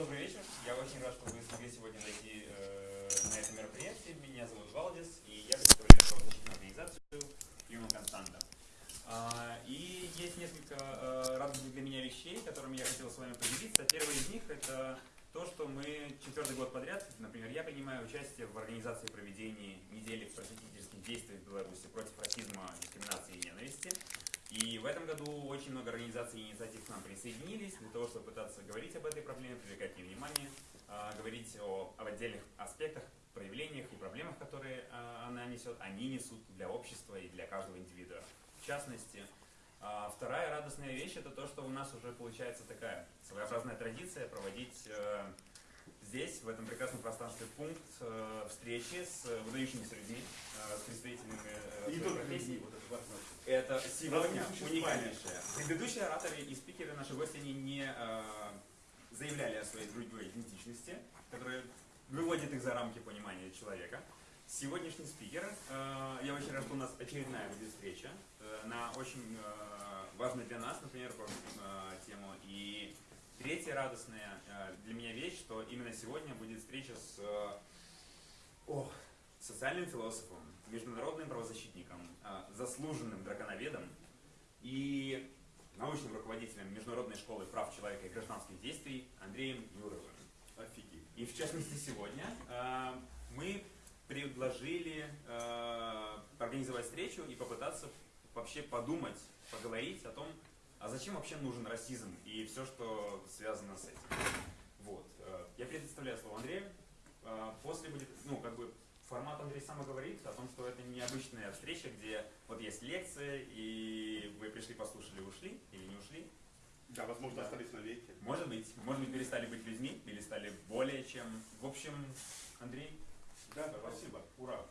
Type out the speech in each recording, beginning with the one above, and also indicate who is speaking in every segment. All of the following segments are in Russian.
Speaker 1: добрый вечер. Я очень рад, что вы смогли сегодня найти э, на это мероприятие. Меня зовут Валдис, и я представляю правозащитную организацию Human Constanta. А, и есть несколько э, радостных для меня вещей, которыми я хотел с вами поделиться. Первый из них это то, что мы четвертый год подряд, например, я принимаю участие в организации проведения недели просветительских действий в Беларуси против расизма, дискриминации и ненависти. И в этом году очень много организаций и инициатив к нам присоединились для того, чтобы пытаться говорить об этой проблеме, привлекать ней внимание, а, говорить о, об отдельных аспектах, проявлениях и проблемах, которые а, она несет, они несут для общества и для каждого индивида. В частности, а, вторая радостная вещь это то, что у нас уже получается такая своеобразная традиция проводить э, здесь, в этом прекрасном пространстве, пункт э, встречи с выдающимися людьми, э, с представителями
Speaker 2: и
Speaker 1: своей
Speaker 2: тут
Speaker 1: профессии.
Speaker 2: вот это важно.
Speaker 1: Это сегодня уникальнейшее. Предыдущие ораторы и спикеры, наши гости, они не э, заявляли о своей другой идентичности, которая выводит их за рамки понимания человека. Сегодняшний спикер, э, я очень рад, что у нас очередная будет встреча э, на очень э, важную для нас, например, э, тему. И третья радостная э, для меня вещь, что именно сегодня будет встреча с э, о, социальным философом, международным правозащитником, э, заслуженным драконоведом и научным руководителем Международной школы прав человека и гражданских действий Андреем Юровым.
Speaker 2: Офигеть.
Speaker 1: И в частности сегодня мы предложили организовать встречу и попытаться вообще подумать, поговорить о том, а зачем вообще нужен расизм и все, что связано с этим. Вот. Э, я предоставляю слово Андрею. Э, после будет, ну, как бы, формат Андрей сам говорит о том, что это необычная встреча, где вот есть лекция, и вы пришли, послушали, ушли или не ушли.
Speaker 2: Да, возможно,
Speaker 1: Да.
Speaker 2: остались навеки.
Speaker 1: Может быть, может быть, перестали быть людьми или стали более чем. В общем, Андрей,
Speaker 2: Да, спасибо. Ура.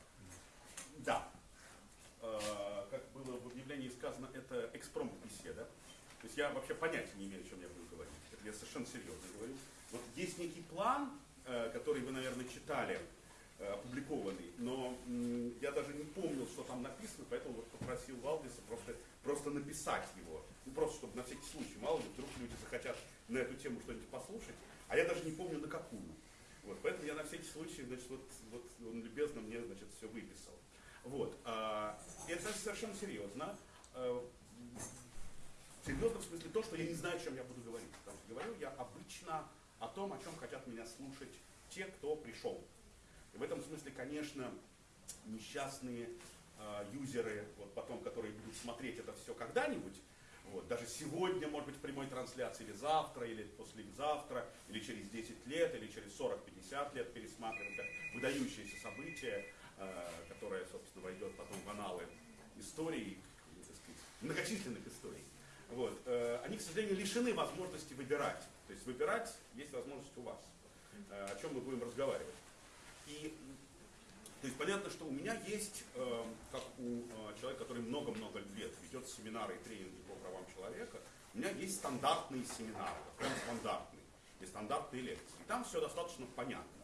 Speaker 2: Да. Э, Как было в объявлении сказано, это экспромт беседа. То есть я вообще понятия не имею, о чем я буду говорить. Это я совершенно серьезно говорю. Вот есть некий план, э, который вы, наверное, читали, э, опубликованный, но я даже не помнил, что там написано, поэтому вот попросил Валдиса просто, просто написать его. Ну, просто, чтобы на всякий случай, мало ли, вдруг люди захотят на эту тему что-нибудь послушать, а я даже не помню на какую. Вот, поэтому я на всякий случай, значит, вот, вот он любезно мне, значит, все выписал. Вот, а, это совершенно серьезно. А, серьезно в смысле то, что я не знаю, о чем я буду говорить. Потому что говорю я обычно о том, о чем хотят меня слушать те, кто пришел. И в этом смысле, конечно, несчастные э, юзеры, вот потом, которые будут смотреть это все когда-нибудь, вот, даже сегодня, может быть, в прямой трансляции, или завтра, или послезавтра, или через 10 лет, или через 40-50 лет пересматривать как выдающееся событие, э, которое, собственно, войдет потом в аналы истории, сказать, многочисленных историй. Вот. э, Они, к сожалению, лишены возможности выбирать. То есть выбирать есть возможность у вас, э, о чем мы будем разговаривать. И то есть понятно, что у меня есть, э, как у человека, который много-много лет ведет семинары и тренинги по правам человека, у меня есть стандартные семинары, прям стандартные, и стандартные лекции. И там все достаточно понятно.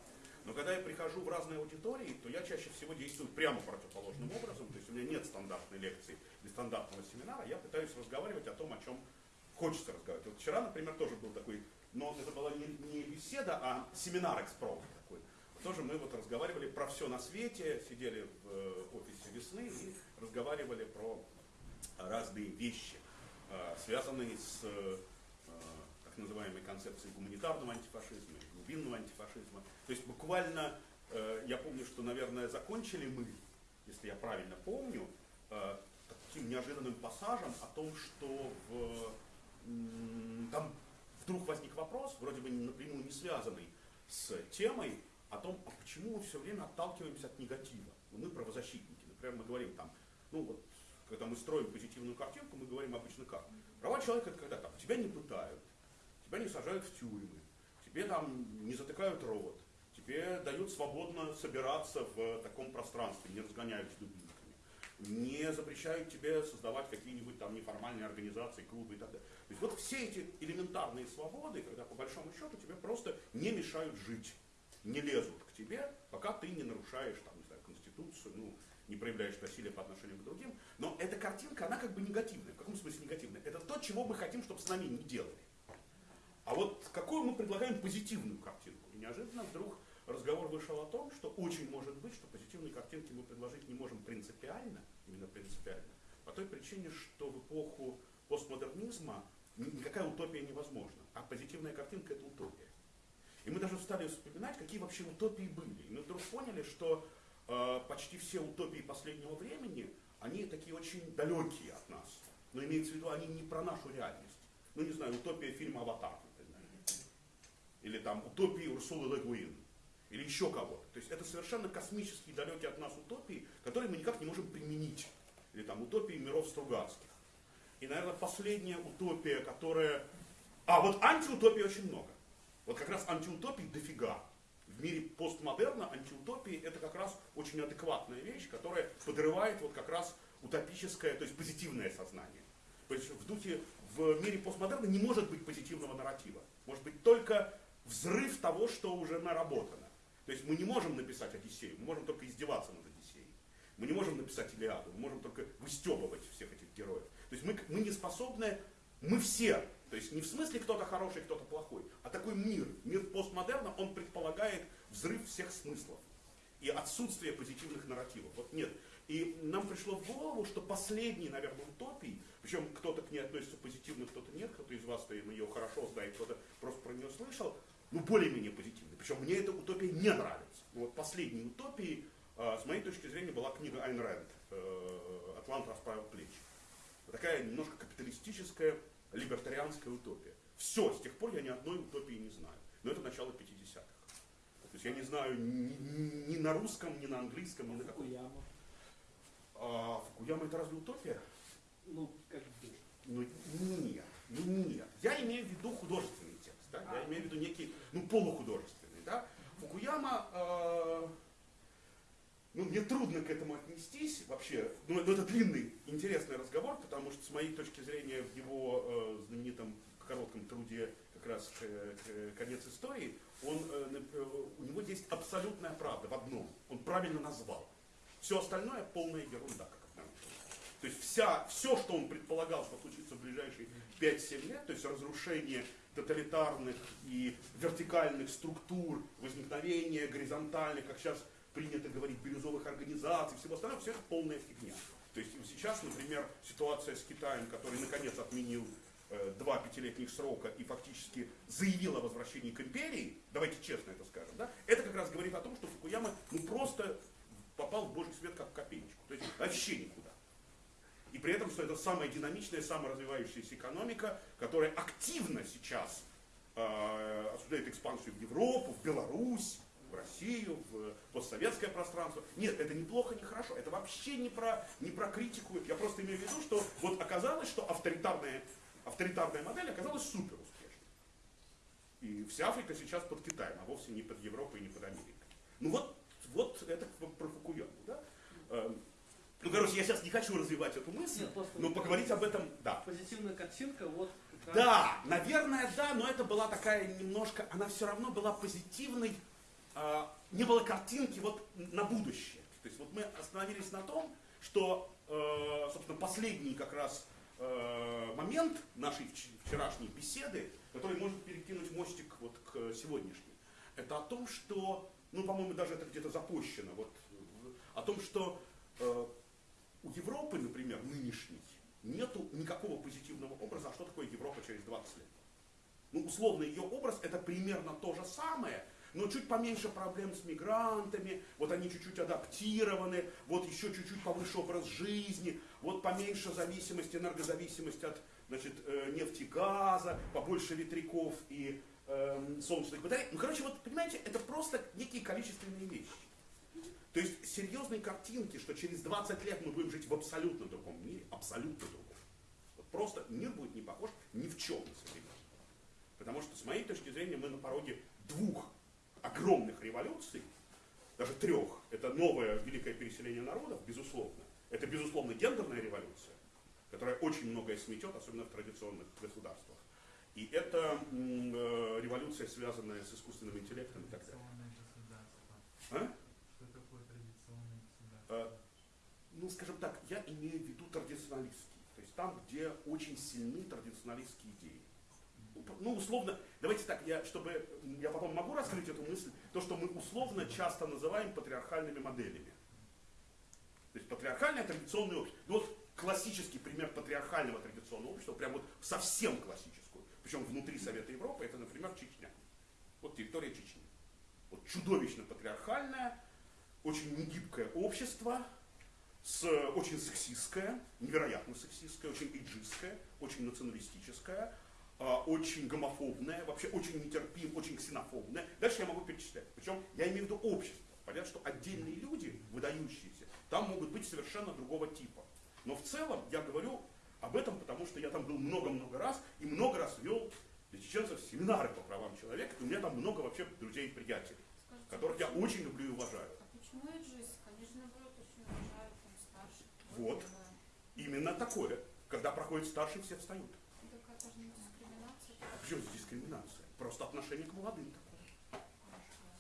Speaker 2: Но когда я прихожу в разные аудитории, то я чаще всего действую прямо противоположным образом. То есть у меня нет стандартной лекции или стандартного семинара. Я пытаюсь разговаривать о том, о чем хочется разговаривать. Вот вчера, например, тоже был такой, но это была не, не беседа, а семинар экспром такой. Тоже мы вот разговаривали про все на свете, сидели в э, офисе весны и разговаривали про разные вещи, э, связанные с э, так называемой концепцией гуманитарного антифашизма, глубинного антифашизма. То есть буквально, э, я помню, что, наверное, закончили мы, если я правильно помню, э, таким неожиданным пассажем о том, что в, там вдруг возник вопрос, вроде бы напрямую не связанный с темой, о том, а почему мы все время отталкиваемся от негатива. Ну, мы правозащитники, например, мы говорим там, ну вот, когда мы строим позитивную картинку, мы говорим обычно как? Права человека это когда там тебя не пытают, тебя не сажают в тюрьмы, тебе там не затыкают рот, тебе дают свободно собираться в таком пространстве, не разгоняют с дубинками, не запрещают тебе создавать какие-нибудь там неформальные организации, клубы и так далее. То есть вот все эти элементарные свободы, когда по большому счету тебе просто не мешают жить, не лезут к тебе, пока ты не нарушаешь там, не знаю, конституцию, ну, не проявляешь насилие по отношению к другим. Но эта картинка, она как бы негативная. В каком смысле негативная? Это то, чего мы хотим, чтобы с нами не делали. А вот какую мы предлагаем позитивную картинку? И неожиданно вдруг разговор вышел о том, что очень может быть, что позитивные картинки мы предложить не можем принципиально, именно принципиально, по той причине, что в эпоху постмодернизма никакая утопия невозможна, а позитивная картинка это утопия. И мы даже стали вспоминать, какие вообще утопии были. И мы вдруг поняли, что э, почти все утопии последнего времени, они такие очень далекие от нас. Но имеется в виду, они не про нашу реальность. Ну, не знаю, утопия фильма «Аватар». Или там утопии Урсулы Легуин. Или еще кого-то. То есть это совершенно космические, далекие от нас утопии, которые мы никак не можем применить. Или там утопии миров Стругацких. И, наверное, последняя утопия, которая... А, вот антиутопии очень много. Вот как раз антиутопий дофига. В мире постмодерна антиутопии это как раз очень адекватная вещь, которая подрывает вот как раз утопическое, то есть позитивное сознание. То есть в духе, в мире постмодерна не может быть позитивного нарратива. Может быть только взрыв того, что уже наработано. То есть мы не можем написать Одиссею, мы можем только издеваться над Одиссеей. Мы не можем написать Илиаду, мы можем только выстебывать всех этих героев. То есть мы, мы не способны, мы все то есть не в смысле кто-то хороший, кто-то плохой, а такой мир, мир постмодерна, он предполагает взрыв всех смыслов и отсутствие позитивных нарративов. Вот нет. И нам пришло в голову, что последний, наверное, утопий, причем кто-то к ней относится позитивно, кто-то нет, кто-то из вас -то ее хорошо знает, кто-то просто про нее слышал, ну более-менее позитивный. Причем мне эта утопия не нравится. Но вот последней утопией, э, с моей точки зрения, была книга Айн Рэнд э, «Атлант расправил плечи». Такая немножко капиталистическая либертарианская утопия. Все, с тех пор я ни одной утопии не знаю. Но это начало 50-х. То есть я не знаю ни, ни, ни на русском, ни на английском, ни на каком.
Speaker 3: Фукуяма.
Speaker 2: А Фукуяма это разве утопия?
Speaker 3: Ну, как бы.
Speaker 2: Ну нет, ну нет. Я имею в виду художественный текст, да? Я имею в виду некий, ну полухудожественный, да? Фукуяма, э, ну мне трудно к этому отнестись вообще. Ну это длинный, интересный разговор, потому что с моей точки зрения в его э, знаменитом коротком труде как раз э, э, конец истории, он, э, у него есть абсолютная правда в одном. Он правильно назвал. Все остальное полная ерунда, как то есть вся, все, что он предполагал, что случится в ближайшие 5-7 лет, то есть разрушение тоталитарных и вертикальных структур, возникновение горизонтальных, как сейчас принято говорить, бирюзовых организаций, всего остального, все это полная фигня. То есть сейчас, например, ситуация с Китаем, который наконец отменил э, два пятилетних срока и фактически заявил о возвращении к империи, давайте честно это скажем, да, это как раз говорит о том, что Фукуяма ну, просто попал в божий свет как в копеечку. То есть вообще никуда. И при этом, что это самая динамичная, самая развивающаяся экономика, которая активно сейчас э, осуждает экспансию в Европу, в Беларусь, в Россию, в постсоветское пространство. Нет, это неплохо, не хорошо. Это вообще не про, не про критику. Я просто имею в виду, что вот оказалось, что авторитарная, авторитарная модель оказалась супер успешной. И вся Африка сейчас под Китаем, а вовсе не под Европой и не под Америкой. Ну вот, вот это про Фукуяму. Да? Ну, короче, я сейчас не хочу развивать эту мысль,
Speaker 3: Нет,
Speaker 2: но поговорить об этом, да.
Speaker 3: Позитивная картинка, вот как
Speaker 2: Да, наверное, да, но это была такая немножко, она все равно была позитивной, а, не было картинки вот на будущее. То есть вот мы остановились на том, что, э, собственно, последний как раз э, момент нашей вч- вчерашней беседы, который может перекинуть мостик вот к сегодняшней, это о том, что, ну, по-моему, даже это где-то запущено, вот, о том, что э, у Европы, например, нынешней, нету никакого позитивного образа, а что такое Европа через 20 лет. Ну, условно, ее образ это примерно то же самое, но чуть поменьше проблем с мигрантами, вот они чуть-чуть адаптированы, вот еще чуть-чуть повыше образ жизни, вот поменьше зависимости, энергозависимость от значит, э, нефти, газа, побольше ветряков и эм, солнечных батарей. Ну, короче, вот, понимаете, это просто некие количественные вещи. То есть серьезной картинки, что через 20 лет мы будем жить в абсолютно другом мире, абсолютно другом. Вот просто мир будет не похож ни в чем. Потому что, с моей точки зрения, мы на пороге двух огромных революций, даже трех. Это новое великое переселение народов, безусловно. Это, безусловно, гендерная революция, которая очень многое сметет, особенно в традиционных государствах. И это э, революция, связанная с искусственным интеллектом и так далее. А?
Speaker 4: Что такое традиционное государство?
Speaker 2: Э, ну, скажем так, я имею в виду традиционалистский. То есть там, где очень сильны традиционалистские идеи. ну, условно, давайте так, я, чтобы, я потом могу раскрыть эту мысль, то, что мы условно часто называем патриархальными моделями. То есть патриархальное традиционное общество. Ну, вот классический пример патриархального традиционного общества, прям вот совсем классическую, причем внутри Совета Европы, это, например, Чечня. Вот территория Чечни. Вот чудовищно патриархальное, очень негибкое общество, с, очень сексистское, невероятно сексистское, очень эйджистское, очень националистическое, а, очень гомофобное, вообще очень нетерпим, очень ксенофобное. Дальше я могу перечислять. Причем я имею в виду общество. Понятно, что отдельные люди, выдающиеся, там могут быть совершенно другого типа. Но в целом я говорю об этом, потому что я там был много-много раз и много раз вел для чеченцев семинары по правам человека, и у меня там много вообще друзей и приятелей,
Speaker 5: Скажите,
Speaker 2: которых я очень люблю и уважаю.
Speaker 5: А почему эйджист? Они же наоборот очень уважают там старших.
Speaker 2: Вот. Именно такое. Когда проходит старший, все встают.
Speaker 5: Это дискриминация.
Speaker 2: А здесь дискриминация? Просто отношение к молодым такое.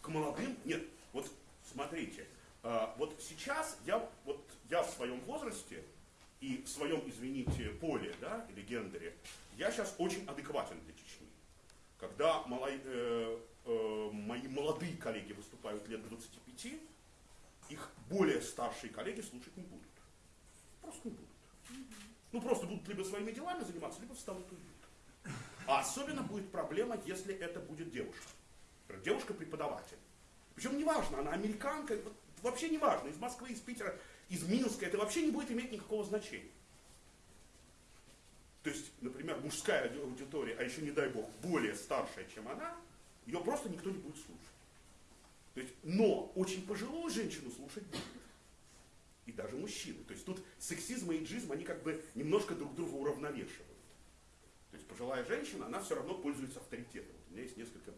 Speaker 2: К молодым? Нет. Вот смотрите, а, вот сейчас я, вот я в своем возрасте и в своем, извините, поле, да, или гендере, я сейчас очень адекватен для Чечни. Когда малой- э, э, мои молодые коллеги выступают лет 25, их более старшие коллеги слушать не будут. Просто не будут. Ну, просто будут либо своими делами заниматься, либо встанут и уйдут. А особенно будет проблема, если это будет девушка. Девушка-преподаватель. Причем неважно, она американка, вообще неважно, из Москвы, из Питера, из Минска, это вообще не будет иметь никакого значения. То есть, например, мужская ауди- аудитория, а еще не дай бог, более старшая, чем она, ее просто никто не будет слушать. То есть, но очень пожилую женщину слушать будет. И даже мужчины. То есть тут сексизм и эйджизм, они как бы немножко друг друга уравновешивают. То есть пожилая женщина, она все равно пользуется авторитетом. Вот у меня есть несколько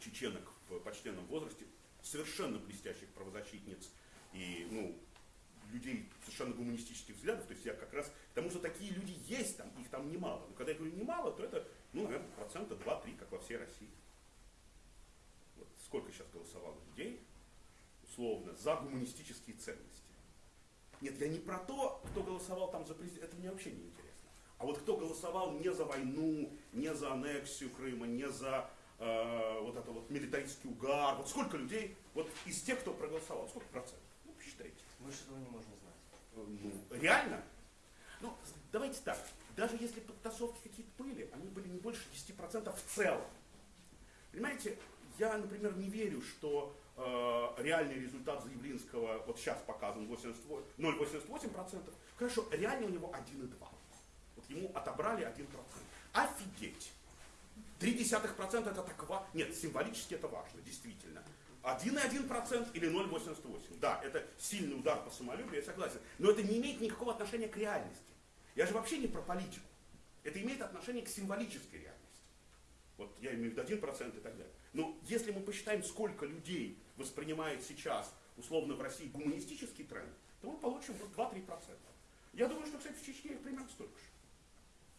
Speaker 2: чеченок в почтенном возрасте, совершенно блестящих правозащитниц и ну, людей совершенно гуманистических взглядов. То есть я как раз, потому что такие люди есть там, их там немало. Но когда я говорю немало, то это, ну, наверное, процента 2-3, как во всей России. Вот сколько сейчас голосовало людей, условно, за гуманистические ценности. Нет, я не про то, кто голосовал там за президента, это мне вообще не интересно. А вот кто голосовал не за войну, не за аннексию Крыма, не за э, вот это вот милитаристский угар, вот сколько людей, вот из тех, кто проголосовал, сколько процентов? Ну, посчитайте.
Speaker 6: Мы же этого не можем знать.
Speaker 2: Э, Ну, реально? Ну, давайте так, даже если подтасовки какие-то были, они были не больше 10% в целом. Понимаете, я, например, не верю, что реальный результат Заявлинского вот сейчас показан 88 0,88%. Хорошо, реально у него 1,2%. Вот ему отобрали 1%. Офигеть! 0,3% это так важно. Нет, символически это важно, действительно. 1,1% или 0,88%. Да, это сильный удар по самолюбию, я согласен. Но это не имеет никакого отношения к реальности. Я же вообще не про политику. Это имеет отношение к символической реальности. Вот я имею в виду 1% и так далее. Но если мы посчитаем, сколько людей воспринимает сейчас, условно, в России гуманистический тренд, то мы получим вот 2-3%. Я думаю, что, кстати, в Чечне их примерно столько же.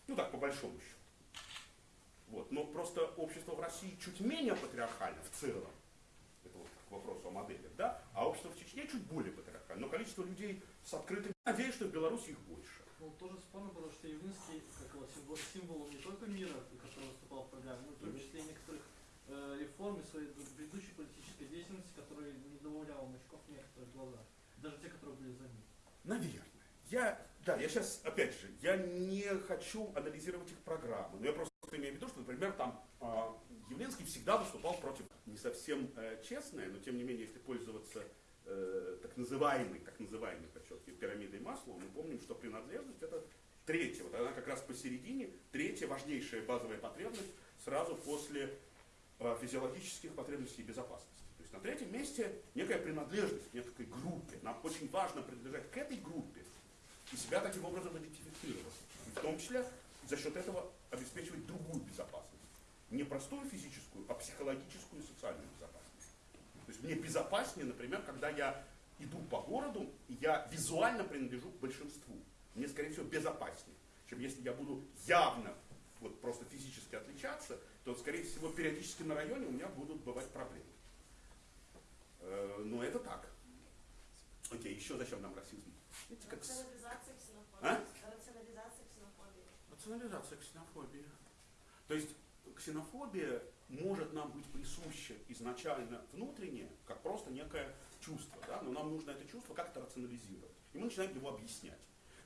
Speaker 2: Ну так, по большому счету. Вот. Но просто общество в России чуть менее патриархально в целом. Это вот к вопросу о моделях, да? А общество в Чечне чуть более патриархально. Но количество людей с открытым... Надеюсь, что в Беларуси их больше.
Speaker 3: Ну, тоже спорно было, что Явлинский, как его символ, не только мира, выступал в программе, в том числе некоторых э, реформ и своей предыдущей политической деятельности, которая не добавляла мочков в некоторых глазах. Даже те, которые были за ним.
Speaker 2: Наверное. Я, да, я сейчас, опять же, я не хочу анализировать их программы, но я просто имею в виду, что, например, там а, Явленский всегда выступал против не совсем э, честное, но тем не менее, если пользоваться э, так называемой, так называемой, подчеркиваю, пирамидой масла, мы помним, что принадлежность это третья, вот она как раз посередине, третья важнейшая базовая потребность сразу после э, физиологических потребностей и безопасности. То есть на третьем месте некая принадлежность к некой группе. Нам очень важно принадлежать к этой группе и себя таким образом идентифицировать. И в том числе за счет этого обеспечивать другую безопасность. Не простую физическую, а психологическую и социальную безопасность. То есть мне безопаснее, например, когда я иду по городу, и я визуально принадлежу к большинству. Мне, скорее всего, безопаснее, чем если я буду явно вот просто физически отличаться, то, скорее всего, периодически на районе у меня будут бывать проблемы. Э, Но это так. Окей, еще зачем нам расизм? Видите, как
Speaker 7: Рационализация ксенофобии.
Speaker 2: А?
Speaker 7: Рационализация ксенофобии.
Speaker 2: Национализация ксенофобии. То есть ксенофобия может нам быть присуща изначально внутренне, как просто некое чувство, да? но нам нужно это чувство как-то рационализировать. И мы начинаем его объяснять.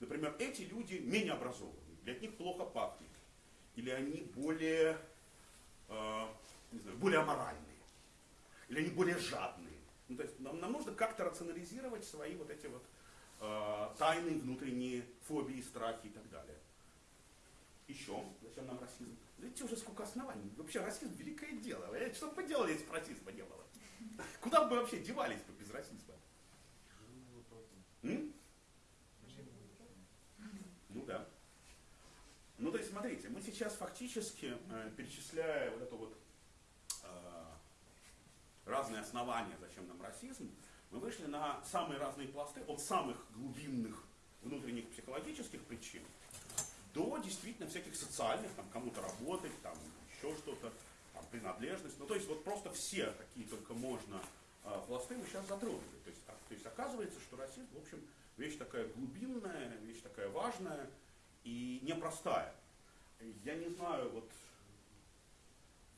Speaker 2: Например, эти люди менее образованы, или от них плохо пахнет, или они более, э, не знаю, более аморальные, или они более жадные. Ну, то есть нам, нам нужно как-то рационализировать свои вот эти вот э, тайные внутренние фобии, страхи и так далее. Еще, зачем нам расизм? Видите, уже сколько оснований. Вообще расизм великое дело. Э, Что бы поделали, если бы расизма не было? Куда бы мы вообще девались бы без расизма? М? Ну да. Ну то есть смотрите, мы сейчас фактически, э, перечисляя вот это вот э, разные основания, зачем нам расизм, мы вышли на самые разные пласты, от самых глубинных внутренних психологических причин до действительно всяких социальных, там кому-то работать, там еще что-то, там принадлежность. Ну то есть вот просто все какие только можно э, пласты мы сейчас затронули. То есть, а- то есть оказывается, что расизм, в общем, вещь такая глубинная, вещь такая важная и непростая. Я не знаю, вот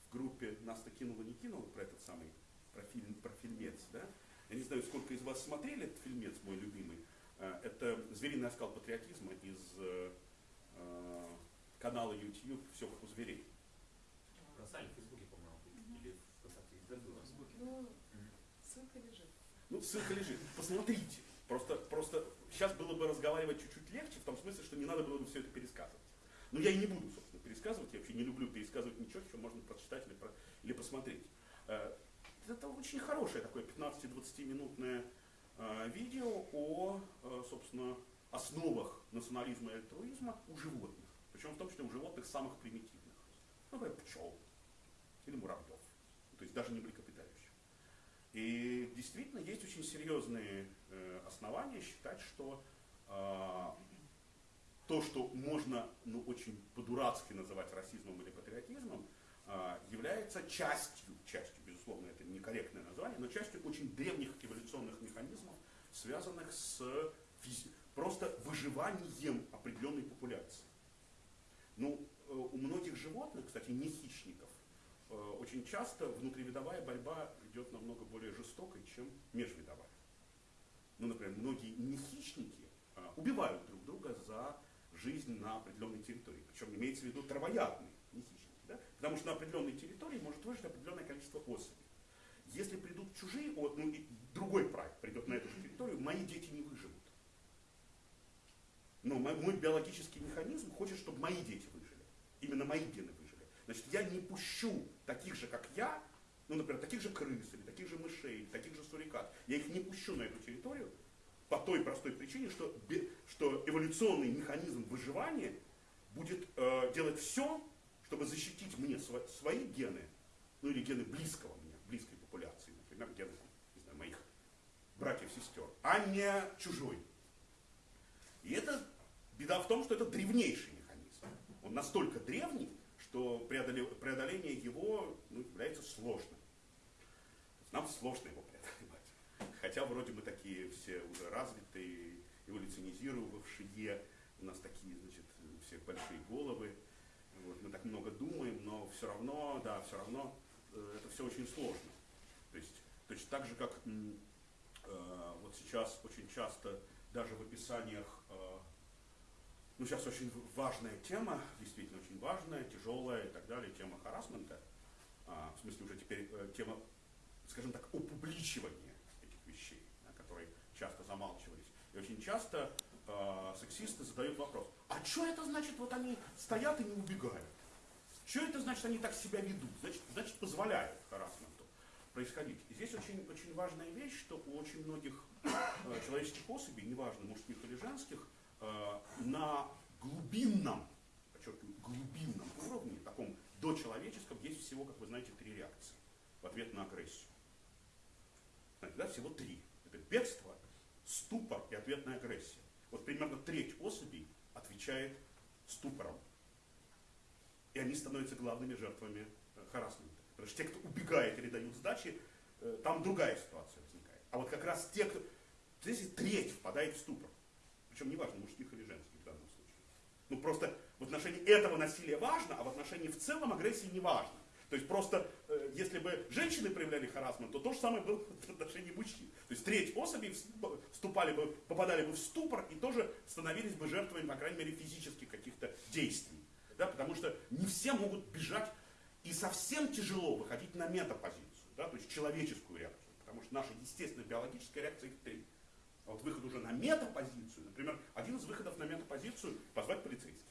Speaker 2: в группе нас-то кинуло, не кинуло про этот самый, про, фильм, про фильмец, да? Я не знаю, сколько из вас смотрели этот фильмец, мой любимый. Э, Это «Звериный оскал патриотизма» из э, э, канала YouTube «Все как у зверей».
Speaker 1: Бросали в Фейсбуке, по-моему, или ВКонтакте, где было.
Speaker 5: Ну, ссылка лежит.
Speaker 2: Ну, ссылка лежит. Посмотрите. Просто, просто сейчас было бы разговаривать чуть-чуть легче, в том смысле, что не надо было бы все это пересказывать. Но я и не буду, собственно, пересказывать. Я вообще не люблю пересказывать ничего, что можно прочитать или, про- или посмотреть. Э, Это очень хорошее такое 15-20 минутное э, видео о, э, собственно, основах национализма и альтруизма у животных. Причем в том числе у животных самых примитивных. Например, пчел или муравьев. То есть даже не млекопитающих. И действительно есть очень серьезные э, основания считать, что э, то, что можно ну, очень по-дурацки называть расизмом или патриотизмом, э, является частью, частью, безусловно, это некорректное название, но частью очень древних эволюционных механизмов, связанных с просто выживанием определенной популяции. Ну, э, у многих животных, кстати, не хищников, очень часто внутривидовая борьба идет намного более жестокой, чем межвидовая. Ну, например, многие нехищники э, убивают друг друга за жизнь на определенной территории. Причем имеется в виду травоядные нехищники. Да? Потому что на определенной территории может выжить определенное количество особей. Если придут чужие, о- ну и другой прайд придет на эту же территорию, мои дети не выживут. Но мой, мой биологический механизм хочет, чтобы мои дети выжили. Именно мои гены выжили. Значит, я не пущу таких же, как я, ну, например, таких же крыс, или таких же мышей, или таких же сурикат. Я их не пущу на эту территорию по той простой причине, что, что эволюционный механизм выживания будет э, делать все, чтобы защитить мне сво- свои гены, ну или гены близкого мне, близкой популяции, например, гены не знаю, моих братьев-сестер, а не чужой. И это беда в том, что это древнейший механизм. Он настолько древний, преодоле- преодоление его ну, является сложным. Нам сложно его преодолевать. Хотя вроде мы такие все уже развитые, эволюционизировавшие, у нас такие, значит, у всех большие головы, вот, мы так много думаем, но все равно, да, все равно э, это все очень сложно. То есть точно так же, как э, вот сейчас очень часто даже в описаниях, э, ну сейчас очень важная тема, действительно очень важная, тяжелая и так далее, тема харасмента, а, в смысле уже теперь э, тема, скажем так, опубличивания этих вещей, да, которые часто замалчивались. И очень часто э, сексисты задают вопрос, а что это значит, вот они стоят и не убегают? Что это значит, они так себя ведут? Значит, значит позволяют харасменту происходить. И здесь очень, очень важная вещь, что у очень многих э, человеческих особей, неважно, мужских или женских, на глубинном, подчеркиваю, глубинном уровне, таком дочеловеческом, есть всего, как вы знаете, три реакции в ответ на агрессию. Да, всего три. Это бегство, ступор и ответная агрессия. Вот примерно треть особей отвечает ступором. И они становятся главными жертвами э, харассмента. Потому что те, кто убегает или дают сдачи, э, там другая ситуация возникает. А вот как раз те, кто... Здесь треть впадает в ступор. Причем неважно, мужских или женских в данном случае. Ну просто в отношении этого насилия важно, а в отношении в целом агрессии не важно. То есть просто, э, если бы женщины проявляли харасмент, то то же самое было в отношении мужчин. То есть треть особей вступали бы, попадали бы в ступор и тоже становились бы жертвами, по крайней мере, физических каких-то действий. Да, потому что не все могут бежать и совсем тяжело выходить на метапозицию, да, то есть человеческую реакцию. Потому что наша естественная биологическая реакция их три. А вот выход уже на метапозицию, например, один из выходов на метапозицию – позвать полицейских.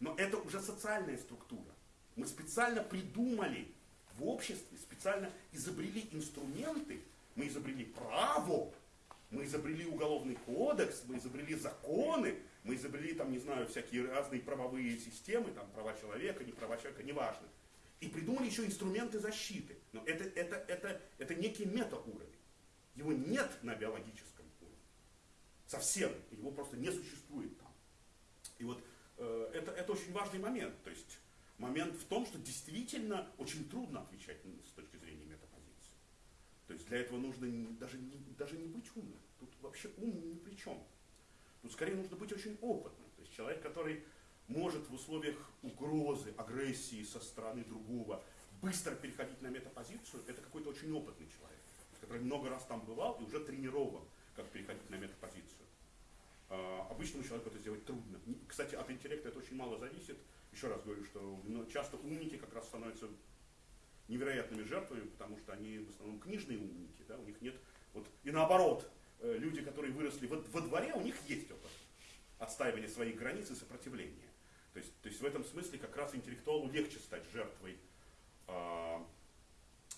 Speaker 2: Но это уже социальная структура. Мы специально придумали в обществе, специально изобрели инструменты, мы изобрели право, мы изобрели уголовный кодекс, мы изобрели законы, мы изобрели там, не знаю, всякие разные правовые системы, там права человека, не права человека, неважно. И придумали еще инструменты защиты. Но это, это, это, это некий метауровень. Его нет на биологическом. Совсем. Его просто не существует там. И вот э, это, это очень важный момент. То есть момент в том, что действительно очень трудно отвечать с точки зрения метапозиции. То есть для этого нужно не, даже, не, даже не быть умным. Тут вообще ум ни при чем. Тут скорее нужно быть очень опытным. То есть человек, который может в условиях угрозы, агрессии со стороны другого быстро переходить на метапозицию, это какой-то очень опытный человек, который много раз там бывал и уже тренирован, как переходить на метапозицию. А, обычному человеку это сделать трудно. Кстати, от интеллекта это очень мало зависит. Еще раз говорю, что ну, часто умники как раз становятся невероятными жертвами, потому что они в основном книжные умники, да, у них нет, вот, и наоборот, э, люди, которые выросли во, во дворе, у них есть опыт отстаивания своих границ и сопротивления. То есть, то есть в этом смысле как раз интеллектуалу легче стать жертвой э,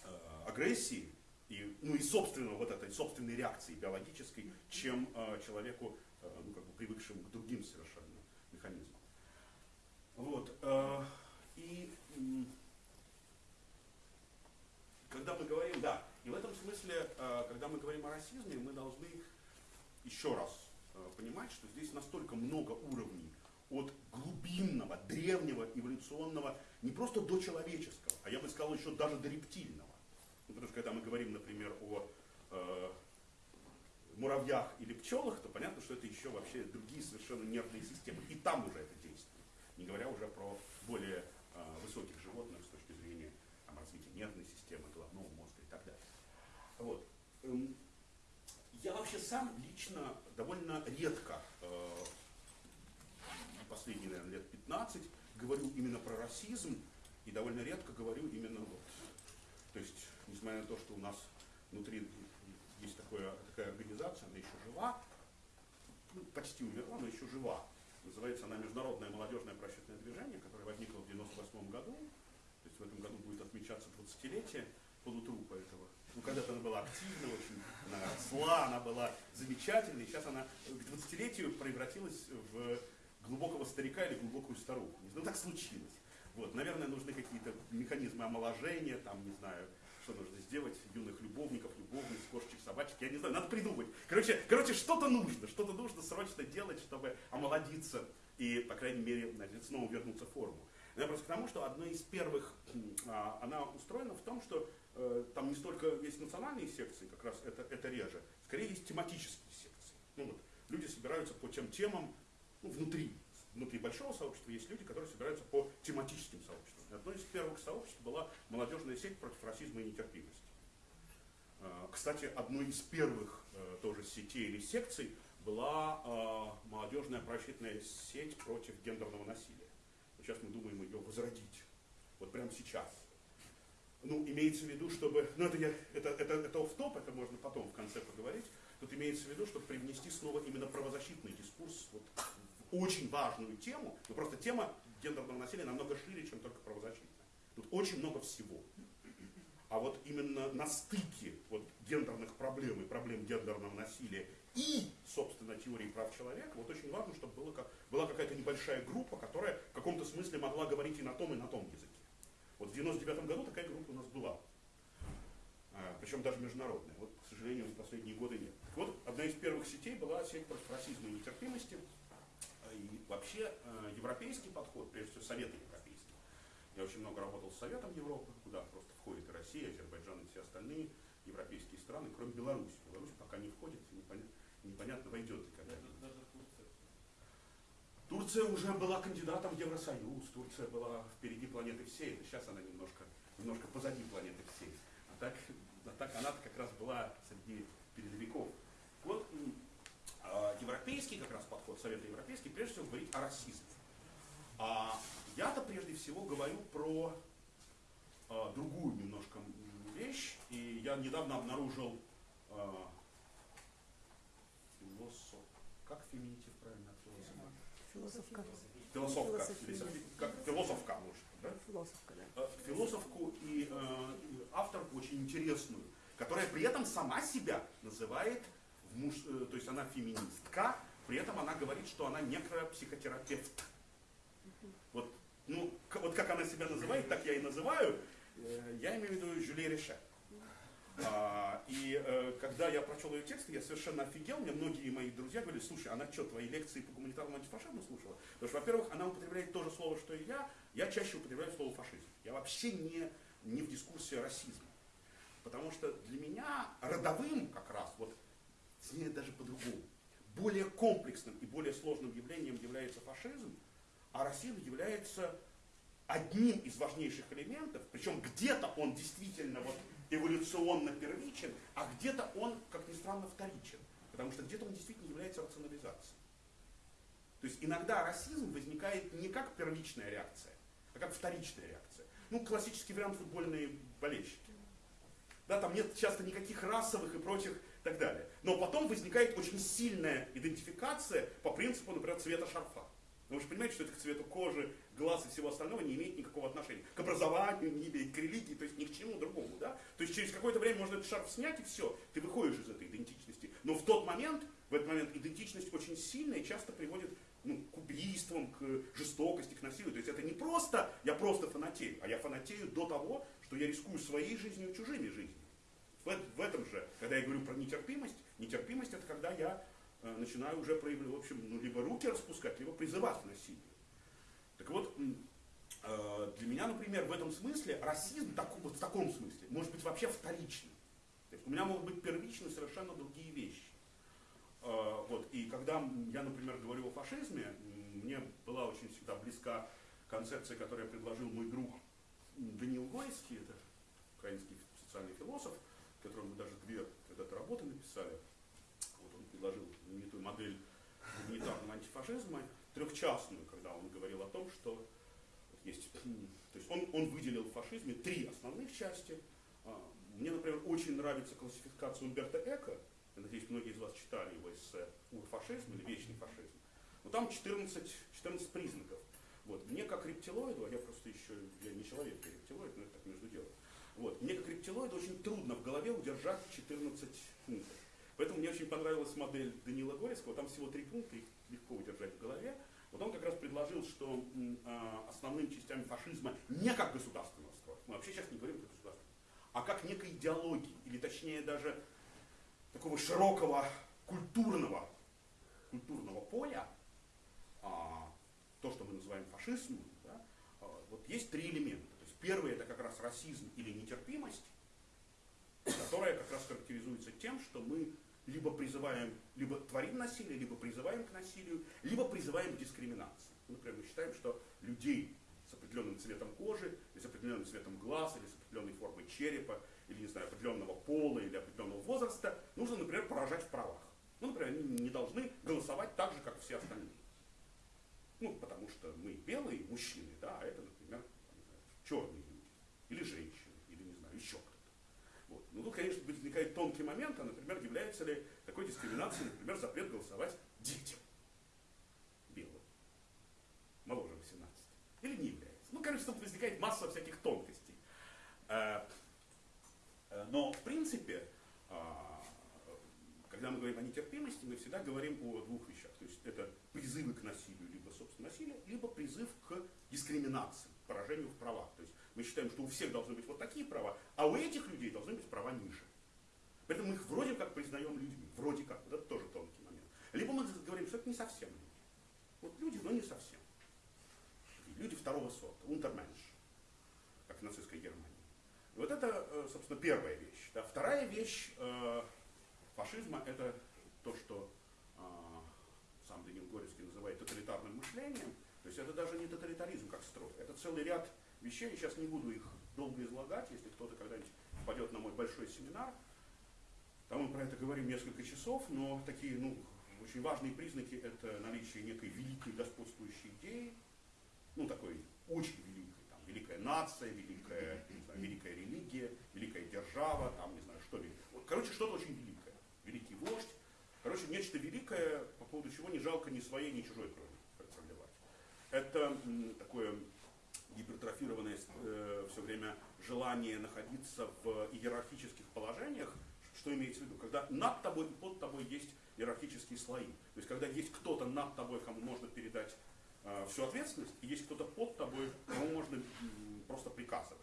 Speaker 2: э, агрессии и, ну и собственного вот этой собственной реакции биологической, чем э, человеку, э, ну как бы привыкшему к другим совершенно механизмам. Вот. Э, и э, когда мы говорим, да, и в этом смысле, э, когда мы говорим о расизме, мы должны еще раз э, понимать, что здесь настолько много уровней от глубинного, древнего, эволюционного, не просто до человеческого, а я бы сказал еще даже до рептильного. Потому что когда мы говорим, например, о э, муравьях или пчелах, то понятно, что это еще вообще другие совершенно нервные системы. И там уже это действует. Не говоря уже про более э, высоких животных с точки зрения там, развития нервной системы, головного мозга и так далее. Вот. Эм, я вообще сам лично довольно редко э, последние, наверное, лет 15 говорю именно про расизм и довольно редко говорю именно вот. То есть, несмотря на то, что у нас внутри есть такое, такая организация, она еще жива, ну, почти умерла, но еще жива. Называется она Международное молодежное просветное движение, которое возникло в 98 году. То есть в этом году будет отмечаться 20-летие полутрупа этого. Ну, когда-то она была активна, очень она росла, она была замечательной. Сейчас она к 20-летию превратилась в глубокого старика или глубокую старуху. Ну так случилось. Вот, наверное, нужны какие-то механизмы омоложения, там, не знаю, что нужно сделать, юных любовников, любовниц, кошечек, собачек, я не знаю, надо придумать. Короче, короче что-то нужно, что-то нужно срочно делать, чтобы омолодиться и, по крайней мере, значит, снова вернуться в форму. Я просто к тому, что одна из первых, а, она устроена в том, что э, там не столько есть национальные секции, как раз это, это реже, скорее есть тематические секции. Ну, вот, люди собираются по тем темам, ну, внутри, внутри большого сообщества есть люди, которые собираются по тематическим сообществам. И одно из первых сообществ была молодежная сеть против расизма и нетерпимости. А, кстати, одной из первых э, тоже сетей или секций была а, молодежная просветная сеть против гендерного насилия. Сейчас мы думаем ее возродить. Вот прямо сейчас. Ну, имеется в виду, чтобы... Ну, это, я, это, это, это офф-топ, это можно потом в конце поговорить. Тут имеется в виду, чтобы привнести снова именно правозащитный дискурс вот, очень важную тему, но просто тема гендерного насилия намного шире, чем только правозащитная. Тут очень много всего. А вот именно на стыке вот, гендерных проблем и проблем гендерного насилия и, собственно, теории прав человека, вот очень важно, чтобы было как, была какая-то небольшая группа, которая в каком-то смысле могла говорить и на том, и на том языке. Вот в 99 году такая группа у нас была. А, причем даже международная. Вот, к сожалению, в последние годы нет. Так вот, одна из первых сетей была сеть против расизма и нетерпимости. И вообще э, европейский подход, прежде всего Советы европейские. Я очень много работал с Советом Европы, куда просто входит и Россия, Азербайджан и все остальные европейские страны, кроме Беларуси. Беларусь пока не входит, непонятно, непонятно войдет ли когда-нибудь.
Speaker 3: Турция.
Speaker 2: Уже была кандидатом в Евросоюз, Турция была впереди планеты всей, сейчас она немножко, немножко позади планеты всей. А так, а так она как раз была среди передовиков. Вот европейский как раз подход, Совета Европейский, прежде всего говорит о расизме. А я-то прежде всего говорю про э, другую немножко вещь, и я недавно обнаружил э, философ, как феминитив правильно от философа?
Speaker 6: Философка.
Speaker 2: Философка,
Speaker 6: Философия.
Speaker 2: как философка, может, да?
Speaker 6: Философка, да.
Speaker 2: Э, философку и э, авторку очень интересную, которая при этом сама себя называет, муж, э, то есть она феминистка, при этом она говорит, что она некропсихотерапевт. Вот, ну, вот как она себя называет, так я и называю. Э, я имею в виду Жюли Реше. А, и э, когда я прочел ее текст, я совершенно офигел. Мне многие мои друзья говорили, слушай, она что, твои лекции по гуманитарному антифашизму слушала? Потому что, во-первых, она употребляет то же слово, что и я. Я чаще употребляю слово фашизм. Я вообще не, не в дискурсе расизма. Потому что для меня родовым как раз, вот, точнее даже по-другому, более комплексным и более сложным явлением является фашизм, а расизм является одним из важнейших элементов, причем где-то он действительно вот эволюционно первичен, а где-то он, как ни странно, вторичен. Потому что где-то он действительно является рационализацией. То есть иногда расизм возникает не как первичная реакция, а как вторичная реакция. Ну, классический вариант футбольные болельщики. Да, там нет часто никаких расовых и прочих и так далее. Но потом возникает очень сильная идентификация по принципу, например, цвета шарфа. Но вы же понимаете, что это к цвету кожи, глаз и всего остального не имеет никакого отношения к образованию, не имеет к религии, то есть ни к чему другому. Да? То есть через какое-то время можно этот шарф снять и все, ты выходишь из этой идентичности. Но в тот момент, в этот момент идентичность очень сильная и часто приводит ну, к убийствам, к жестокости, к насилию. То есть это не просто я просто фанатею, а я фанатею до того, что я рискую своей жизнью и чужими жизнями. В, эт- в этом же, когда я говорю про нетерпимость, нетерпимость это когда я э, начинаю уже проявлять, в общем, ну, либо руки распускать, либо призывать к насилию. Так вот, э, для меня, например, в этом смысле расизм, в таком смысле, может быть вообще вторичным. То есть у меня могут быть первичны совершенно другие вещи. Э, Вот, и когда я, например, говорю о фашизме, мне была очень всегда близка концепция, которую предложил мой друг Даниил Гойский, это украинский социальный философ, которым мы даже две когда-то работы написали. Вот он предложил знаменитую модель гуманитарного антифашизма, трехчастную, когда он говорил о том, что вот есть, то есть он, он выделил в фашизме три основных части. А, Мне, например, очень нравится классификация Умберто Эко, я надеюсь, многие из вас читали его эссе «Урфашизм» или «Вечный фашизм». Но там 14, 14 признаков. Вот. Мне как рептилоиду, а я просто еще, я не человек, я рептилоид, но это так между делом. Вот. Мне как рептилоиду очень трудно в голове удержать 14 пунктов. Поэтому мне очень понравилась модель Данила Горецкого, там всего три пункта, их легко удержать в голове. Вот он как раз предложил, что м, а, основными частями фашизма не как государственного строя, мы вообще сейчас не говорим про государство, а как некой идеологии, или точнее даже такого широкого культурного, культурного поля, а, то, что мы называем фашизмом, да, а, вот есть три элемента. Первый это как раз расизм или нетерпимость, которая как раз характеризуется тем, что мы либо призываем, либо творим насилие, либо призываем к насилию, либо призываем к дискриминации. Ну, Например, мы считаем, что людей с определенным цветом кожи, или с определенным цветом глаз, или с определенной формой черепа, или, не знаю, определенного пола, или определенного возраста, нужно, например, поражать в правах. Ну, например, они не должны голосовать так же, как все остальные. Ну, потому что мы белые мужчины, да, а это, например, там, не знаю, черные люди, или женщины, или, не знаю, еще кто-то. Вот. Ну, тут, конечно, возникает тонкий момент, а, например, является ли такой дискриминацией, например, запрет голосовать детям белым, моложе 18, или не является. Ну, короче, тут возникает масса всяких тонкостей. Э, э, Но, в принципе, а, когда мы говорим о нетерпимости, мы всегда говорим о двух вещах. То есть это призывы к насилию, либо собственно насилие, либо призыв к дискриминации, поражению в правах. То есть мы считаем, что у всех должны быть вот такие права, а у этих людей должны быть права ниже. Поэтому мы их вроде как признаем людьми. Вроде как. Вот это тоже тонкий момент. Либо мы говорим, что это не совсем люди. Вот люди, но не совсем. Люди второго сорта, унтерменш, как в нацистской Германии. И вот это, э, собственно, первая вещь. Да. Вторая вещь э, фашизма – это то, что э, сам Данил Горецкий называет тоталитарным мышлением, есть это даже не тоталитаризм как строй, это целый ряд вещей, сейчас не буду их долго излагать, если кто-то когда-нибудь пойдет на мой большой семинар, там мы про это говорим несколько часов, но такие, ну, очень важные признаки это наличие некой великой господствующей идеи, ну, такой очень великой, там, великая нация, великая, знаю, великая религия, великая держава, там, не знаю, что ли. Короче, что-то очень великое. Великий вождь. Короче, нечто великое, по поводу чего не жалко ни своей, ни чужой крови. Это такое гипертрофированное э, все время желание находиться в иерархических положениях, что имеется в виду? Когда над тобой и под тобой есть иерархические слои. То есть когда есть кто-то над тобой, кому можно передать э, всю ответственность, и есть кто-то под тобой, кому можно м, просто приказывать.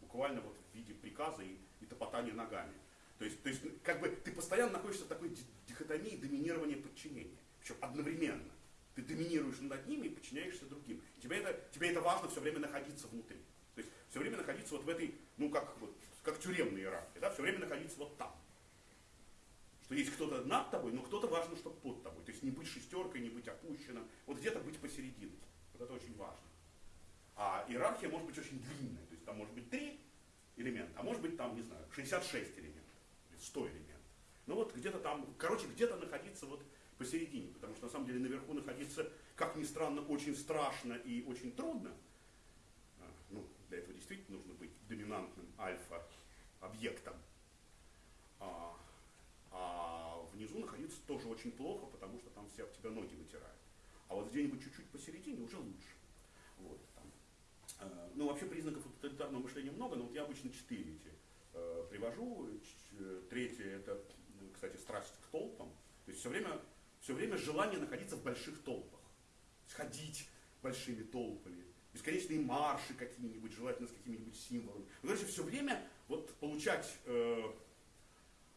Speaker 2: Буквально вот в виде приказа и, и топотания ногами. То есть, то есть как бы ты постоянно находишься в такой ди- дихотомии доминирования подчинения. Причем одновременно. Ты доминируешь над ними и подчиняешься другим. Тебе это, тебе это важно все время находиться внутри. То есть все время находиться вот в этой, ну как, вот, как тюремной иерархии, да, все время находиться вот там. Что есть кто-то над тобой, но кто-то важно, чтобы под тобой. То есть не быть шестеркой, не быть опущенным. Вот где-то быть посередине. Вот это очень важно. А иерархия может быть очень длинная. То есть там может быть три элемента, а может быть там, не знаю, 66 элементов. Или 100 элементов. Ну вот где-то там, короче, где-то находиться вот посередине. Потому что на самом деле наверху находиться, как ни странно, очень страшно и очень трудно. А, Ну, для этого действительно нужно быть доминантным альфа-объектом. А, а внизу находиться тоже очень плохо, потому что там все об тебя ноги вытирают. А вот где-нибудь чуть-чуть посередине уже лучше. Вот, там. Э, Ну, вообще признаков тоталитарного мышления много, но вот я обычно четыре эти э, привожу. Э, Третье это, ну, кстати, страсть к толпам. То есть все время, все время желание находиться в больших толпах. Сходить большими толпами. Бесконечные марши какие-нибудь, желательно с какими-нибудь символами. Короче, все время вот получать э,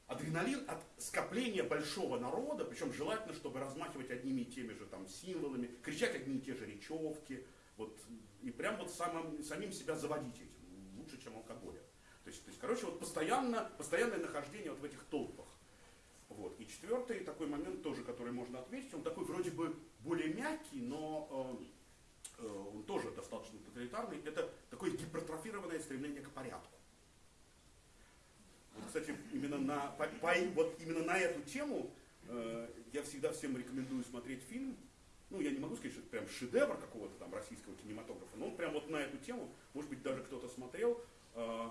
Speaker 2: адреналин от скопления большого народа, причем желательно, чтобы размахивать одними и теми же там символами, кричать одни и те же речевки, вот, и прям вот самым, самим себя заводить этим, лучше, чем алкоголем. То есть, то есть, короче, вот постоянно, постоянное нахождение вот в этих толпах. Четвертый такой момент тоже, который можно отметить, он такой вроде бы более мягкий, но э, э, он тоже достаточно тоталитарный, это такое гипертрофированное стремление к порядку. Вот, кстати, именно на, по- по- вот именно на эту тему э, я всегда всем рекомендую смотреть фильм. Ну, я не могу сказать, что это прям шедевр какого-то там российского кинематографа, но он прям вот на эту тему, может быть, даже кто-то смотрел. Э,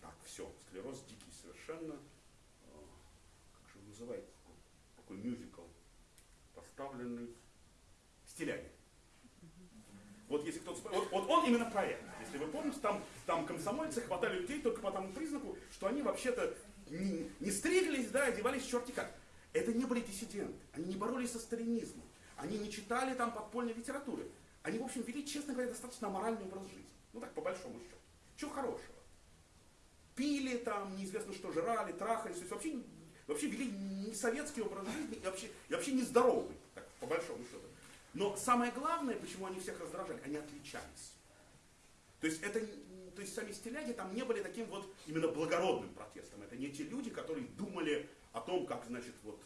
Speaker 2: так, все, склероз дикий совершенно. Э, как же называется? Такой мюзикл, поставленный стилями. Вот если кто-то вот, вот он именно про это. Если вы помните, там, там комсомольцы хватали людей только по тому признаку, что они вообще-то не, не стриглись, да, одевались черти как. Это не были диссиденты, они не боролись со сталинизмом, они не читали там подпольной литературы. Они, в общем, вели, честно говоря, достаточно аморальный образ жизни. Ну так, по большому счету. Чего хорошего? Пили там, неизвестно что, жрали, трахались, то есть вообще, вообще вели не советский образ жизни и вообще, и вообще нездоровый, так, по большому счету. Но самое главное, почему они всех раздражали, они отличались. То есть это, то есть сами стиляги там не были таким вот именно благородным протестом. Это не те люди, которые думали о том, как, значит, вот,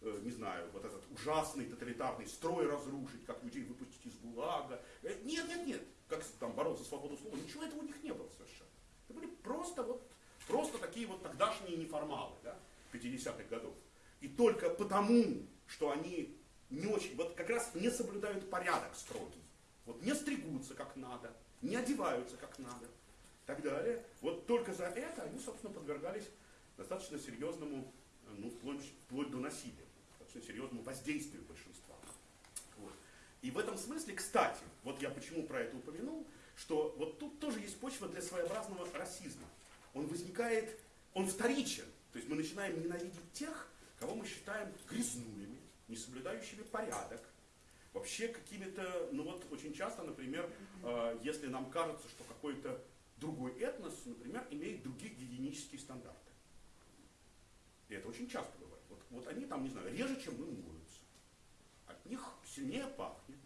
Speaker 2: э, не знаю, вот этот ужасный тоталитарный строй разрушить, как людей выпустить из ГУЛАГа. Э, Нет, нет, нет. Как там бороться за свободу слова. Ничего этого у них не было совершенно. Это были просто вот, просто такие вот тогдашние неформалы, да, 50-х годов. И только потому, что они не очень, вот как раз не соблюдают порядок строгий. Вот не стригутся как надо, не одеваются как надо, и так далее. Вот только за это они, собственно, подвергались достаточно серьезному, ну, вплоть, вплоть до насилия, достаточно серьезному воздействию большинства. Вот. И в этом смысле, кстати, вот я почему про это упомянул, что вот тут тоже есть почва для своеобразного расизма. Он возникает, он вторичен. То есть мы начинаем ненавидеть тех, кого мы считаем грязнулями, не соблюдающими порядок, вообще какими-то, ну вот очень часто, например, э, если нам кажется, что какой-то другой этнос, например, имеет другие гигиенические стандарты. И это очень часто бывает. Вот, вот они там, не знаю, реже, чем мы моются. От них сильнее пахнет.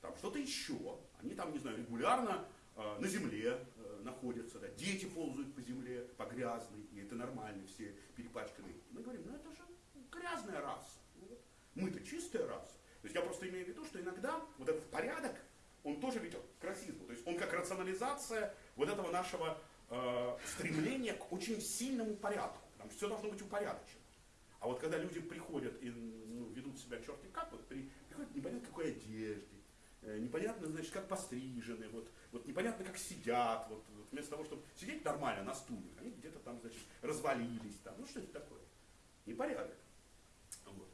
Speaker 2: Там что-то еще. Они там, не знаю, регулярно э, на земле э, находятся. Да, дети ползают по земле, по грязной. И это нормально, все перепачканные. Мы говорим, ну это же грязная раса. Ну Мы-то чистая раса. То есть я просто имею в виду, что иногда вот этот порядок, он тоже ведет к расизму. То есть он как рационализация вот этого нашего э, стремления к очень сильному порядку. Потому что все должно быть упорядочено. А вот когда люди приходят и ну, ведут себя черти как, вот при, приходят непонятно какой одежде, непонятно, значит, как пострижены, вот, вот непонятно, как сидят, вот, вот вместо того, чтобы сидеть нормально на стуле, они где-то там, значит, развалились, там, ну что это такое? Непорядок. Вот.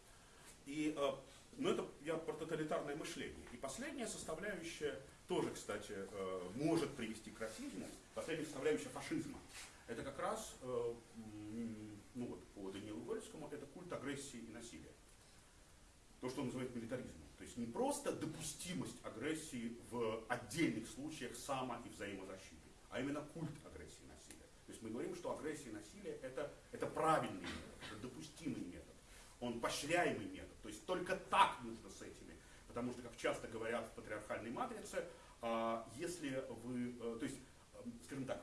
Speaker 2: И, э, ну это я про тоталитарное мышление. И последняя составляющая тоже, кстати, э, может привести к расизму, последняя составляющая фашизма. Это как раз, э, ну вот по Даниилу Гольскому, это культ агрессии и насилия. То, что он называет милитаризмом. То есть не просто допустимость агрессии в отдельных случаях само- и взаимозащиты, а именно культ агрессии и насилия. То есть мы говорим, что агрессия и насилие это, это правильный метод, это допустимый метод, он поощряемый метод. То есть только так нужно с этими. Потому что, как часто говорят в патриархальной матрице, а, если вы, э, то есть, э, скажем так,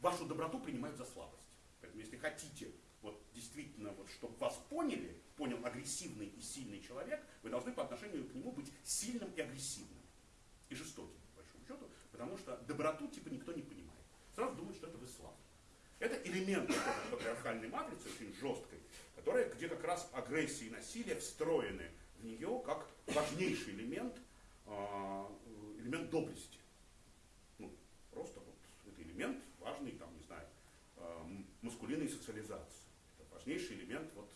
Speaker 2: вашу доброту принимают за слабость. Поэтому если хотите вот действительно, вот, чтобы вас поняли, понял агрессивный и сильный человек, вы должны по отношению к нему быть сильным и агрессивным. И жестоким, по большому счету, потому что доброту типа никто не понимает. Сразу думают, что это вы слабый. Это элемент патриархальной матрицы, очень жесткой, которая, где как раз агрессия и насилие встроены в нее как важнейший элемент, а, элемент доблести. Ну, просто вот это элемент важный, там, не знаю, а, маскулинной социализации. Важнейший элемент вот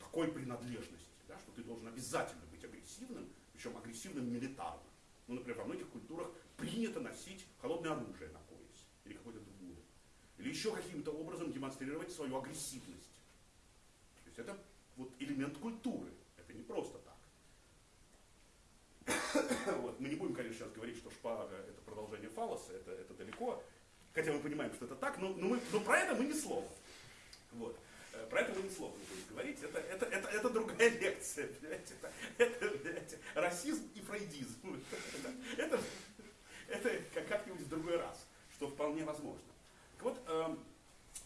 Speaker 2: такой принадлежности, да, что ты должен обязательно быть агрессивным, причем агрессивным милитарно. Ну, например, во многих культурах принято носить холодное оружие на поясе или какое-то другое. Или еще каким-то образом демонстрировать свою агрессивность. То есть это вот элемент культуры. Это не просто так. Вот. Мы не будем, конечно, сейчас говорить, что шпага это продолжение фалоса, это, это далеко. Хотя мы понимаем, что это так, но, но, мы, но про это мы ни слова. Вот. Э, Про это мы ни слова не будем говорить. Это, это, это, это другая лекция. Понимаете? Это, это расизм и фрейдизм. Это, это как- как-нибудь в другой раз, что вполне возможно. Так вот, эм,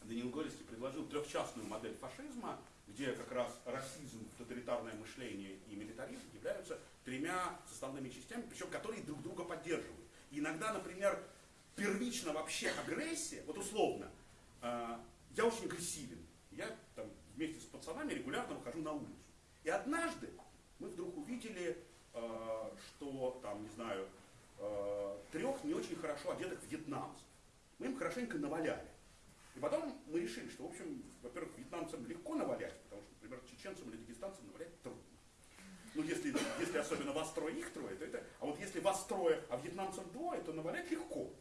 Speaker 2: Даниил Горецкий предложил трехчастную модель фашизма, где как раз расизм, тоталитарное мышление и милитаризм являются тремя составными частями, причем которые друг друга поддерживают. И иногда, например, первично вообще агрессия, вот условно, э, я очень агрессивен, я там вместе с пацанами регулярно выхожу на улицу. И однажды мы вдруг увидели, э, что там, не знаю, э, трех не очень хорошо одетых вьетнамцев. Мы им хорошенько наваляли. И потом мы решили, что, в общем, во-первых, вьетнамцам легко навалять, потому что, например, чеченцам или дагестанцам навалять трудно. Ну, если, если особенно вас трое, их трое, то это... А вот если вас трое, а вьетнамцев двое, то навалять легко.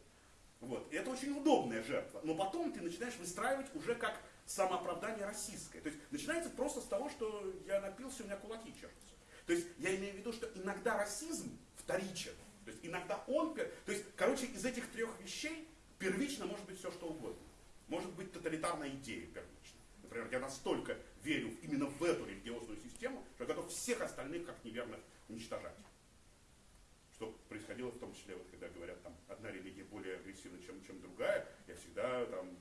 Speaker 2: Вот. И это очень удобная жертва. Но потом ты начинаешь выстраивать уже как самооправдание российское. То есть начинается просто с того, что я напился, у меня кулаки чешутся. То есть я имею в виду, что иногда расизм вторичен. То есть иногда он... То есть, короче, из этих трех вещей первично может быть все, что угодно. Может быть тоталитарная идея первично. Например, я настолько верю именно в эту религиозную систему, что я готов всех остальных как неверных уничтожать. Что происходило в том числе, вот, когда говорят, там, одна религия более агрессивна, чем, чем другая, я всегда там,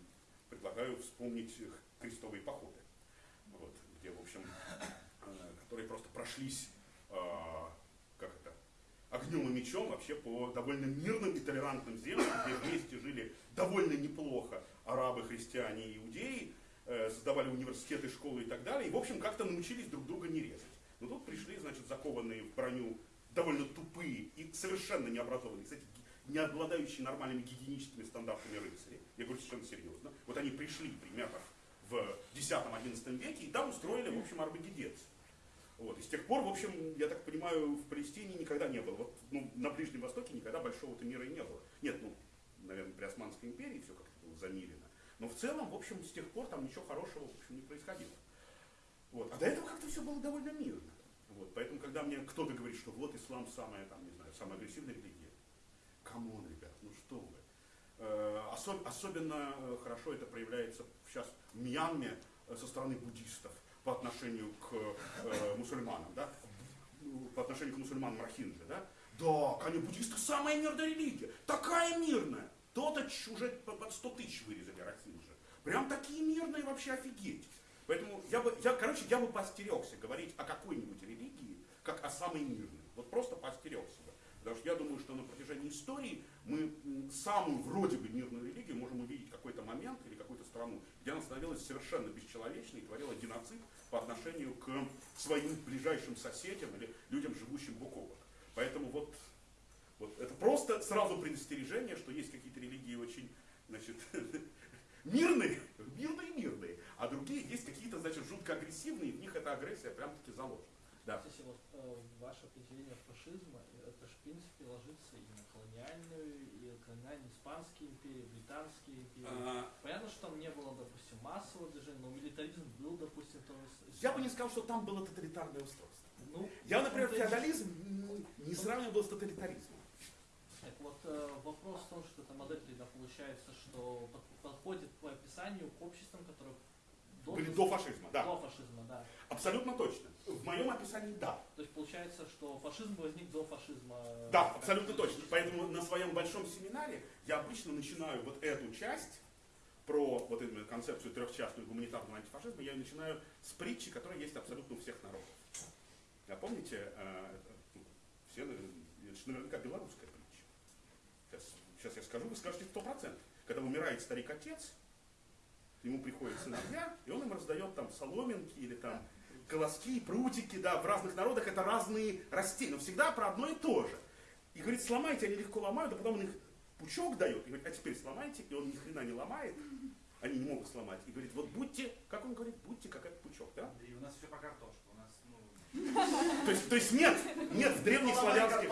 Speaker 2: предлагаю вспомнить крестовые походы. Вот, где, в общем, э, которые просто прошлись, э, как это, огнем и мечом вообще по довольно мирным и толерантным землям, где вместе жили довольно неплохо арабы, христиане и иудеи, э, создавали университеты, школы и так далее, и, в общем, как-то научились друг друга не резать. Но тут пришли, значит, закованные в броню довольно тупые и совершенно необразованные, кстати, не обладающие нормальными гигиеническими стандартами рыцари. Я говорю совершенно серьезно. Вот они пришли примерно в X-XI веке и там устроили, в общем, арбагедец. Вот. И с тех пор, в общем, я так понимаю, в Палестине никогда не было. Вот, ну, на Ближнем Востоке никогда большого-то мира и не было. Нет, ну, наверное, при Османской империи все как-то было замилено. Но в целом, в общем, с тех пор там ничего хорошего, в общем, не происходило. Вот. А до этого как-то все было довольно мирно. Вот. Поэтому, когда мне кто-то говорит, что вот ислам самая, там, не знаю, самая агрессивная религия, come on, ребят, ну что вы. Э, осо- особенно э, хорошо это проявляется сейчас в Мьянме э, со стороны буддистов по отношению к э, мусульманам, да? По отношению к мусульманам Рахинджи, да? Да, конечно, буддисты самая мирная религия, такая мирная. То-то уже по- под 100 тысяч вырезали Рахинджи. Прям такие мирные вообще офигеть. Поэтому я бы, я, короче, я бы поостерегся говорить о какой-нибудь религии, как о самой мирной. Вот просто поостерегся бы. Что я думаю, что на протяжении истории мы самую вроде бы мирную религию можем увидеть какой-то момент или какую-то страну, где она становилась совершенно бесчеловечной и творила геноцид по отношению к своим ближайшим соседям или людям, живущим бок о бок. Поэтому вот, вот это просто сразу предостережение, что есть какие-то религии очень значит, мирные, мирные, мирные, а другие есть какие-то, значит, жутко агрессивные, в них эта агрессия прям-таки заложена. Да.
Speaker 3: Кстати, вот э, ваше определение фашизма, это же в принципе ложится и на колониальную, и колониальные испанские империи, британские империи.
Speaker 2: А,
Speaker 3: Понятно, что там не было, допустим, массового движения, но милитаризм был, допустим, тоже.
Speaker 2: Я бы не сказал, что там было тоталитарное устройство.
Speaker 3: Ну,
Speaker 2: Я, например, феодализм не сравнивал с тоталитаризмом.
Speaker 3: Так вот, э, вопрос в том, что эта модель тогда получается, что под- подходит по описанию к обществам, которые до,
Speaker 2: Были до фашизма, да.
Speaker 3: до фашизма, да.
Speaker 2: Абсолютно точно. В моем описании да.
Speaker 3: То есть получается, что фашизм возник до фашизма.
Speaker 2: Да, абсолютно точно. Поэтому на своем большом семинаре я обычно начинаю вот эту часть про вот эту концепцию трехчастную гуманитарного антифашизма, я начинаю с притчи, которая есть абсолютно у всех народов. А помните, э, ну, все, наверняка белорусская притча. Сейчас, сейчас я скажу, вы скажете сто процентов. Когда умирает старик-отец, к нему приходит сыновья, и он им раздает там соломинки или там колоски, прутики, да, в разных народах это разные растения, но всегда про одно и то же. И говорит, сломайте, они легко ломают, а потом он их пучок дает, и говорит, а теперь сломайте, и он ни хрена не ломает, они не могут сломать. И говорит, вот будьте, как он говорит, будьте как этот пучок, да?
Speaker 6: И у нас еще про картошку. У нас, ну,
Speaker 2: То есть, то есть нет, нет в древних славянских,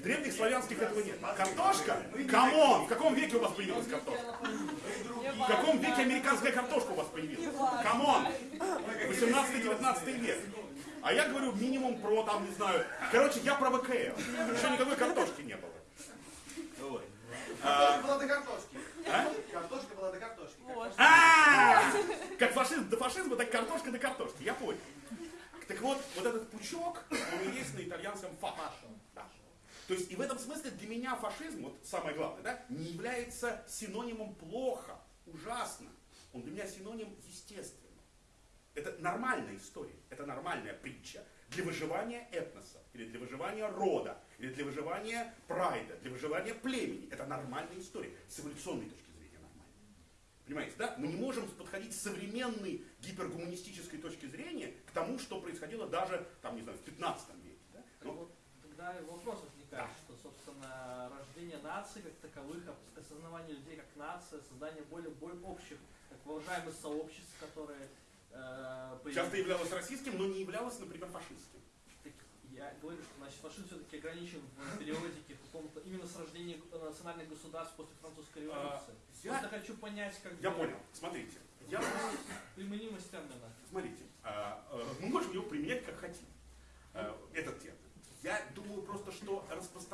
Speaker 2: в древних славянских этого нет. Картошка? Come on! В каком веке у вас появилась картошка? В каком веке американская картошка у вас появилась? Come on! 18-19 век. А я говорю минимум про, там, не знаю, короче, я про ВКЛ. Еще никакой картошки не было. Вот.
Speaker 6: Картошка была до картошки.
Speaker 2: А?
Speaker 6: Картошка была до картошки.
Speaker 2: А! Как фашизм до фашизма, так картошка до картошки. Я понял. Так вот, вот этот пучок, он и есть на итальянском фаш. То есть и в этом смысле для меня фашизм, вот самое главное, да, не является синонимом плохо, ужасно. Он для меня синоним естественно. Это нормальная история, это нормальная притча для выживания этноса, или для выживания рода, или для выживания прайда, для выживания племени. Это нормальная история, с эволюционной точки зрения нормальная. Понимаете, да? Мы не можем подходить с современной гипергуманистической точки зрения к тому, что происходило даже, там, не знаю, в 15 веке. Да?
Speaker 3: Вот, тогда вопрос
Speaker 2: Да.
Speaker 3: что, собственно, рождение наций как таковых, ос- осознавание людей как нация, создание более, более общих, так воображаемых сообществ, которые э, появились.
Speaker 2: часто являлось российским, но не являлось, например, фашистским.
Speaker 3: Так я говорю, что значит, фашизм все-таки ограничен в периодике каком-то именно с рождением э, национальных государств после французской революции.
Speaker 2: А, я-
Speaker 3: Просто хочу понять, как
Speaker 2: Я
Speaker 3: бы,
Speaker 2: понял. Смотрите. Я,
Speaker 3: применимость термина.
Speaker 2: смотрите, а, а, мы можем его применять как хотим. а, Этот термин. Я думаю просто, что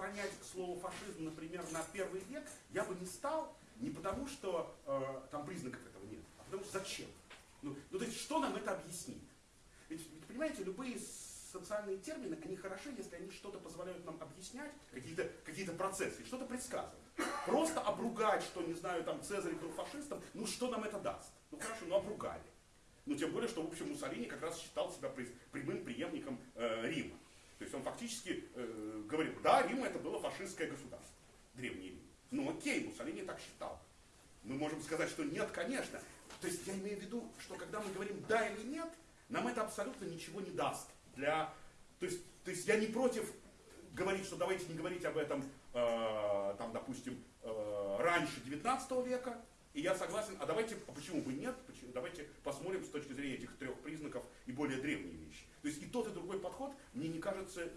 Speaker 2: распространять слово фашизм, например, на первый век я бы не стал, не потому что э, там признаков этого нет, а потому что зачем? Ну, ну, то есть, что нам это объяснит? Ведь, ведь, понимаете, любые социальные термины, они хороши, если они что-то позволяют нам объяснять, какие-то какие процессы, что-то предсказывать. Просто обругать, что, не знаю, там Цезарь был фашистом, ну что нам это даст? Ну хорошо, ну обругали. Ну тем более, что, в общем, Муссолини как раз считал себя прямым преемником э, Рима. То есть он фактически э, говорил, да, Рим это было фашистское государство, Древний Рим. Ну окей, Муссолини так считал. Мы можем сказать, что нет, конечно. То есть я имею в виду, что когда мы говорим да или нет, нам это абсолютно ничего не даст. Для... То, есть, то есть я не против говорить, что давайте не говорить об этом, э, там, допустим, э, раньше 19 века, и я согласен, а давайте, а почему бы нет, Почему- давайте посмотрим с точки зрения этих трех признаков и более древние вещи. То есть и тот, и другой подход мне не кажется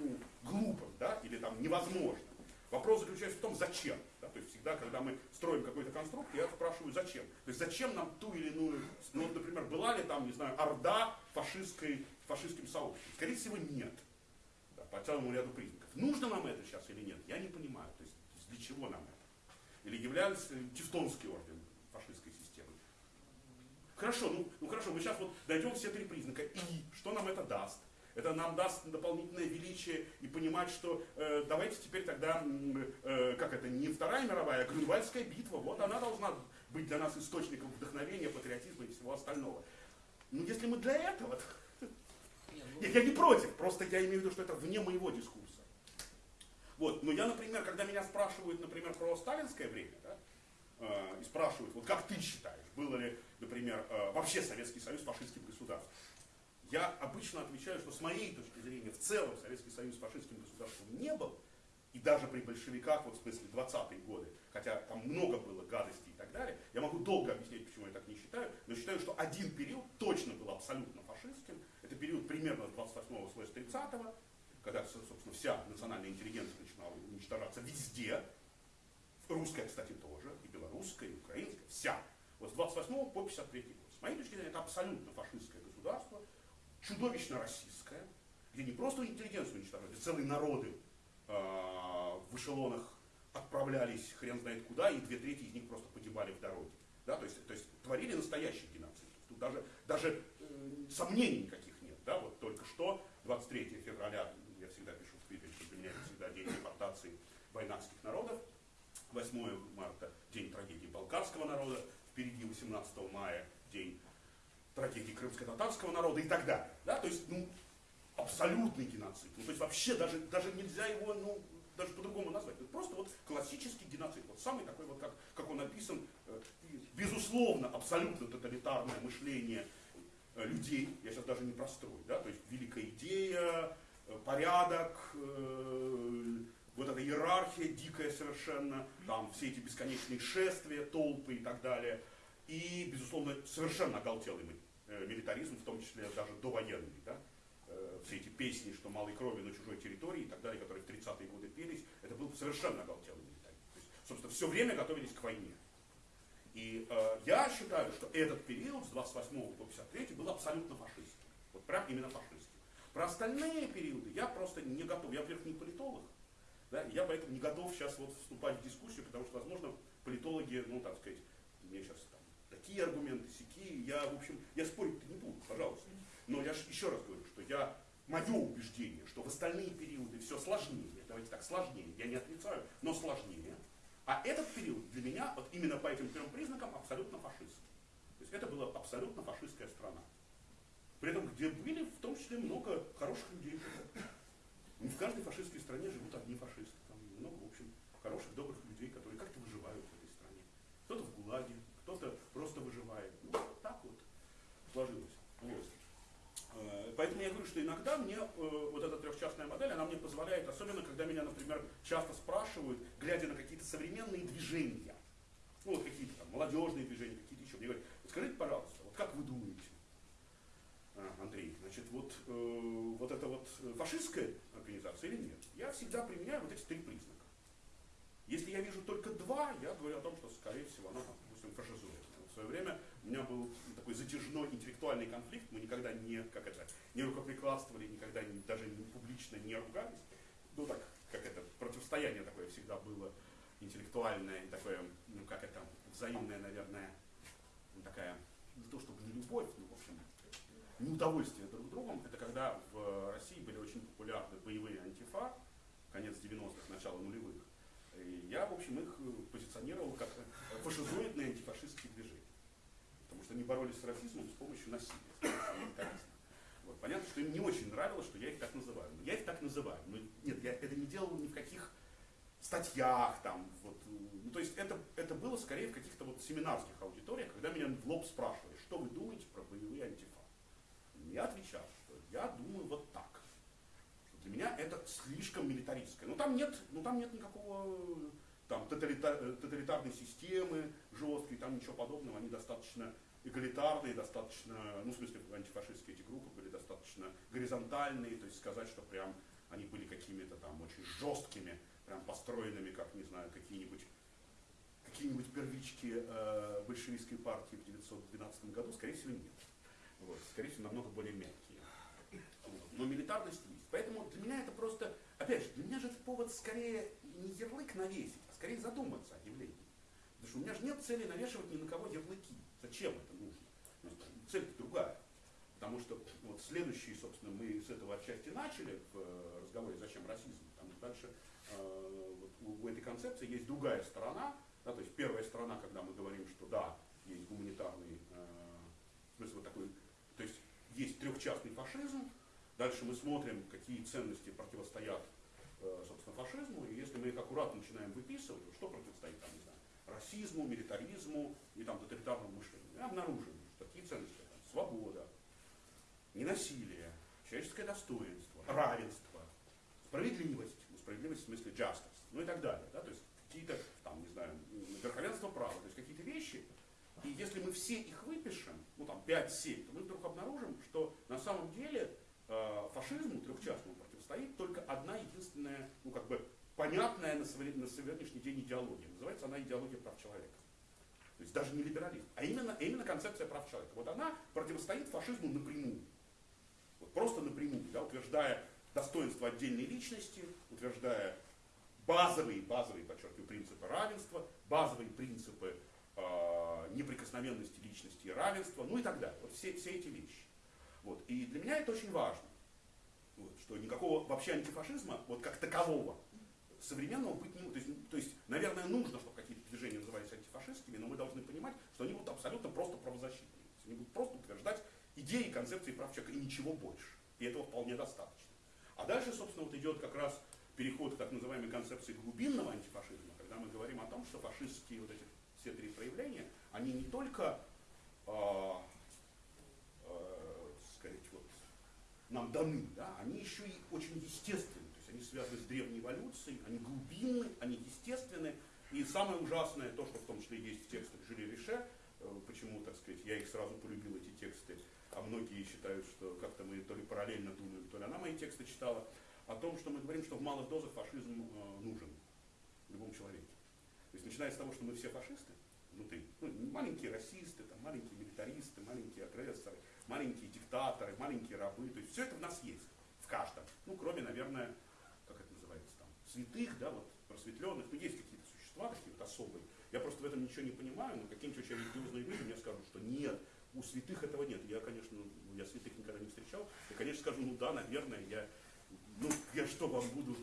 Speaker 2: ну, глупым, да, или там невозможным. Вопрос заключается в том, зачем. Да? То есть всегда, когда мы строим какой-то конструкт, я спрашиваю, зачем. То есть зачем нам ту или иную, ну, вот, например, была ли там, не знаю, орда фашистской, фашистским сообществом? Скорее всего, нет. Да, по целому ряду признаков. Нужно нам это сейчас или нет, я не понимаю. То есть, для чего нам это? Или являлся Тевтонский орден фашистской системы? Хорошо, ну, ну хорошо, мы сейчас вот дойдем все три признака. И что нам это даст? Это нам даст дополнительное величие и понимать, что э, давайте теперь тогда, э, как это, не Вторая мировая, а Грюнвальдская битва, вот она должна быть для нас источником вдохновения, патриотизма и всего остального. Но если мы для этого, то
Speaker 3: Не, ну,
Speaker 2: нет, я не против, просто я имею в виду, что это вне моего дискурса. Вот, но я, например, когда меня спрашивают, например, про сталинское время, да, э, и спрашивают, вот как ты считаешь, было ли, например, э, вообще Советский Союз фашистским государством, я обычно отвечаю, что с моей точки зрения в целом Советский Союз фашистским государством не был, и даже при большевиках, вот в смысле 20-е годы, хотя там много было гадостей и так далее, я могу долго объяснять, почему я так не считаю, но считаю, что один период точно был абсолютно фашистским, это период примерно с 28-го слэш 30-го, когда, собственно, вся национальная интеллигенция начинала уничтожаться везде, русская, кстати, тоже, и белорусская, и украинская, вся. Вот с 28 по 53 год. С моей точки зрения, это абсолютно фашистское государство, чудовищно российское, где не просто интеллигенцию уничтожали, целые народы э, в эшелонах отправлялись хрен знает куда, и две трети из них просто погибали в дороге. Да, то, есть, то есть творили настоящий геноцид. Тут даже, даже э, сомнений никаких нет. Да, вот только что, 23 февраля, я всегда пишу в Твиттере, что для меня это всегда день депортации войнавских народов, 8 марта день трагедии болгарского народа, впереди 18 мая день трагедии крымско-татарского народа и так далее. Да? То есть, ну, абсолютный геноцид. Ну, то есть вообще даже, даже нельзя его, ну, даже по-другому назвать. Это просто вот классический геноцид. Вот самый такой вот, как, как он написан, э, безусловно, абсолютно тоталитарное мышление э, людей, я сейчас даже не прострою, да, то есть великая идея, порядок, э, вот эта иерархия дикая совершенно, там все эти бесконечные шествия, толпы и так далее. И, безусловно, совершенно оголтелый э, милитаризм, в том числе даже довоенный. Да? Э, Все эти песни, что малой крови на чужой территории и так далее, которые в 30-е годы пелись, это был совершенно оголтелый милитаризм. То есть, собственно, все время готовились к войне. И э, я считаю, что этот период с 28 по 53 был абсолютно фашистским. Вот прям именно фашистским. Про остальные периоды я просто не готов. Я, во-первых, не политолог. Да, я поэтому не готов сейчас вот вступать в дискуссию, потому что, возможно, политологи, ну, так сказать, мне сейчас там такие аргументы, сякие, я, в общем, я спорить не буду, пожалуйста. Но я ж еще раз говорю, что я, мое убеждение, что в остальные периоды все сложнее, давайте так, сложнее, я не отрицаю, но сложнее. А этот период для меня, вот именно по этим трем признакам, абсолютно фашистский. То есть это была абсолютно фашистская страна. При этом, где были в том числе много хороших людей. Не в каждой фашистской стране живут одни фашисты. Там много, в общем, хороших, добрых людей, которые как-то выживают в этой стране. Кто-то в ГУЛАГе, кто-то просто выживает. Ну, так вот сложилось. Вот. Э, Поэтому я говорю, что иногда мне э, вот эта трехчастная модель, она мне позволяет, особенно когда меня, например, часто спрашивают, глядя на какие-то современные движения, ну вот какие-то там молодежные движения, какие-то еще, мне говорят, «Вот скажите, пожалуйста, вот как вы думаете, Андрей, значит, вот, э, вот это вот фашистская организация или нет? Я всегда применяю вот эти три признака. Если я вижу только два, я говорю о том, что, скорее всего, она, допустим, фашизует. В свое время у меня был такой затяжной интеллектуальный конфликт, мы никогда не, как это, не рукоприкладствовали, никогда не, даже не публично не ругались. Ну так, как это, противостояние такое всегда было интеллектуальное такое, ну как это, взаимное, наверное, такая, не то чтобы не любовь, но, неудовольствие друг другом. Это когда в России были очень популярны боевые антифа, конец 90-х, начало нулевых. И я, в общем, их э, позиционировал как фашизоидные антифашистские движения. Потому что они боролись с расизмом с помощью насилия, с помощью. Вот. Понятно, что им не очень нравилось, что я их так называю. Но я их так называю. Но нет, я это не делал ни в каких статьях там. Вот. Ну, то есть это, это было скорее в каких-то вот семинарских аудиториях, когда меня в лоб спрашивали, что вы думаете про боевые антифа. Я отвечал, что я думаю вот так. Для меня это слишком милитаристское. Ну там нет, ну, там нет никакого там, тоталита- э, тоталитарной системы жесткой, там ничего подобного. Они достаточно эгалитарные, достаточно, ну в смысле антифашистские эти группы были достаточно горизонтальные, то есть сказать, что прям они были какими-то там очень жесткими, прям построенными, как, не знаю, какие-нибудь какие-нибудь первички э, большевистской партии в 1912 году, скорее всего, нет. Вот, скорее всего, намного более мягкие. Но милитарность есть. Поэтому для меня это просто, опять же, для меня же это повод скорее не ярлык навесить, а скорее задуматься о явлении. Потому что у меня же нет цели навешивать ни на кого ярлыки. Зачем это нужно? Ну, цель другая. Потому что вот следующий, собственно, мы с этого отчасти начали в э, разговоре «Зачем расизм?». Там дальше э, вот у, у этой концепции есть другая сторона, Да, то есть первая сторона, когда мы говорим, что да, есть гуманитарный, э, в смысле вот такой, есть трехчастный фашизм, дальше мы смотрим, какие ценности противостоят, э, собственно, фашизму, и если мы их аккуратно начинаем выписывать, что противостоит, там, не знаю, расизму, милитаризму и там тоталитарному мышлению, мы обнаружим, что такие ценности, там, свобода, ненасилие, человеческое достоинство, равенство, справедливость, ну, справедливость в смысле justice, ну и так далее, да, то есть какие-то, там, не знаю, верховенство права, то и если мы все их выпишем, ну там 5-7, то мы вдруг обнаружим, что на самом деле э, фашизму трехчастному противостоит только одна единственная, ну как бы понятная на, совре- на сегодняшний день идеология. Называется она идеология прав человека. То есть даже не либерализм, а именно, именно концепция прав человека. Вот она противостоит фашизму напрямую. Вот просто напрямую, да, утверждая достоинство отдельной личности, утверждая базовые, базовые, подчеркиваю, принципы равенства, базовые принципы неприкосновенности личности и равенства, ну и так далее. Вот все, все эти вещи. Вот. И для меня это очень важно. Вот, что никакого вообще антифашизма, вот как такового, современного быть не. То есть, то есть, наверное, нужно, чтобы какие-то движения назывались антифашистскими, но мы должны понимать, что они будут абсолютно просто правозащитными. Они будут просто утверждать идеи, концепции прав человека и ничего больше. И этого вполне достаточно. А дальше, собственно, вот идет как раз переход к так называемой концепции глубинного антифашизма, когда мы говорим о том, что фашистские вот эти все три проявления, они не только, э, э, сказать, вот, нам даны, да, они еще и очень естественны, то есть они связаны с древней эволюцией, они глубинны, они естественны, и самое ужасное, то, что в том числе есть в текстах Жюли Рише, э, почему, так сказать, я их сразу полюбил, эти тексты, а многие считают, что как-то мы то ли параллельно думаем, то ли она мои тексты читала, о том, что мы говорим, что в малых дозах фашизм э, нужен любому человеке. То есть начиная с того, что мы все фашисты внутри, ну, маленькие расисты, там, маленькие милитаристы, маленькие агрессоры, маленькие диктаторы, маленькие рабы, то есть все это в нас есть, в каждом. Ну, кроме, наверное, как это называется там, святых, да, вот, просветленных, ну, есть какие-то существа такие вот особые. Я просто в этом ничего не понимаю, но какие-нибудь очень религиозные люди мне скажут, что нет, у святых этого нет. Я, конечно, ну, я святых никогда не встречал. Я, конечно, скажу, ну да, наверное, я, ну, я что вам буду,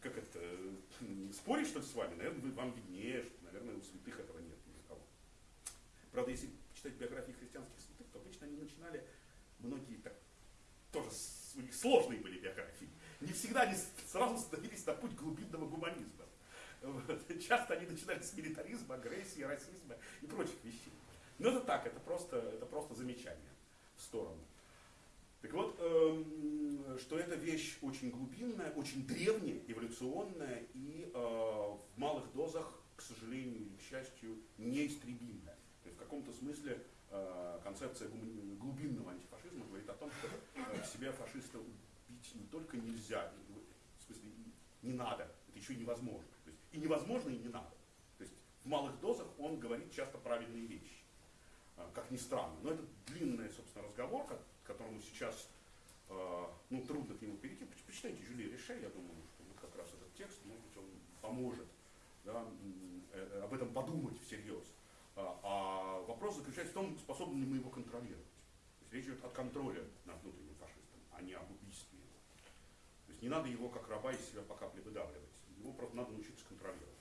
Speaker 2: как это, э, спорить что ли с вами? Наверное, вам виднее, что, наверное, у святых этого нет ни кого. Правда, если читать биографии христианских святых, то обычно они начинали, многие так, тоже у них сложные были биографии. Не всегда они сразу становились на путь глубинного гуманизма. Вот. Часто они начинали с милитаризма, агрессии, расизма и прочих вещей. Но это так, это просто, это просто замечание в сторону. Так вот, эм, что эта вещь очень глубинная, очень древняя, эволюционная и э, в малых дозах, к сожалению или к счастью, неистребимая. То есть в каком-то смысле э, концепция глубинного антифашизма говорит о том, что э, себя фашиста убить не только нельзя, в смысле не надо, это еще невозможно. То есть и невозможно, и не надо. То есть в малых дозах он говорит часто правильные вещи э, как ни странно. Но это длинный, собственно, разговор, которому сейчас э, ну, трудно к нему перейти. Поч- Почитайте Жюли Реше, я думаю, что вот как раз этот текст, может быть, он поможет да, м, э, об этом подумать всерьез. А, а вопрос заключается в том, способны ли мы его контролировать. То есть речь идет о контроле над внутренним фашистом, а не об убийстве его. То есть не надо его как раба из себя по капле выдавливать. Его просто надо научиться контролировать.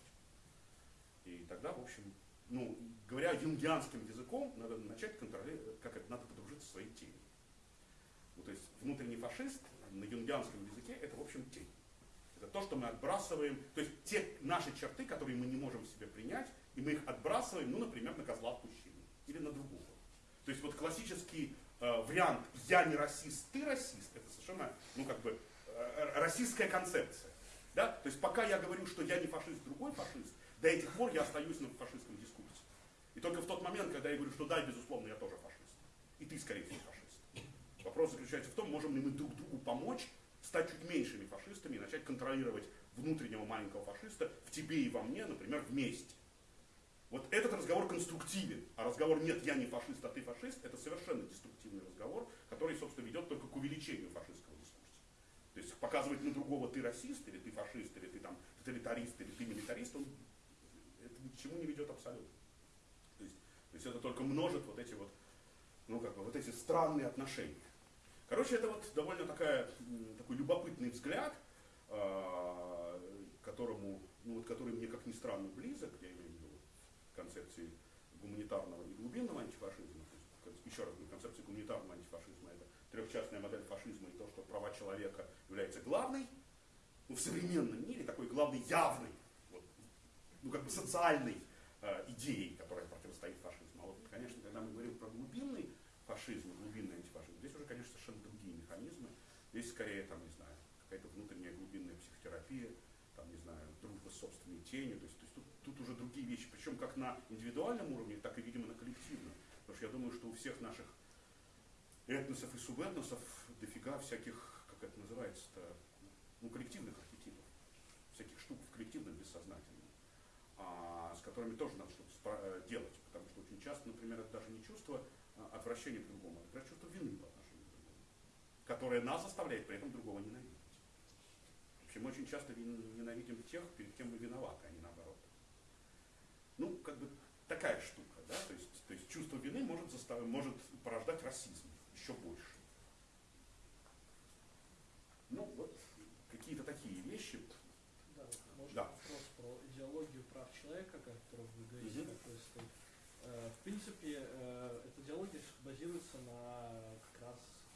Speaker 2: И тогда, в общем, ну, говоря юнгианским языком, надо начать контролировать, как это, надо подружиться со своей тенью. Ну, то есть внутренний фашист на юнгианском языке это, в общем, тень. Это то, что мы отбрасываем, то есть те наши черты, которые мы не можем в себе принять, и мы их отбрасываем, ну, например, на козла отпущения или на другого. То есть вот классический э, вариант «я не расист, ты расист» это совершенно, ну, как бы, э, расистская концепция. Да? То есть пока я говорю, что я не фашист, другой фашист, до этих пор я остаюсь на фашистском дискурсе. И только в тот момент, когда я говорю, что да, безусловно, я тоже фашист. И ты, скорее всего, фашист. Вопрос заключается в том, можем ли мы друг другу помочь стать чуть меньшими фашистами и начать контролировать внутреннего маленького фашиста в тебе и во мне, например, вместе. Вот этот разговор конструктивен, а разговор «нет, я не фашист, а ты фашист» это совершенно деструктивный разговор, который, собственно, ведет только к увеличению фашистского дискурса. То есть показывать на другого ты расист, или ты фашист, или ты там тоталитарист, или ты милитарист, он, это ни к чему не ведет абсолютно. То есть, то есть это только множит вот эти вот, ну как бы, вот эти странные отношения. Короче, это вот довольно такая, такой любопытный взгляд, а, которому, ну вот который мне как ни странно близок, я имею в виду, концепции гуманитарного и глубинного антифашизма. Еще раз концепция гуманитарного антифашизма это трехчастная модель фашизма и то, что права человека является главной, ну, в современном мире такой главной явной, вот, ну как бы социальной э, идеей, которая противостоит фашизму. А вот, конечно, когда мы говорим про глубинный фашизм, глубинный антифашизм, здесь уже, конечно, совершенно другие механизмы. Здесь скорее, там, не знаю, какая-то внутренняя глубинная психотерапия, там, не знаю, дружба с собственной тенью. То есть, то есть тут, тут уже другие вещи, причем как на индивидуальном уровне, так и, видимо, на коллективном. Потому что я думаю, что у всех наших этносов и субэтносов дофига всяких, как это называется-то, ну, коллективных архетипов, всяких штук в коллективном бессознательном, а, с которыми тоже надо что-то э, делать, потому что очень часто, например, это даже не чувство а, отвращения к другому, а, например, чувство вины по отношению к другому, которое нас заставляет при этом другого ненавидеть. Вообще мы очень часто ненавидим тех, перед кем мы виноваты, а не наоборот. Ну, как бы такая штука, да, то есть, то есть чувство вины может, застав... может порождать расизм еще больше. Ну, вот какие-то такие вещи.
Speaker 3: Да, может
Speaker 2: Да.
Speaker 3: вопрос про идеологию прав человека, о вы говорите, какой стоит. Э, В принципе, э, эта идеология базируется на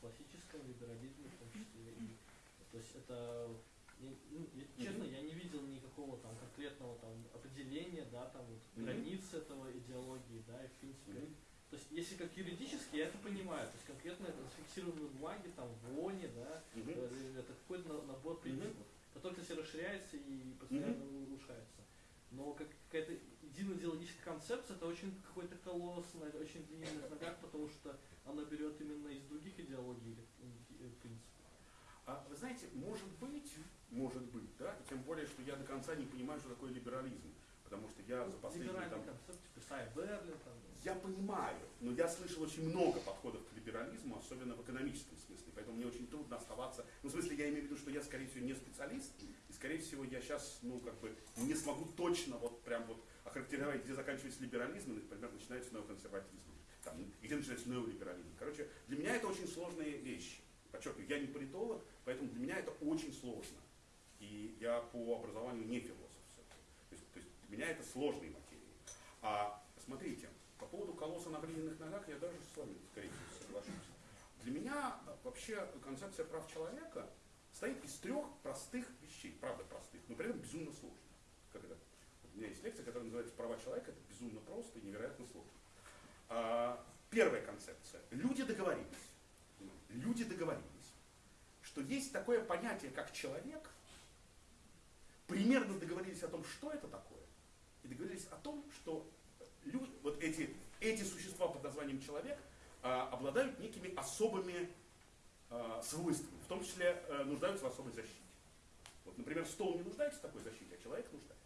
Speaker 3: классическом либерализме в том числе. И, то есть это, ну, честно, я не видел никакого там конкретного там определения, да, там вот
Speaker 2: Мгм.
Speaker 3: границ этого идеологии, да, и в принципе
Speaker 2: Мгм.
Speaker 3: то есть, если как юридически, я это понимаю. То есть, конкретно это зафиксировано в бумаге, там, в ООНе, да,
Speaker 2: Мгм.
Speaker 3: э, это какой-то на- набор принципов, который, кстати, расширяется и постоянно улучшается. Но как какая-то единая идеологическая концепция, это очень какой-то колосс на очень длинных ногах, потому что она берет именно из других идеологий э, принципов.
Speaker 2: А вы знаете, может быть, может быть, да, и тем более, что я до конца не понимаю, что такое либерализм. Потому что я за последние
Speaker 3: Либеральный
Speaker 2: там,
Speaker 3: концепт, типа Сай Берлин, там,
Speaker 2: Я понимаю, но я слышал очень много подходов к либерализму, особенно в экономическом смысле, поэтому мне очень трудно оставаться. Ну, в смысле, я имею в виду, что я, скорее всего, не специалист, и, скорее всего, я сейчас, ну, как бы, не смогу точно вот прям вот охарактеризовать, где заканчивается либерализм, и, например, начинается неоконсерватизм, там, где начинается неолиберализм. Короче, для меня это очень сложные вещи. Подчеркиваю, я не политолог, поэтому для меня это очень сложно. И я по образованию не философ. То есть, то есть для меня это сложные материи. А смотрите, по поводу колосса на глиняных ногах я даже с вами, скорее всего, соглашусь. Для меня а, вообще концепция прав человека состоит из трех простых вещей, правда простых, но при этом безумно сложных. Это? У меня есть лекция, которая называется «Права человека». Это безумно просто и невероятно сложно. А, первая концепция. Люди договорились. Люди договорились, что есть такое понятие, как человек, примерно договорились о том, что это такое, и договорились о том, что люди, вот эти, эти существа под названием человек а, обладают некими особыми а, свойствами, в том числе а, нуждаются в особой защите. Вот, например, стол не нуждается в такой защите, а человек нуждается.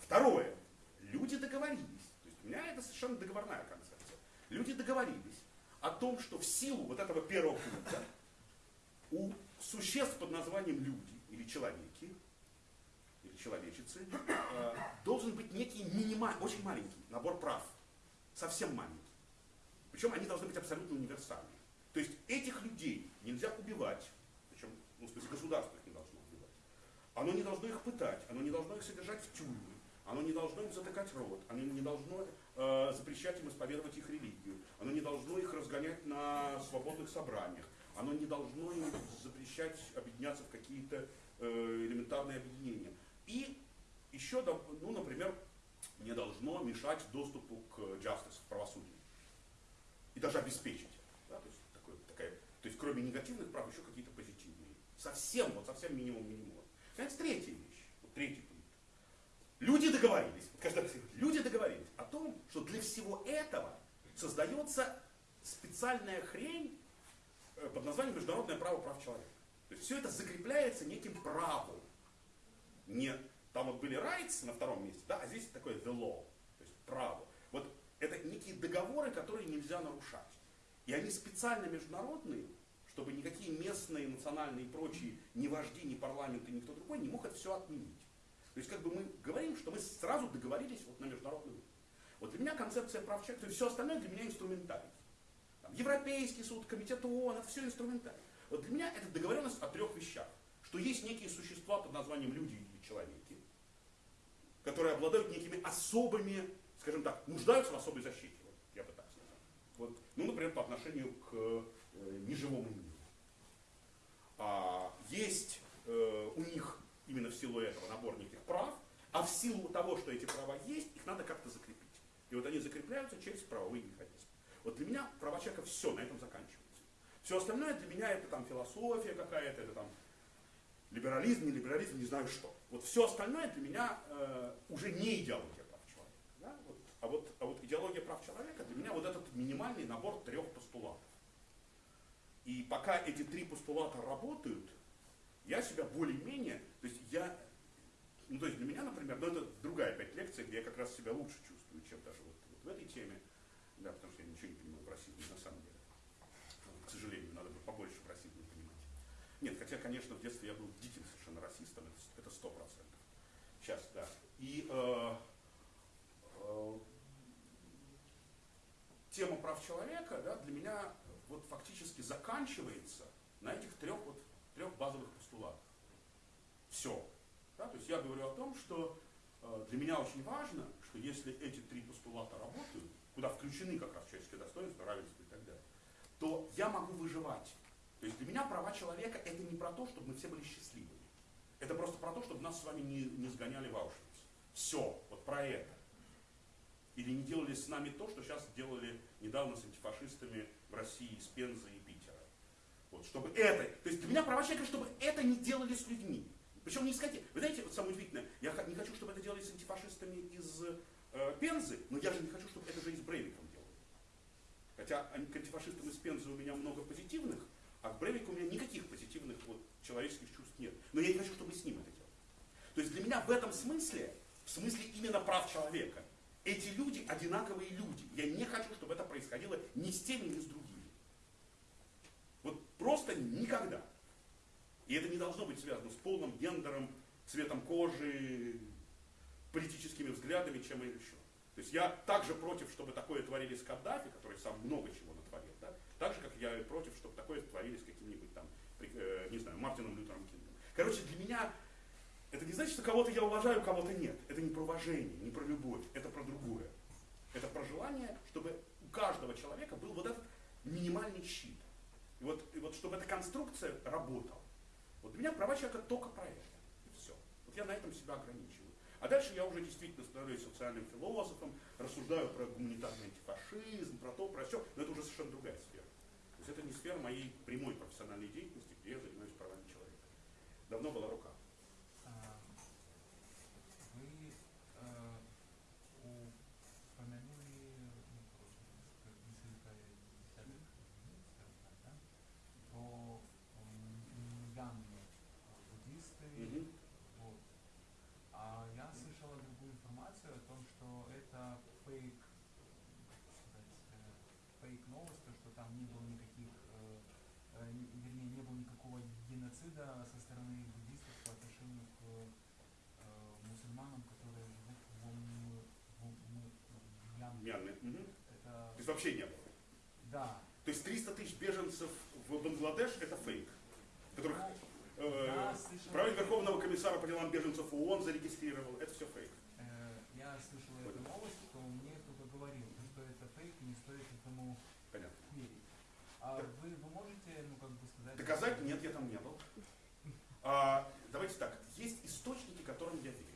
Speaker 2: Второе. Люди договорились. То есть у меня это совершенно договорная концепция. Люди договорились о том, что в силу вот этого первого пункта у существ под названием люди или человеки, человечицы, э, должен быть некий минимальный, очень маленький набор прав. Совсем маленький. Причем они должны быть абсолютно универсальны. То есть этих людей нельзя убивать, причем, ну, в смысле, государство их не должно убивать. Оно не должно их пытать, оно не должно их содержать в тюрьме, оно не должно им затыкать рот, оно не должно э, запрещать им исповедовать их религию, оно не должно их разгонять на свободных собраниях, оно не должно им запрещать объединяться в какие-то э, элементарные объединения. И еще, ну, например, не должно мешать доступу к justice, к правосудию. И даже обеспечить. Да, то, есть, такое, такая, то есть кроме негативных прав еще какие-то позитивные. Совсем, вот совсем минимум минимум. Наконец, третья вещь. Вот третий пункт. Люди договорились, каждый люди договорились о том, что для всего этого создается специальная хрень э, под названием международное право прав человека. То есть все это закрепляется неким правом. Не там вот были rights на втором месте, да, а здесь такое the law, то есть право. Вот это некие договоры, которые нельзя нарушать. И они специально международные, чтобы никакие местные, национальные и прочие, ни вожди, ни парламенты, никто другой не мог это все отменить. То есть как бы мы говорим, что мы сразу договорились вот на международном уровне. Вот для меня концепция прав человека, то есть все остальное для меня инструментарий. Там, Европейский суд, комитет ООН, это все инструментарий. Вот для меня это договоренность о трех вещах. Что есть некие существа под названием люди человеки, которые обладают некими особыми, скажем так, нуждаются в особой защите. Вот, я бы так сказал. Вот, ну, например, по отношению к э, неживому миру. А, есть э, у них именно в силу этого набор неких прав, а в силу того, что эти права есть, их надо как-то закрепить. И вот они закрепляются через правовые механизмы. Вот для меня права человека все на этом заканчивается. Все остальное для меня это там философия какая-то, это там либерализм, не либерализм, не знаю что. Вот все остальное для меня э, уже не идеология прав человека. Да? Вот, а, вот, а вот идеология прав человека для меня вот этот минимальный набор трех постулатов. И пока эти три постулата работают, я себя более-менее, то есть я, ну то есть для меня, например, ну это другая опять лекция, где я как раз себя лучше чувствую, чем даже вот, вот в этой теме, да, потому что я ничего не понимаю в расизме на самом деле. К сожалению, надо бы побольше в расизме понимать. Нет, хотя, конечно, в детстве я был диким совершенно расистом, это сто процентов. Сейчас, да. И э, э, тема прав человека, да, для меня вот фактически заканчивается на этих трех, вот, трех базовых постулатах. Все. Да? То есть я говорю о том, что э, для меня очень важно, что если эти три постулата работают, куда включены как раз человеческое достоинство, равенство и так далее, то я могу выживать. То есть для меня права человека это не про то, чтобы мы все были счастливыми. Это просто про то, чтобы нас с вами не, не сгоняли в Аушвиц. Все, вот про это. Или не делали с нами то, что сейчас делали недавно с антифашистами в России, из Пензы и Питера. Вот, чтобы это, то есть для меня права человека, чтобы это не делали с людьми. Причем не искать. Вы знаете, вот самое удивительное, я не хочу, чтобы это делали с антифашистами из э, Пензы, но я же не хочу, чтобы это же и с Брейвиком делали. Хотя к антифашистам из Пензы у меня много позитивных, а к Брейвику у меня никаких позитивных вот, человеческих чувств нет. Но я не хочу, чтобы с ним это делали. То есть для меня в этом смысле, в смысле именно прав человека, эти люди одинаковые люди. Я не хочу, чтобы это происходило ни с теми, ни с другими. Вот просто никогда. И это не должно быть связано с полным гендером, цветом кожи, политическими взглядами, чем и еще. То есть я также против, чтобы такое творили с Каддафи, который сам много чего? Так же, как я и против, чтобы такое творили с каким-нибудь там, э, не знаю, Мартином Лютером Кингом. Короче, для меня это не значит, что кого-то я уважаю, кого-то нет. Это не про уважение, не про любовь, это про другое. Это про желание, чтобы у каждого человека был вот этот минимальный щит. И вот, и вот чтобы эта конструкция работала. Вот для меня права человека только про это. И все. Вот я на этом себя ограничиваю. А дальше я уже действительно становлюсь социальным философом, рассуждаю про гуманитарный антифашизм, про то, про все, но это уже совершенно другая сфера. То есть это не сфера моей прямой профессиональной деятельности, где я занимаюсь правами человека. Давно была рука.
Speaker 4: А, Вы э, упомянули, ну, как несколько десятых минут, скажем так, да, про м, мьянмы, буддисты,
Speaker 2: Мгм.
Speaker 4: вот. А я слышала другую информацию о том, что это фейк, как сказать, э, фейк новость, то, что там не было никаких, э, э, не- вернее, не было никакого геноцида со стороны буддистов по отношению к э, мусульманам, которые живут в, Мьянме. Это,
Speaker 2: То есть вообще не было.
Speaker 4: да.
Speaker 2: То есть 300 тысяч беженцев в Бангладеш это фейк, которых
Speaker 4: Ну,
Speaker 2: э,
Speaker 4: я слышал-
Speaker 2: Верховного комиссара по делам беженцев ООН зарегистрировал. Это все фейк.
Speaker 4: Э, я слышал эту новость, что мне кто-то говорил, что это фейк и не стоит этому
Speaker 2: Понятно.
Speaker 4: верить. А вы, вы можете, ну, как бы сказать...
Speaker 2: Доказать? Нет, я там не был. А, давайте так. Есть источники, которым я верю.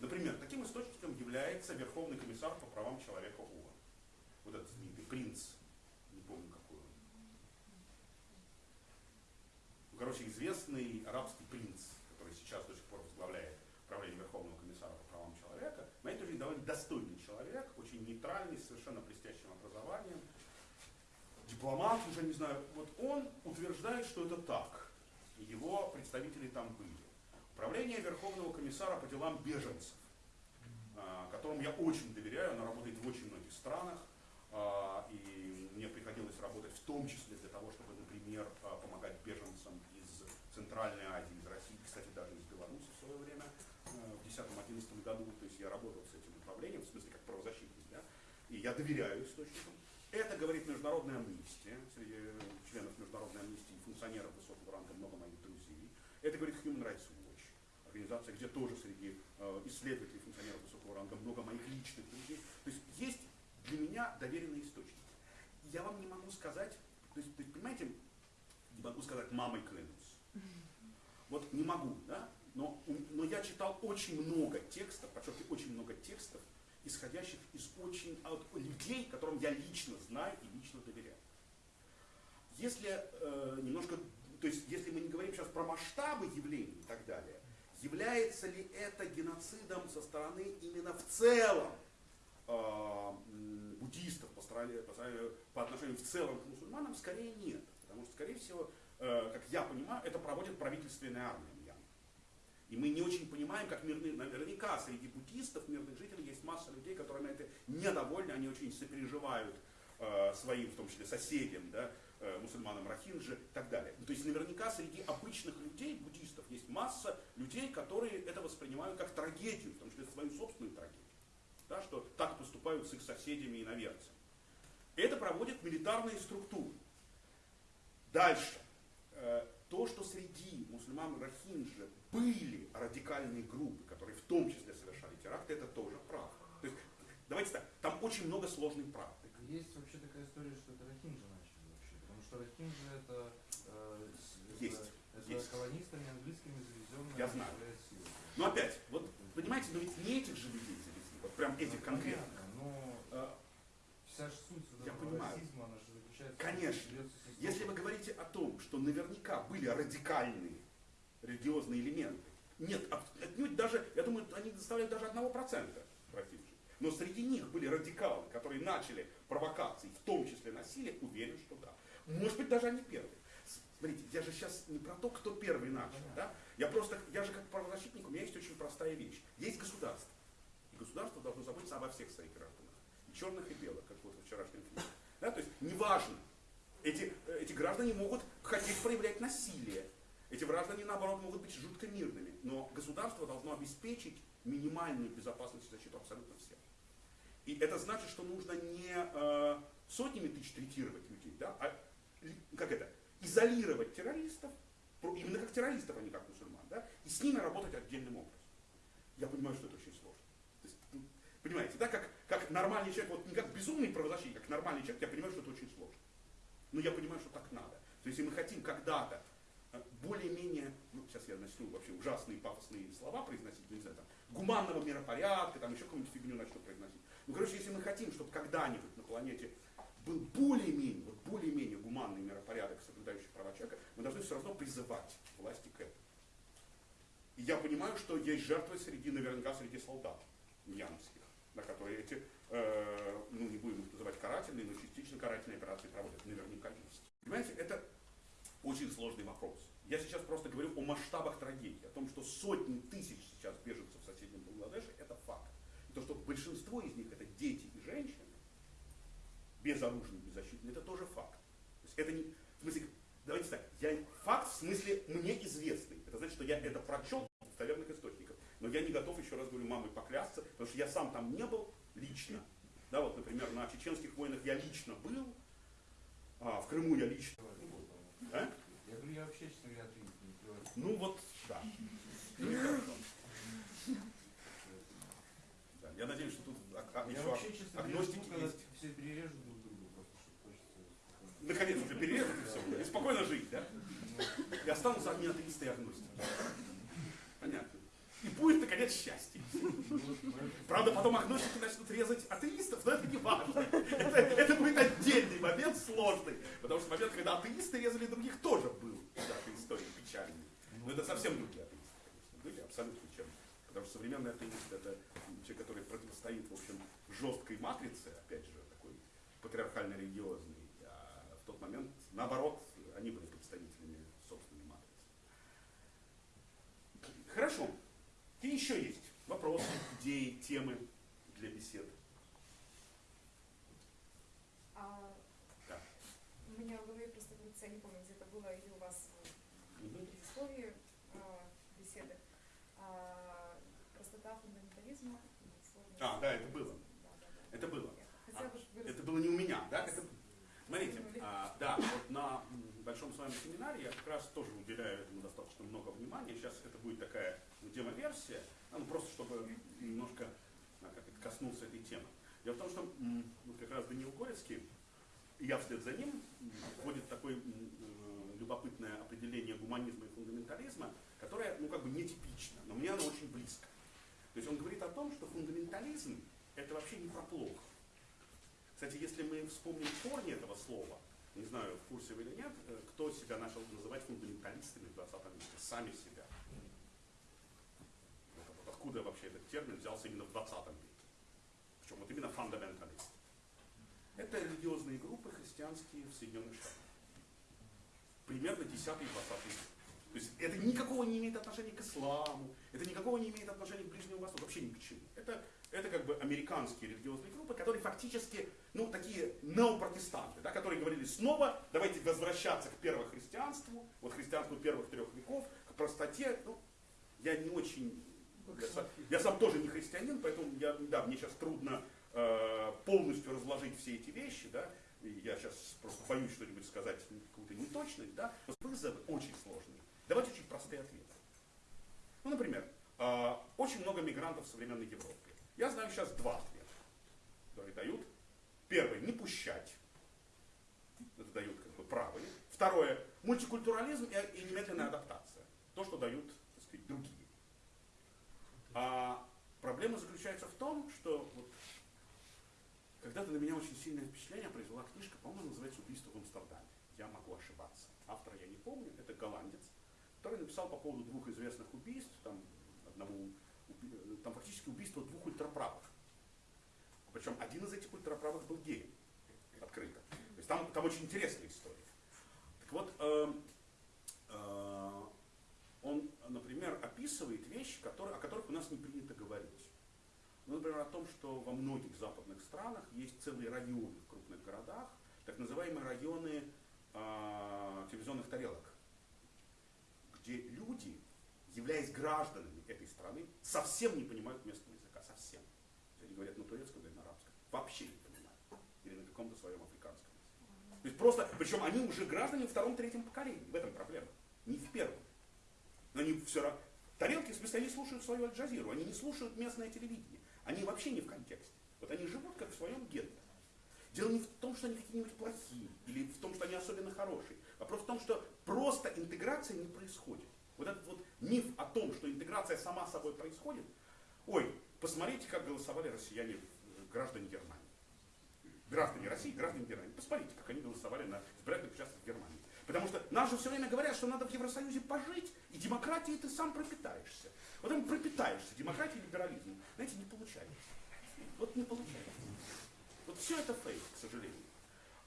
Speaker 2: Например, таким источником является Верховный комиссар по правам человека ООН. Вот этот знаменитый принц, не помню какой он. Ну, короче, известный арабский принц, который сейчас до сих пор возглавляет правление Верховного комиссара по правам человека, на точки зрения, довольно достойный человек, очень нейтральный, с совершенно блестящим образованием, дипломат, уже не знаю, вот он утверждает, что это так. И его представители там были. Управление Верховного комиссара по делам беженцев, а, которому я очень доверяю, она работает в очень многих странах, а, и мне приходилось работать в том числе для того, чтобы, например, а, помогать беженцам из Центральной Азии, из России, кстати, даже из Беларуси в свое время, в 2010-2011 году, то есть я работал с этим управлением, в смысле как правозащитник, да, и я доверяю источникам. Это говорит Международная амнистия, среди членов Международной амнистии, функционеров высокого ранга, много моих друзей. Это говорит Human Rights Watch. организация, где тоже среди э, исследователей, функционеров высокого ранга много моих личных людей. То есть есть для меня доверенные источники. Я вам не могу сказать, то есть, понимаете, не могу сказать мамой клянусь. Вот не могу, да? Но, но я читал очень много текстов, подчеркиваю, очень много текстов, исходящих из очень от людей, которым я лично знаю и лично доверяю. Если э, немножко, то есть если мы не говорим сейчас про масштабы явлений и так далее, является ли это геноцидом со стороны именно в целом э, буддистов по, стороне- по, по отношению в целом к мусульманам, скорее нет. Потому что, скорее всего, э, как я понимаю, это проводит правительственная армия. И мы не очень понимаем, как мирные, наверняка среди буддистов, мирных жителей, есть масса людей, которые на это недовольны, они очень сопереживают э, своим, в том числе соседям, да, мусульманам Рахинджи и так далее. Ну, То есть наверняка среди обычных людей, буддистов, есть масса людей, которые это воспринимают как трагедию, в том числе свою собственную трагедию. Да, что так поступают с их соседями и наверцами. Это проводят милитарные структуры. Дальше. Э, То, что среди мусульман Рахинджи были радикальные группы, которые в том числе совершали теракты, это тоже правда. То есть, давайте так, там очень много сложной правды.
Speaker 6: Есть вообще такая история, что это Рахинджи что Рахинджи это, э,
Speaker 2: Есть,
Speaker 6: это,
Speaker 2: есть.
Speaker 6: колонистами английскими завезенная
Speaker 2: Я знаю.
Speaker 6: сила.
Speaker 2: Но опять, вот понимаете, но ведь не этих же людей завезли, вот прям этих
Speaker 6: Ну,
Speaker 2: конкретно.
Speaker 6: понятно, Но
Speaker 2: Э,
Speaker 6: вся же суть вот
Speaker 2: Я понимаю.
Speaker 6: расизма, она же заключается в
Speaker 2: Конечно.
Speaker 6: система-
Speaker 2: Если вы говорите о том, что наверняка были радикальные религиозные элементы, нет, от- отнюдь даже, я думаю, они доставляют даже одного процента. Но среди них были радикалы, которые начали провокации, в том числе насилие, уверен, что да. Может быть, даже они первые. Смотрите, я же сейчас не про то, кто первый начал, да? Я просто, я же как правозащитник, у меня есть очень простая вещь. Есть государство. И государство должно заботиться обо всех своих гражданах. И черных, и белых, как вот в вчерашнем фильме. Да? То есть, неважно, эти, э, эти граждане могут хотеть проявлять насилие. Эти граждане, наоборот, могут быть жутко мирными. Но государство должно обеспечить минимальную безопасность и защиту абсолютно всех. И это значит, что нужно не э, сотнями тысяч третировать людей, да, а как это, изолировать террористов, именно как террористов, а не как мусульман, да, и с ними работать отдельным образом. Я понимаю, что это очень сложно. Есть, ну, понимаете, да, как, как нормальный человек, вот не как безумный правозащитник, как нормальный человек, я понимаю, что это очень сложно. Но я понимаю, что так надо. То есть, если мы хотим когда-то э, более-менее, ну, сейчас я начну вообще ужасные пафосные слова произносить, ну, не знаю, там, гуманного миропорядка, там еще какую-нибудь фигню начну произносить. Ну, короче, если мы хотим, чтобы когда-нибудь на планете был более-менее, вот более-менее гуманный миропорядок, соблюдающий права человека, мы должны все равно призывать власти к этому. И я понимаю, что есть жертвы среди, наверняка, среди солдат мьянмских, на которые эти, э, ну не будем их называть карательные, но частично карательные операции проводят. Наверняка есть. Понимаете, это очень сложный вопрос. Я сейчас просто говорю о масштабах трагедии, о том, что сотни тысяч сейчас беженцев в соседнем Бангладеше, это факт. И то, что большинство из них это дети и женщины, безоружные, беззащитные, это тоже факт. То есть это не, в смысле, давайте так, я, факт в смысле мне известный. Это значит, что я это прочел в достоверных источниках. Но я не готов, еще раз говорю, мамой поклясться, потому что я сам там не был лично. Да, вот, например, на чеченских войнах я лично был, а, в Крыму я лично. А?
Speaker 6: Я говорю, я вообще, честно говоря, не.
Speaker 2: Ну вот, да. Ну. Да, я надеюсь, что тут а- а, еще
Speaker 6: вообще, честно говоря,
Speaker 2: агностики есть.
Speaker 6: все перережут друг друга, просто, что хочется
Speaker 2: Наконец-то перерезать и все. И спокойно жить, да? И останутся одни атеисты и агностики. Понятно. И будет, наконец, счастье. Правда, потом агностики начнут резать атеистов, но это не важно. Это, это будет отдельный момент сложный. Потому что момент, когда атеисты резали других, тоже был в нашей истории печальный. Но это совсем другие атеисты, конечно, были абсолютно чем. Потому что современный атеист это человек, который противостоит, в общем, жесткой матрице, опять же, такой патриархально-религиозной. А в тот момент, наоборот, они были представителями собственной матрицы. Хорошо. И еще есть вопросы, идеи, темы для бесед.
Speaker 5: А
Speaker 2: Да.
Speaker 5: у меня в голове просто я не помню, где это было, или у вас в
Speaker 2: Мгм.
Speaker 5: предисловии а, беседы. А, простота фундаментализма.
Speaker 2: А, да, это было.
Speaker 5: Да, да, да.
Speaker 2: Это было.
Speaker 5: Бы
Speaker 2: Это было не у меня, да? Это- смотрите, а, да, вот на большом с вами семинаре я как раз тоже уделяю этому достаточно много внимания. Сейчас это будет такая ну, демо-версия, а, ну, просто чтобы немножко а, как это, коснуться этой темы. Дело в том, что вот как раз Даниил Горецкий, и я вслед за ним, вводит такое э, любопытное определение гуманизма и фундаментализма, которое, ну, как бы нетипично, но мне оно очень близко. То есть он говорит о том, что фундаментализм это вообще не про плохо. Кстати, если мы вспомним корни этого слова, не знаю, в курсе вы или нет, э, кто себя начал называть фундаменталистами в 20 веке, сами себя. Откуда вообще этот термин взялся именно в 20 веке. Причем вот именно фундаменталист. Это религиозные группы христианские в Соединенных Штатах. Примерно 10-20 век. То есть это никакого не имеет отношения к исламу, это никакого не имеет отношения к Ближнему Востоку, вообще ни к чему. Это, это как бы американские религиозные группы, которые фактически, ну, такие неопротестанты, да, которые говорили снова, давайте возвращаться к первохристианству, вот христианству первых трех веков, к простоте. Ну, я не очень, я сам, я сам тоже не христианин, поэтому я, да, мне сейчас трудно э, полностью разложить все эти вещи, да, и я сейчас просто боюсь что-нибудь сказать, какую-то неточность, да, но вызовы очень сложные. Давайте очень простые ответы. Ну, например, э, очень много мигрантов в современной Европе. Я знаю сейчас два ответа, которые дают. Первый, не пущать. Это дают как бы правые. Второе, мультикультурализм и, немедленная адаптация. То, что дают, так сказать, другие. А проблема заключается в том, что вот, когда-то на меня очень сильное впечатление произвела книжка, по-моему, называется «Убийство в Амстердаме». Я могу ошибаться. Автора я не помню, это голландец который написал по поводу двух известных убийств, там, одного, там фактически убийство двух ультраправых. Причем один из этих ультраправых был геем, открыто. То есть там, там очень интересная история. Так вот, э, э, он, например, описывает вещи, которые, о которых у нас не принято говорить. Ну, например, о том, что во многих западных странах есть целые районы в крупных городах, так называемые районы э, телевизионных тарелок где люди, являясь гражданами этой страны, совсем не понимают местного языка, совсем. Они говорят на турецком или на арабском, вообще не понимают. Или на каком-то своем африканском. То есть просто, причем они уже граждане втором-третьем поколении, в этом проблема, не в первом. Но они все равно, тарелки, в смысле, они слушают свою Аль-Джазиру, они не слушают местное телевидение, они вообще не в контексте. Вот они живут как в своем гетто. Дело не в том, что они какие-нибудь плохие, или в том, что они особенно хорошие. Вопрос в том, что просто интеграция не происходит. Вот этот вот миф о том, что интеграция сама собой происходит, ой, посмотрите, как голосовали россияне, э, граждане Германии. Граждане России, граждане Германии. Посмотрите, как они голосовали на избирательных участках в Германии. Потому что нам же все время говорят, что надо в Евросоюзе пожить, и демократией ты сам пропитаешься. Вот там пропитаешься демократией и либерализмом. Знаете, не получается. Вот не получается. Вот все это фейк, к сожалению.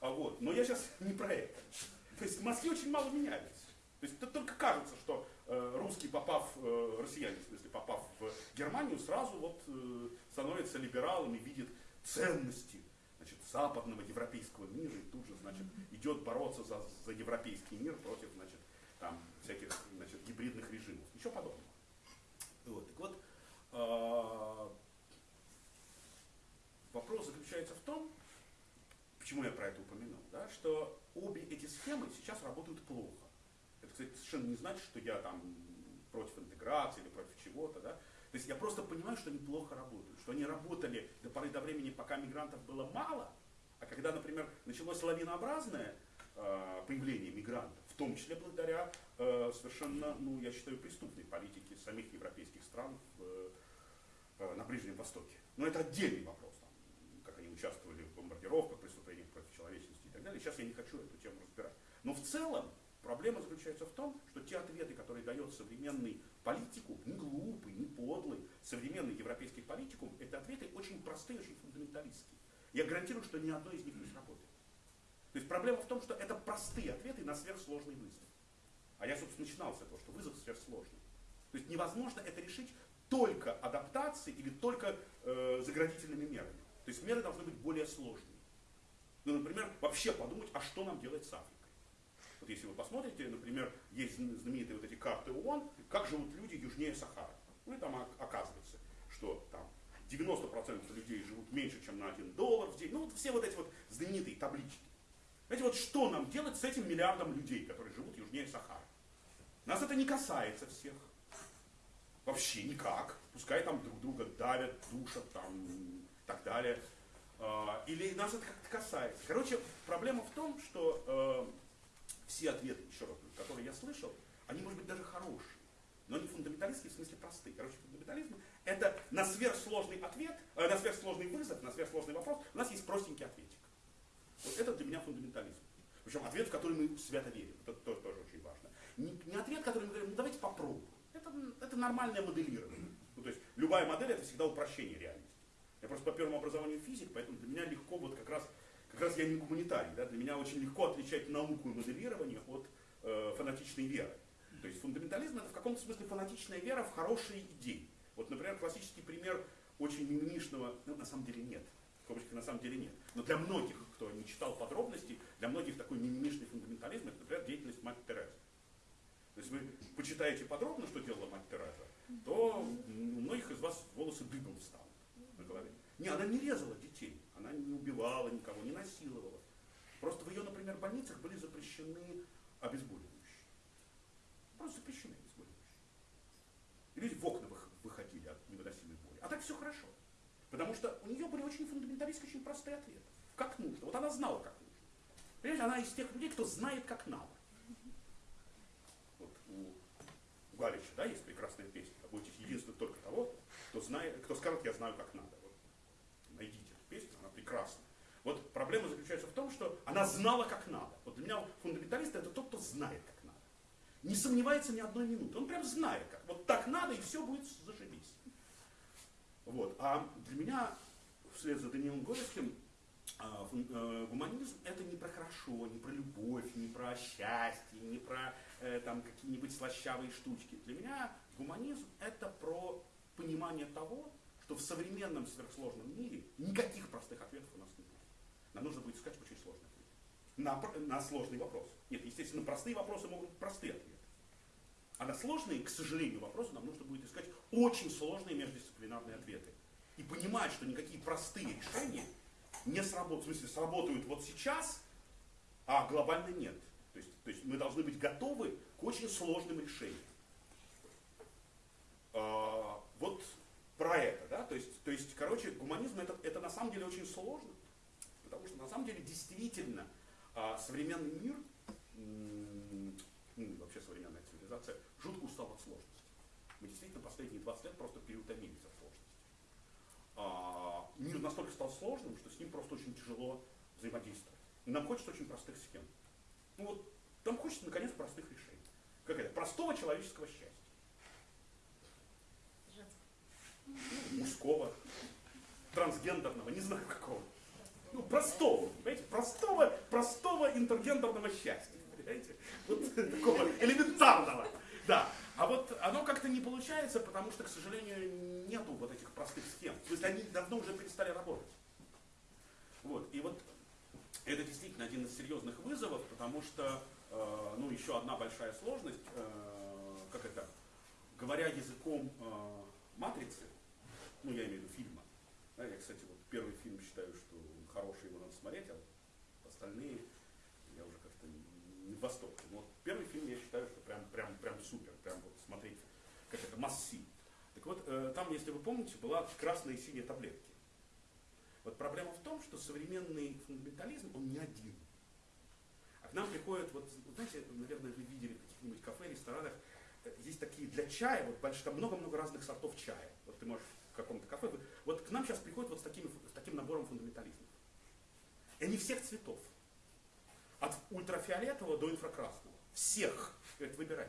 Speaker 2: А вот. Но я сейчас не про это. То есть в Москве очень мало меняется. То есть это только кажется, что русский, попав, э, россияне, в смысле, попав в Германию, сразу вот э, становится либералом и видит ценности значит, западного европейского мира и тут же значит, идет бороться за, за европейский мир против значит, там, всяких значит, гибридных режимов. Ничего подобного. Вот. Так вот, э, вопрос заключается в том, почему я про это упомянул, да, что обе эти схемы сейчас работают плохо. Совершенно не значит, что я там против интеграции или против чего-то, да. То есть я просто понимаю, что они плохо работают, что они работали до поры до времени, пока мигрантов было мало, а когда, например, началось лавинообразное э, появление мигрантов, в том числе благодаря э, совершенно, ну, я считаю, преступной политике самих европейских стран в, э, на Ближнем Востоке. Но это отдельный вопрос, там, как они участвовали в бомбардировках, преступлениях против человечности и так далее. Сейчас я не хочу эту тему разбирать. Но в целом Проблема заключается в том, что те ответы, которые дает современный политику, не глупый, не подлый, современный европейский политикум, это ответы очень простые, очень фундаменталистские. Я гарантирую, что ни одно из них не сработает. То есть проблема в том, что это простые ответы на сверхсложный вызов. А я, собственно, начинал с этого, что вызов сверхсложный. То есть невозможно это решить только адаптацией или только э, заградительными мерами. То есть меры должны быть более сложные. Ну, например, вообще подумать, а что нам делать с Африкой? Вот если вы посмотрите, например, есть знаменитые вот эти карты ООН, как живут люди южнее Сахары. Ну и там оказывается, что там 90% людей живут меньше, чем на 1 доллар в день. Ну вот все вот эти вот знаменитые таблички. Знаете, вот что нам делать с этим миллиардом людей, которые живут южнее Сахары? Нас это не касается всех. Вообще никак. Пускай там друг друга давят, душат там и так далее. А, Или нас это как-то касается. Короче, проблема в том, что э, все ответы, еще раз которые я слышал, они, может быть, даже хорошие, но не фундаменталистские, в смысле простые. Короче, фундаментализм – это на сверхсложный ответ, э, на сверхсложный вызов, на сверхсложный вопрос у нас есть простенький ответик. Вот это для меня фундаментализм. Причем ответ, в который мы свято верим. Это тоже, тоже очень важно. Не, не ответ, который мы говорим, ну давайте попробуем. Это, это нормальное моделирование. Ну, то есть любая модель это всегда упрощение реальности. Я просто по первому образованию физик, поэтому для меня легко вот как раз, как раз я не гуманитарий. Да? Для меня очень легко отличать науку и моделирование от э, фанатичной веры. То есть фундаментализм это в каком-то смысле фанатичная вера в хорошие идеи. Вот, например, классический пример очень мимимишного, ну, на самом деле нет, в скобочках на самом деле нет. Но для многих, кто не читал подробностей, для многих такой мимимишный фундаментализм, это, например, деятельность мать Терезы. То есть вы почитаете подробно, что делала мать Тереза, то у многих из вас волосы дыбом станут на голове. Не, она не резала детей, она не убивала никого, не насиловала. Просто в ее, например, больницах были запрещены обезболивающие. Просто запрещены обезболивающие. И люди в окна вых- выходили от невыносимой боли. А так все хорошо. Потому что у нее были очень фундаменталистские, очень простые ответы. Как нужно. Вот она знала, как нужно. Понимаете, она из тех людей, кто знает, как надо. Вот у, у Галича, да, есть прекрасная песня. Вы будете единственным только того, кто, знает, кто скажет, я знаю, как надо. Прекрасна. Вот проблема заключается в том, что она знала, как надо. Вот для меня фундаменталист это тот, кто знает, как надо. Не сомневается ни одной минуты. Он прям знает, как. Вот так надо, и все будет зашибись. Вот. А для меня, вслед за Даниилом Горевским, а, э, гуманизм это не про хорошо, не про любовь, не про счастье, не про э, там какие-нибудь слащавые штучки. Для меня гуманизм это про понимание того, что в современном сверхсложном мире никаких простых ответов у нас не будет. Нам нужно будет искать очень сложный ответ. На, на сложный вопрос. Нет, естественно, простые вопросы могут быть простые ответы. А на сложные, к сожалению, вопросы нам нужно будет искать очень сложные междисциплинарные ответы. И понимать, что никакие простые решения не сработают, в смысле, сработают вот сейчас, а глобально нет. То есть, то есть мы должны быть готовы к очень сложным решениям. А, вот про это, да, то есть, то есть, короче, гуманизм это, это на самом деле очень сложно, потому что на самом деле действительно а, современный мир, ну, вообще современная цивилизация, жутко устала от сложности. Мы действительно последние 20 лет просто переутомились от сложности. А, мир настолько стал сложным, что с ним просто очень тяжело взаимодействовать. Нам хочется очень простых схем. Ну вот, нам хочется, наконец, простых решений. Как это? Простого человеческого счастья. Мужского, трансгендерного, не знаю какого. Ну, простого, понимаете, простого, простого интергендерного счастья, понимаете? Вот такого элементарного. Да. А вот оно как-то не получается, потому что, к сожалению, нету вот этих простых схем. То есть они давно уже перестали работать. Вот. И вот это действительно один из серьезных вызовов, потому что, э, ну, еще одна большая сложность, э, как это, говоря языком э, матрицы, ну, я имею в виду фильма. Да, я, кстати, вот первый фильм считаю, что хороший, его надо смотреть, а остальные я уже как-то не в восторге. Но вот первый фильм я считаю, что прям, прям, прям супер, прям вот смотреть, как это, масси. Так вот, э, там, если вы помните, была красная и синяя таблетки. Вот проблема в том, что современный фундаментализм, он не один. А к нам приходят, вот, знаете, наверное, вы видели в каких-нибудь кафе, ресторанах, э, есть такие для чая, вот больш- там много-много разных сортов чая. Вот ты можешь каком-то кафе, вот к нам сейчас приходят вот с, такими, с таким набором фундаментализмов. И они всех цветов. От ультрафиолетового до инфракрасного. Всех. Говорят, выбирай.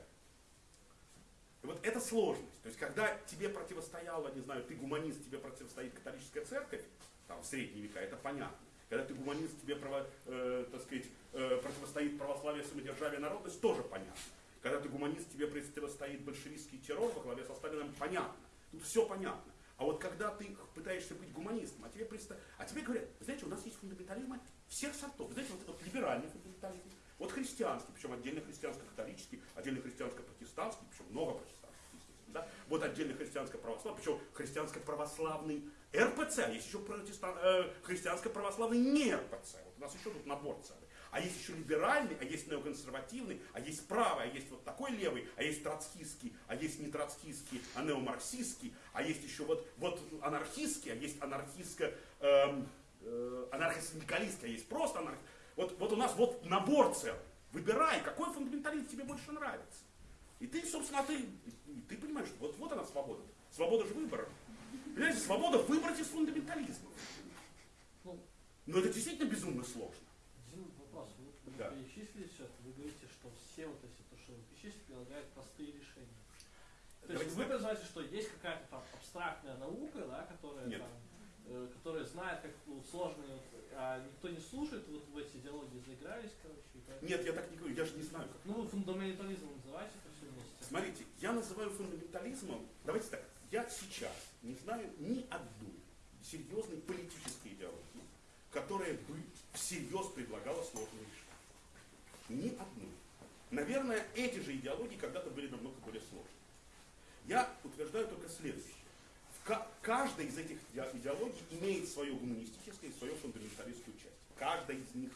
Speaker 2: И вот это сложность. То есть, когда тебе противостояла, не знаю, ты гуманист, тебе противостоит католическая церковь, там, в средние века, это понятно. Когда ты гуманист, тебе, право- э, так сказать, э, противостоит православие, самодержавие, народность, тоже понятно. Когда ты гуманист, тебе противостоит большевистский террор во главе со Сталином, понятно. Тут все понятно. А вот когда ты пытаешься быть гуманистом, а тебе, приста- а тебе говорят, знаете, у нас есть фундаментализмы всех сортов. Знаете, вот, вот либеральный фундаментализм, вот христианский, причем отдельно христианско-католический, отдельно христианско-протестантский, причем много протестантских, естественно. Да? Вот отдельно христианско-православный, причем христианско-православный РПЦ, есть еще протестан- э, христианско-православный не РПЦ. Вот у нас еще тут набор целый. А есть еще либеральный, а есть неоконсервативный, а есть правый, а есть вот такой левый, а есть троцкистский, а есть не троцкистский, а неомарксистский, а есть еще вот, вот анархистский, а есть анархистско, эм, э, анархосиндикалистский, а есть просто анарх... Вот, вот у нас вот набор целый. Выбирай, какой фундаментализм тебе больше нравится. И ты, собственно, ты, и ты понимаешь, что вот, вот она свобода. Свобода же выбора. Понимаете, свобода выбрать из фундаментализма.
Speaker 3: Ну,
Speaker 2: Но это действительно безумно сложно. Да.
Speaker 3: перечислили все это, вы говорите, что все вот эти, то, что вы перечислили, предлагают простые решения. То
Speaker 2: Давайте
Speaker 3: есть вы
Speaker 2: так.
Speaker 3: призываете, что есть какая-то там абстрактная наука, да, которая
Speaker 2: Нет.
Speaker 3: там, э, которая знает, как ну, сложные, вот, а никто не слушает, вот в эти идеологии заигрались, короче. поэтому-
Speaker 2: Нет, я так не говорю, я же не знаю, как.
Speaker 3: Ну, вы фундаментализм называете это все вместе.
Speaker 2: Смотрите, я называю фундаментализмом, давайте так, я сейчас не знаю ни одной серьезной политической идеологии, которая бы всерьез предлагала сложные решения. Ни одной. Наверное, эти же идеологии когда-то были намного более сложные. Я утверждаю только следующее. Каждая из этих иде- идеологий имеет свое гуманистическое и свою фундаменталистскую часть. Каждая из них.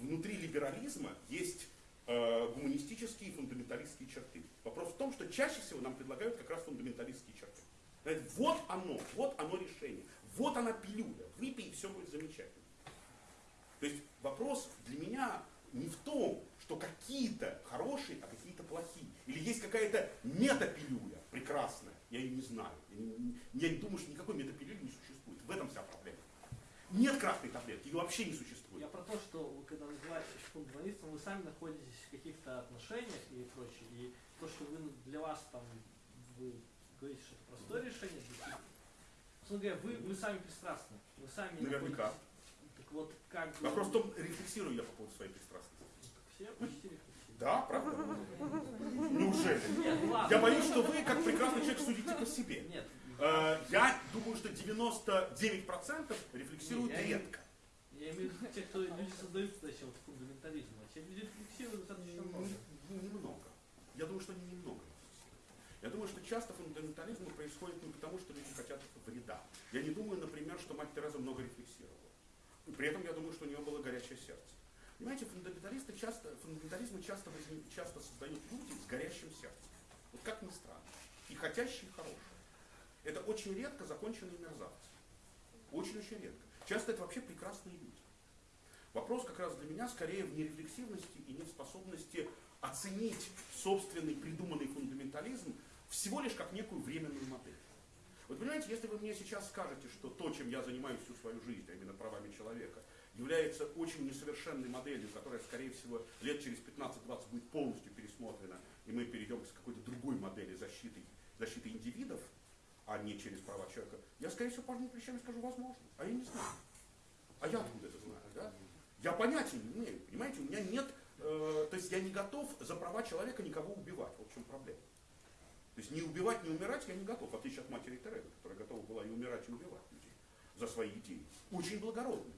Speaker 2: Внутри либерализма есть э, гуманистические и фундаменталистские черты. Вопрос в том, что чаще всего нам предлагают как раз фундаменталистские черты. Вот оно, вот оно решение, вот она пилюля, выпей, и все будет замечательно. То есть вопрос для меня не в том, что какие-то хорошие, а какие-то плохие. Или есть какая-то метапилюля прекрасная, я ее не знаю. Я не, думаю, что никакой метапилюли не существует. В этом вся проблема. Нет красной таблетки, ее вообще не существует.
Speaker 3: Я про то, что вы когда называетесь фундаменталистом, вы сами находитесь в каких-то отношениях и прочее. И то, что вы для вас там, вы говорите, что это простое решение, для. Собственно говоря, вы, вы сами пристрастны. Вы сами
Speaker 2: Наверняка.
Speaker 3: находитесь- вот, как.
Speaker 2: Вопрос в том, рефлексирую я по поводу своей пристрастности.
Speaker 3: Все почти.
Speaker 2: Да, правда? Неужели?
Speaker 3: Нет.
Speaker 2: Я боюсь, что вы, как прекрасный человек, судите по себе.
Speaker 3: Нет.
Speaker 2: Э, Я думаю, что 99% рефлексируют
Speaker 3: Не, я не-
Speaker 2: редко.
Speaker 3: Я имею в виду те, кто люди создают вот фундаментализм. А те люди рефлексируют достаточно много.
Speaker 2: Не- Немного. Я думаю, что они немного. Я думаю, что часто фундаментализм происходит не потому, что люди хотят вреда. Я не думаю, например, что мать Тереза много рефлексировала. При этом я думаю, что у нее было горячее сердце. Понимаете, фундаменталисты часто, фундаментализмы часто, часто создают люди с горящим сердцем. Вот как ни странно. И хотящие, хорошие. Это очень редко законченные мерзавцы. Очень-очень редко. Часто это вообще прекрасные люди. Вопрос как раз для меня скорее в нерефлексивности и неспособности оценить собственный придуманный фундаментализм всего лишь как некую временную модель. Вот понимаете, если вы мне сейчас скажете, что то, чем я занимаюсь всю свою жизнь, а именно правами человека, является очень несовершенной моделью, которая, скорее всего, лет через 15-20 будет полностью пересмотрена, и мы перейдем к какой-то другой модели защиты, защиты индивидов, а не через права человека, я, скорее всего, пожму плечами скажу, возможно. А я не знаю. А я откуда это знаю, да? Я понятия не имею, понимаете, у меня нет, э, то есть я не готов за права человека никого убивать, в чем проблема. То есть не убивать, не умирать я не готов, в отличие от матери Терезы, которая готова была и умирать, и убивать людей за свои идеи. Очень благородный.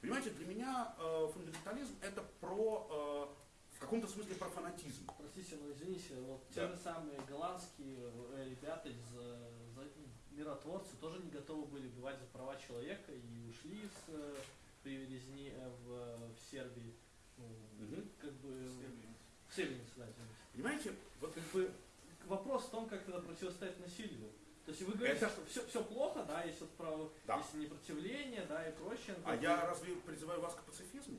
Speaker 2: Понимаете, для меня э, фундаментализм это про, э, в каком-то смысле про фанатизм.
Speaker 3: Простите, но извините, вот
Speaker 2: Да.
Speaker 3: те же самые голландские э, ребята из э, за- миротворцы тоже не готовы были убивать за права человека и ушли с э, привезни э, в, в Сербии. Ну,
Speaker 2: Мгм.
Speaker 3: как бы в Сребренице, да, извините.
Speaker 2: Понимаете, вот
Speaker 3: Как бы вопрос в том, как тогда противостоять насилию. То есть вы говорите,
Speaker 2: Это-
Speaker 3: что все, все плохо, да, есть вот право,
Speaker 2: Да.
Speaker 3: есть непротивление, да, и прочее.
Speaker 2: А я разве призываю вас к пацифизму?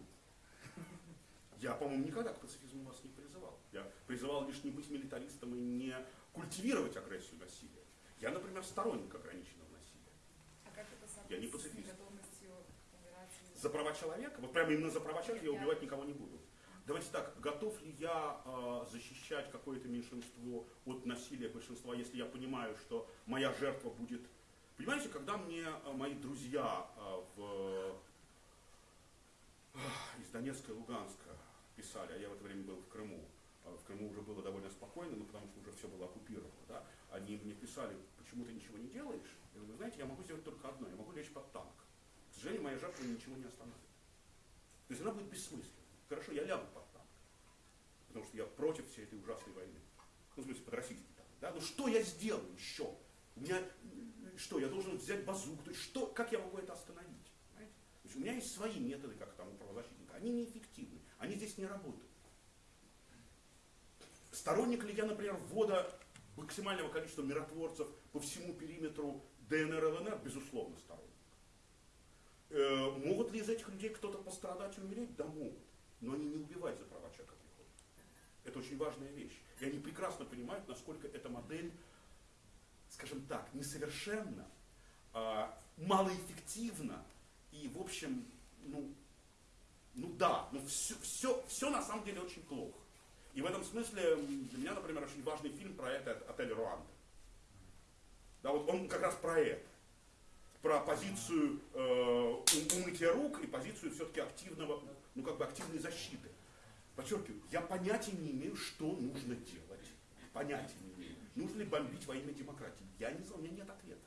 Speaker 2: Я, по-моему, никогда к пацифизму вас не призывал. Я призывал лишь не быть милитаристом и не культивировать агрессию насилия. Я, например, сторонник ограниченного насилия.
Speaker 5: А как это
Speaker 2: Я не пацифист. За права человека, вот прямо именно за права человека я убивать никого не буду. Давайте так, готов ли я э, защищать какое-то меньшинство от насилия большинства, если я понимаю, что моя жертва будет... Понимаете, когда мне э, мои друзья э, в, э, из Донецка и Луганска писали, а я в это время был в Крыму, в Крыму уже было довольно спокойно, ну, потому что уже все было оккупировано, да? они мне писали, почему ты ничего не делаешь? Я говорю, знаете, я могу сделать только одно, я могу лечь под танк. К сожалению, моя жертва ничего не остановит. То есть она будет бессмысленной. Хорошо, я лягу под танк, потому что я против всей этой ужасной войны. Ну, в смысле, под российский танк. Да? Ну что я сделаю еще? У меня, м, что, я должен взять базуку? То есть что, как я могу это остановить? Понимаете? То есть у меня есть свои методы, как там у правозащитника. Они неэффективны, они здесь не работают. Сторонник ли я, например, ввода максимального количества миротворцев по всему периметру ДНР и ЛНР? Безусловно, сторонник. Э, могут ли из этих людей кто-то пострадать и умереть? Да могут. Но они не убивают за права человека приходят. Это очень важная вещь. И они прекрасно понимают, насколько эта модель, скажем так, несовершенна, а, малоэффективна и, в общем, ну, ну да, ну все, все, все на самом деле очень плохо. И в этом смысле для меня, например, очень важный фильм про это «Отель Руанда». Да, вот он как раз про это. Про позицию э, ум- умытия рук и позицию все-таки активного, ну как бы активной защиты. Подчеркиваю, я понятия не имею, что нужно делать. Понятия не имею. Нужно ли бомбить во имя демократии? Я не знаю, у меня нет ответа.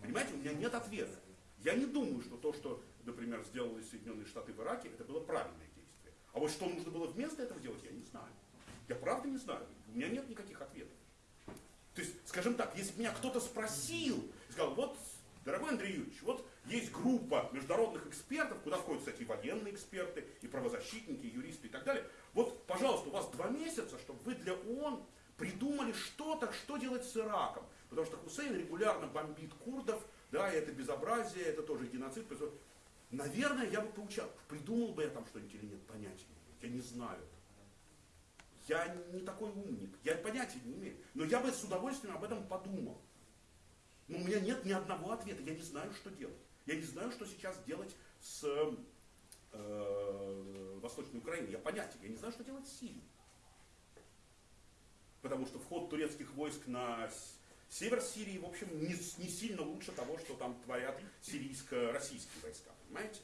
Speaker 2: Понимаете, у меня нет ответа. Я не думаю, что то, что, например, сделали Соединенные Штаты в Ираке, это было правильное действие. А вот что нужно было вместо этого делать, я не знаю. Я правда не знаю. У меня нет никаких ответов. То есть, скажем так, если бы меня кто-то спросил, сказал, вот, дорогой Андрей Юрьевич, вот есть группа международных экспертов, куда входят, кстати, и военные эксперты, и правозащитники, и юристы и так далее. Вот, пожалуйста, у вас два месяца, чтобы вы для ООН придумали что-то, что делать с Ираком. Потому что Хусейн регулярно бомбит курдов, да, и это безобразие, это тоже геноцид. Наверное, я бы поучал, придумал бы я там что-нибудь или нет, понятия. Я не знаю. Я не такой умник, я понятия не имею. Но я бы с удовольствием об этом подумал. Но у меня нет ни одного ответа, я не знаю, что делать. Я не знаю, что сейчас делать с э, Восточной Украиной. Я понятия, я не знаю, что делать с Сирией. Потому что вход турецких войск на север Сирии, в общем, не, не сильно лучше того, что там творят сирийско-российские войска, понимаете?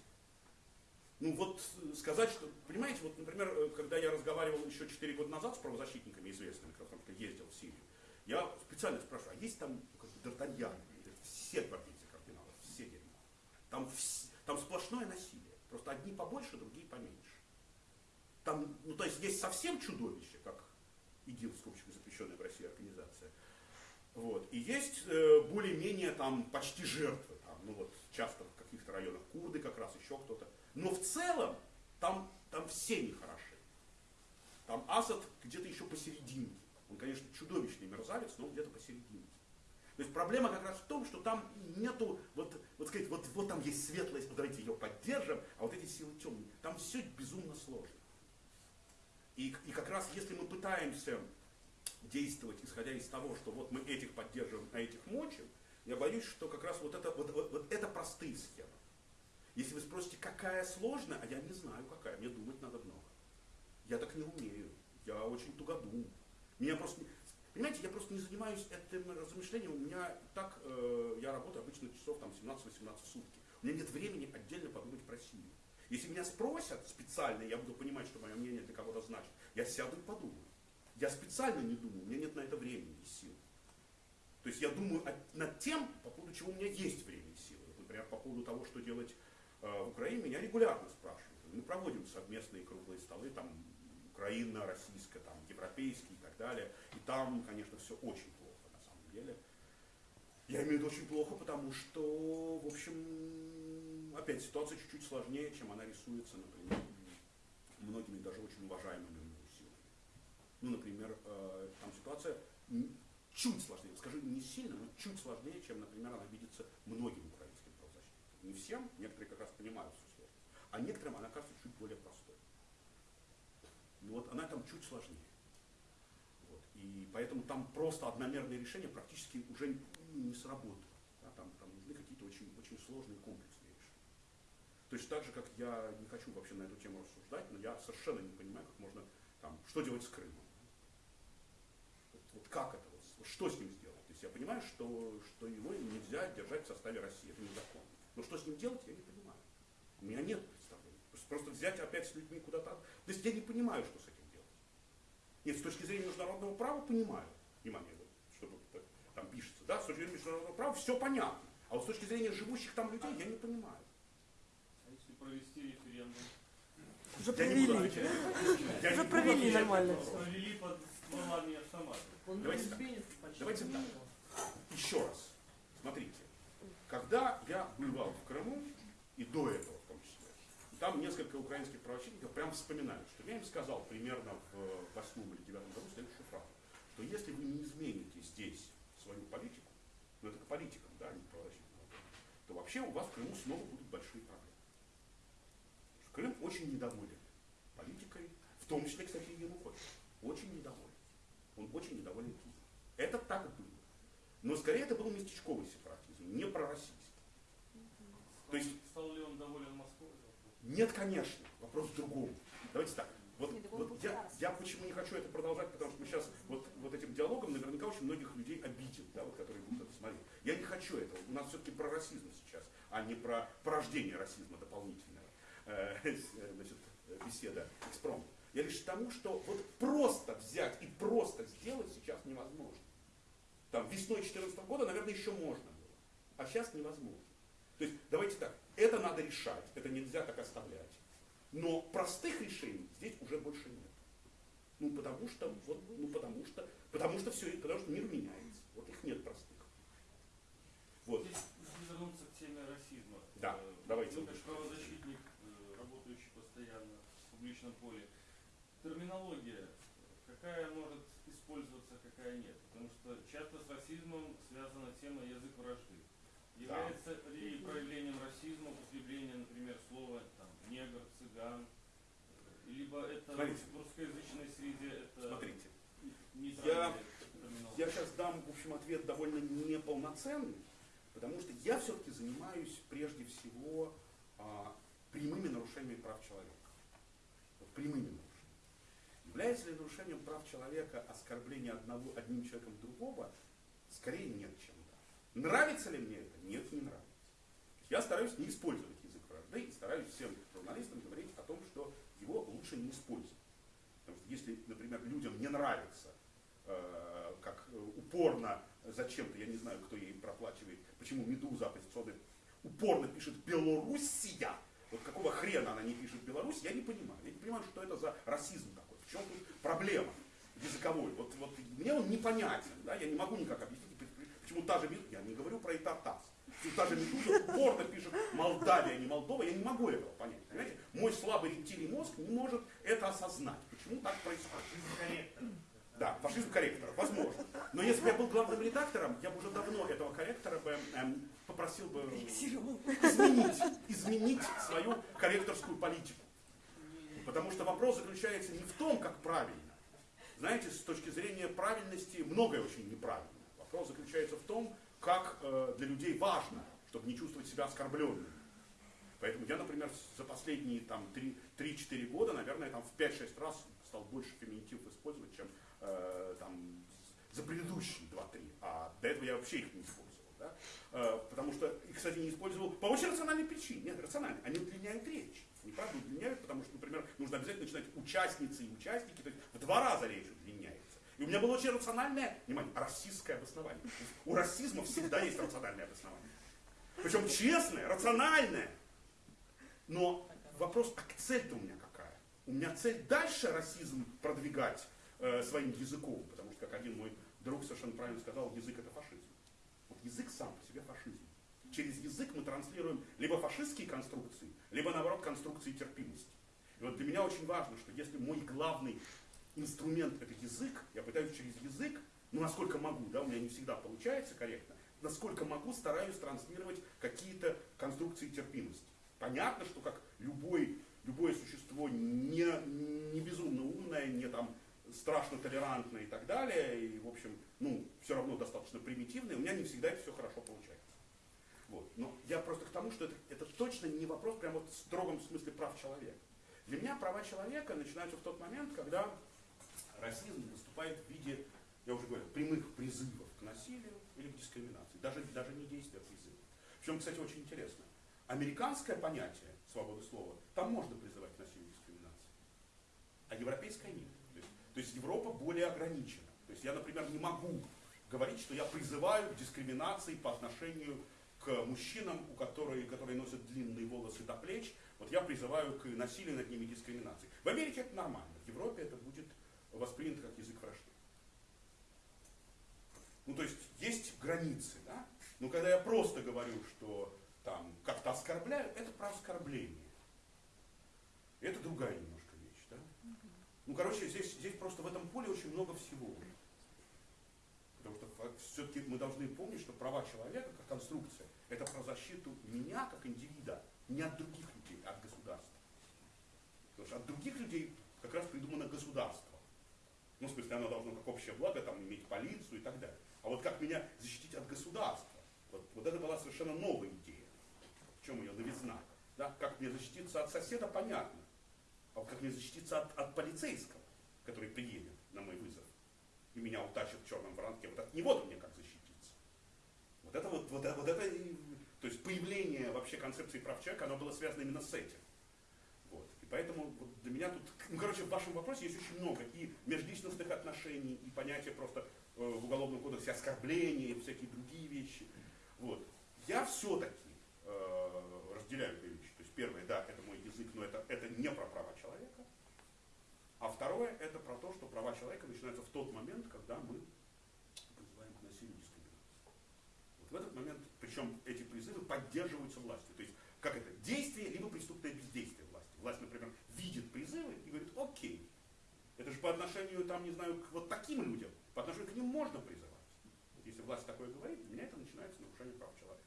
Speaker 2: Ну вот э, сказать, что, понимаете, вот, например, э, когда я разговаривал еще 4 года назад с правозащитниками известными, потому ездил в Сирию, я специально спрашиваю, а есть там ну, как бы Д'Артаньян? Все дерьмо. Там, там сплошное насилие. Просто одни побольше, другие поменьше. Там, ну то есть есть совсем чудовище, как ИГИЛ, в скобочках запрещенная в России организация. Вот. И есть э, более-менее там почти жертвы. Там, ну вот часто в каких-то районах курды как раз, еще кто-то. Но в целом там, там все нехороши. Там Асад где-то еще посерединке. Он, конечно, чудовищный мерзавец, но он где-то посерединке. То есть проблема как раз в том, что там нету, вот, вот сказать, вот, вот там есть вот давайте ее поддержим, а вот эти силы темные, там все безумно сложно. И, и как раз если мы пытаемся действовать, исходя из того, что вот мы этих поддерживаем, а этих мочим, я боюсь, что как раз вот это, вот, вот, вот это простые схемы. Если вы спросите, какая сложная, а я не знаю какая, мне думать надо много. Я так не умею, я очень тугодум. Меня просто, понимаете, я просто не занимаюсь этим размышлением, у меня так, э, я работаю обычно часов там 17-18 в сутки. У меня нет времени отдельно подумать про Сирию. Если меня спросят специально, я буду понимать, что мое мнение для кого-то значит, я сяду и подумаю. Я специально не думаю, у меня нет на это времени и сил. То есть я думаю над тем, по поводу чего у меня есть время и силы. Например, по поводу того, что делать э, в Украине, меня регулярно спрашивают. Мы проводим совместные круглые столы, там Украина, российская, там, европейские и так далее. И там, конечно, все очень плохо на самом деле. Я имею в виду очень плохо, потому что, в общем, опять ситуация чуть-чуть сложнее, чем она рисуется, например, многими даже очень уважаемыми силами. Ну, например, э, там ситуация чуть сложнее, скажу не сильно, но чуть сложнее, чем, например, она видится многим украинским правозащитникам. Не всем, некоторые как раз понимают всю сложность, а некоторым она кажется чуть более простой. Ну вот она там чуть сложнее. Вот. И поэтому там просто одномерные решения практически уже не сработают. Да, там, там нужны какие-то очень, очень сложные комплексные решения. Точно так же, как я не хочу вообще на эту тему рассуждать, но я совершенно не понимаю, как можно, там, что делать с Крымом. Вот, вот как это, вот, что с ним сделать? То есть я понимаю, что, что его нельзя держать в составе России, это незаконно. Но что с ним делать, я не понимаю. У меня нет. Просто, взять опять с людьми куда-то. То есть я не понимаю, что с этим делать. Нет, с точки зрения международного права понимаю. Внимание, вот, чтобы это там пишется, да, с точки зрения международного права все понятно. А вот с точки зрения живущих там людей я не понимаю.
Speaker 7: А если провести референдум?
Speaker 8: Уже
Speaker 2: Я не буду
Speaker 8: провели. Уже провели нормально.
Speaker 7: Провели под стволами автомата.
Speaker 2: Давайте так. Давайте так. Еще раз. Смотрите. Когда я бывал в Крыму, и до этого там несколько украинских правозащитников прям вспоминают, что я им сказал примерно в восьмом или девятом году следующую фразу, что если вы не измените здесь свою политику, ну это к политикам, да, а не к правозащитникам, то вообще у вас в Крыму снова будут большие проблемы. Крым очень недоволен политикой, в том числе, кстати, и Янукович. Очень недоволен. Он очень недоволен Киевом. Это так было. Но скорее это был местечковый сепаратизм, не пророссийский. То есть
Speaker 7: Стал ли он доволен?
Speaker 2: Нет, конечно, вопрос в другом. Давайте так. Вот, вот я, я почему не хочу это продолжать, потому что мы сейчас вот, вот этим диалогом наверняка очень многих людей обидим, да, вот, которые будут это смотреть. Я не хочу этого. У нас все-таки про расизм сейчас, а не про порождение расизма дополнительного. Э, э, значит, беседа экспромт. Я лишь к тому, что вот просто взять и просто сделать сейчас невозможно. Там весной 2014 года, наверное, еще можно было. А сейчас невозможно. То есть, давайте так, это надо решать, это нельзя так оставлять. Но простых решений здесь уже больше нет. Ну потому что, вот, ну потому что, потому что все, потому что мир меняется. Вот их нет простых. Вот.
Speaker 7: Здесь если вернуться к теме расизма.
Speaker 2: Да,
Speaker 7: Э,
Speaker 2: давайте.
Speaker 7: Вы как правозащитник, э, работающий постоянно в публичном поле, терминология, какая может использоваться, какая нет? Потому что часто с расизмом связана тема язык вражды. Является ли проявлением расизма употребление, например, слова там, негр, цыган, э, либо это
Speaker 2: Смотрите.
Speaker 7: в русскоязычной среде это
Speaker 2: Смотрите,
Speaker 7: терминология?
Speaker 2: я сейчас дам, в общем, ответ довольно неполноценный, потому что я все-таки занимаюсь прежде всего а, прямыми нарушениями прав человека. Прямыми нарушениями. Является ли нарушением прав человека оскорбление одного, одним человеком другого? Скорее нет, чем. Нравится ли мне это? Нет, не нравится. Я стараюсь не использовать язык вражды и стараюсь всем журналистам говорить о том, что его лучше не использовать. Потому что если, например, людям не нравится, э, как э, упорно зачем-то, я не знаю, кто ей проплачивает, почему Медуза оппозиционная упорно пишет Белоруссия, вот какого хрена она не пишет Беларусь, я не понимаю. Я не понимаю, что это за расизм такой. В чем тут проблема языковой? Вот, вот мне он непонятен, да, я не могу никак объяснить, почему та же Медуза, я не говорю про Итатас, почему та же Медуза упорно пишет Молдавия, а не Молдова, я не могу этого понять. Понимаете? Мой слабый рептилий мозг не может это осознать. Почему так происходит? Да, фашизм корректора, возможно. Но если бы я был главным редактором, я бы уже давно этого корректора бы эм, попросил бы изменить, изменить свою корректорскую политику. Потому что вопрос заключается не в том, как правильно. Знаете, с точки зрения правильности многое очень неправильно. Вопрос заключается в том, как э, для людей важно, чтобы не чувствовать себя оскорбленными. Поэтому я, например, за последние там, 3-4 года, наверное, там, в 5-6 раз стал больше феминитив использовать, чем э, там, за предыдущие 2-3. А до этого я вообще их не использовал. Да? Э, потому что их, кстати, не использовал по очень рациональной причине. Нет, рационально. Они удлиняют речь. Они правда удлиняют, потому что, например, нужно обязательно начинать участницы и участники. То есть в два раза речь. И у меня было очень рациональное, внимание, расистское обоснование. У расизма всегда есть рациональное обоснование. Причем честное, рациональное. Но вопрос, а цель-то у меня какая? У меня цель дальше расизм продвигать э, своим языком, потому что, как один мой друг совершенно правильно сказал, язык это фашизм. Вот язык сам по себе фашизм. Через язык мы транслируем либо фашистские конструкции, либо наоборот конструкции терпимости. И вот для меня очень важно, что если мой главный инструмент это язык, я пытаюсь через язык, ну насколько могу, да, у меня не всегда получается корректно, насколько могу, стараюсь транслировать какие-то конструкции терпимости. Понятно, что как любой, любое существо не, не безумно умное, не там страшно толерантное и так далее, и, в общем, ну, все равно достаточно примитивное, у меня не всегда это все хорошо получается. Вот. Но я просто к тому, что это, это точно не вопрос прямо вот в строгом смысле прав человека. Для меня права человека начинаются в тот момент, когда расизм выступает в виде, я уже говорил, прямых призывов к насилию или к дискриминации. Даже, даже не действия, а призывов. Причем, кстати, очень интересно. Американское понятие свободы слова, там можно призывать к насилию и дискриминации. А европейское нет. То есть, то есть Европа более ограничена. То есть я, например, не могу говорить, что я призываю к дискриминации по отношению к мужчинам, у которые, которые носят длинные волосы до плеч. Вот я призываю к насилию над ними дискриминации. В Америке это нормально. В Европе это будет воспринято как язык вражды. Ну, то есть есть границы, да? Но когда я просто говорю, что там как-то оскорбляю, это про оскорбление. короче, здесь, здесь просто в этом поле очень много всего. Потому что все-таки мы должны помнить, что права человека как конструкция, это про защиту меня как индивида, не от других людей, а от государства. Потому что от других людей как раз придумано государство. Ну, в смысле, оно должно как общее благо там, иметь полицию и так далее. А вот как меня защитить от государства? Вот, вот это была совершенно новая идея. В чем ее новизна? Да? Как мне защититься от соседа, понятно. А вот как мне защититься от, от полицейского, который приедет на мой вызов и меня утащит в черном воронке, вот от него-то мне как защититься. Вот это вот, вот, вот это, то есть появление вообще концепции прав человека, оно было связано именно с этим. Поэтому вот для меня тут, ну короче, в вашем вопросе есть очень много и межличностных отношений, и понятия просто э, в уголовном кодексе оскорбления, и всякие другие вещи. Вот. Я все-таки э, разделяю две вещи. То есть первое, да, это мой язык, но это, это не про права человека. А второе, это про то, что права человека начинаются в тот момент, когда мы призываем к насилию и дискриминации. Вот в этот момент, причем эти призывы поддерживаются властью. То есть, как это, действие, либо преступное бездействие власти. Власть, например, видит призывы и говорит, окей, это же по отношению, там, не знаю, к вот таким людям, по отношению к ним можно призывать. Если власть такое говорит, для меня это начинается нарушение прав человека.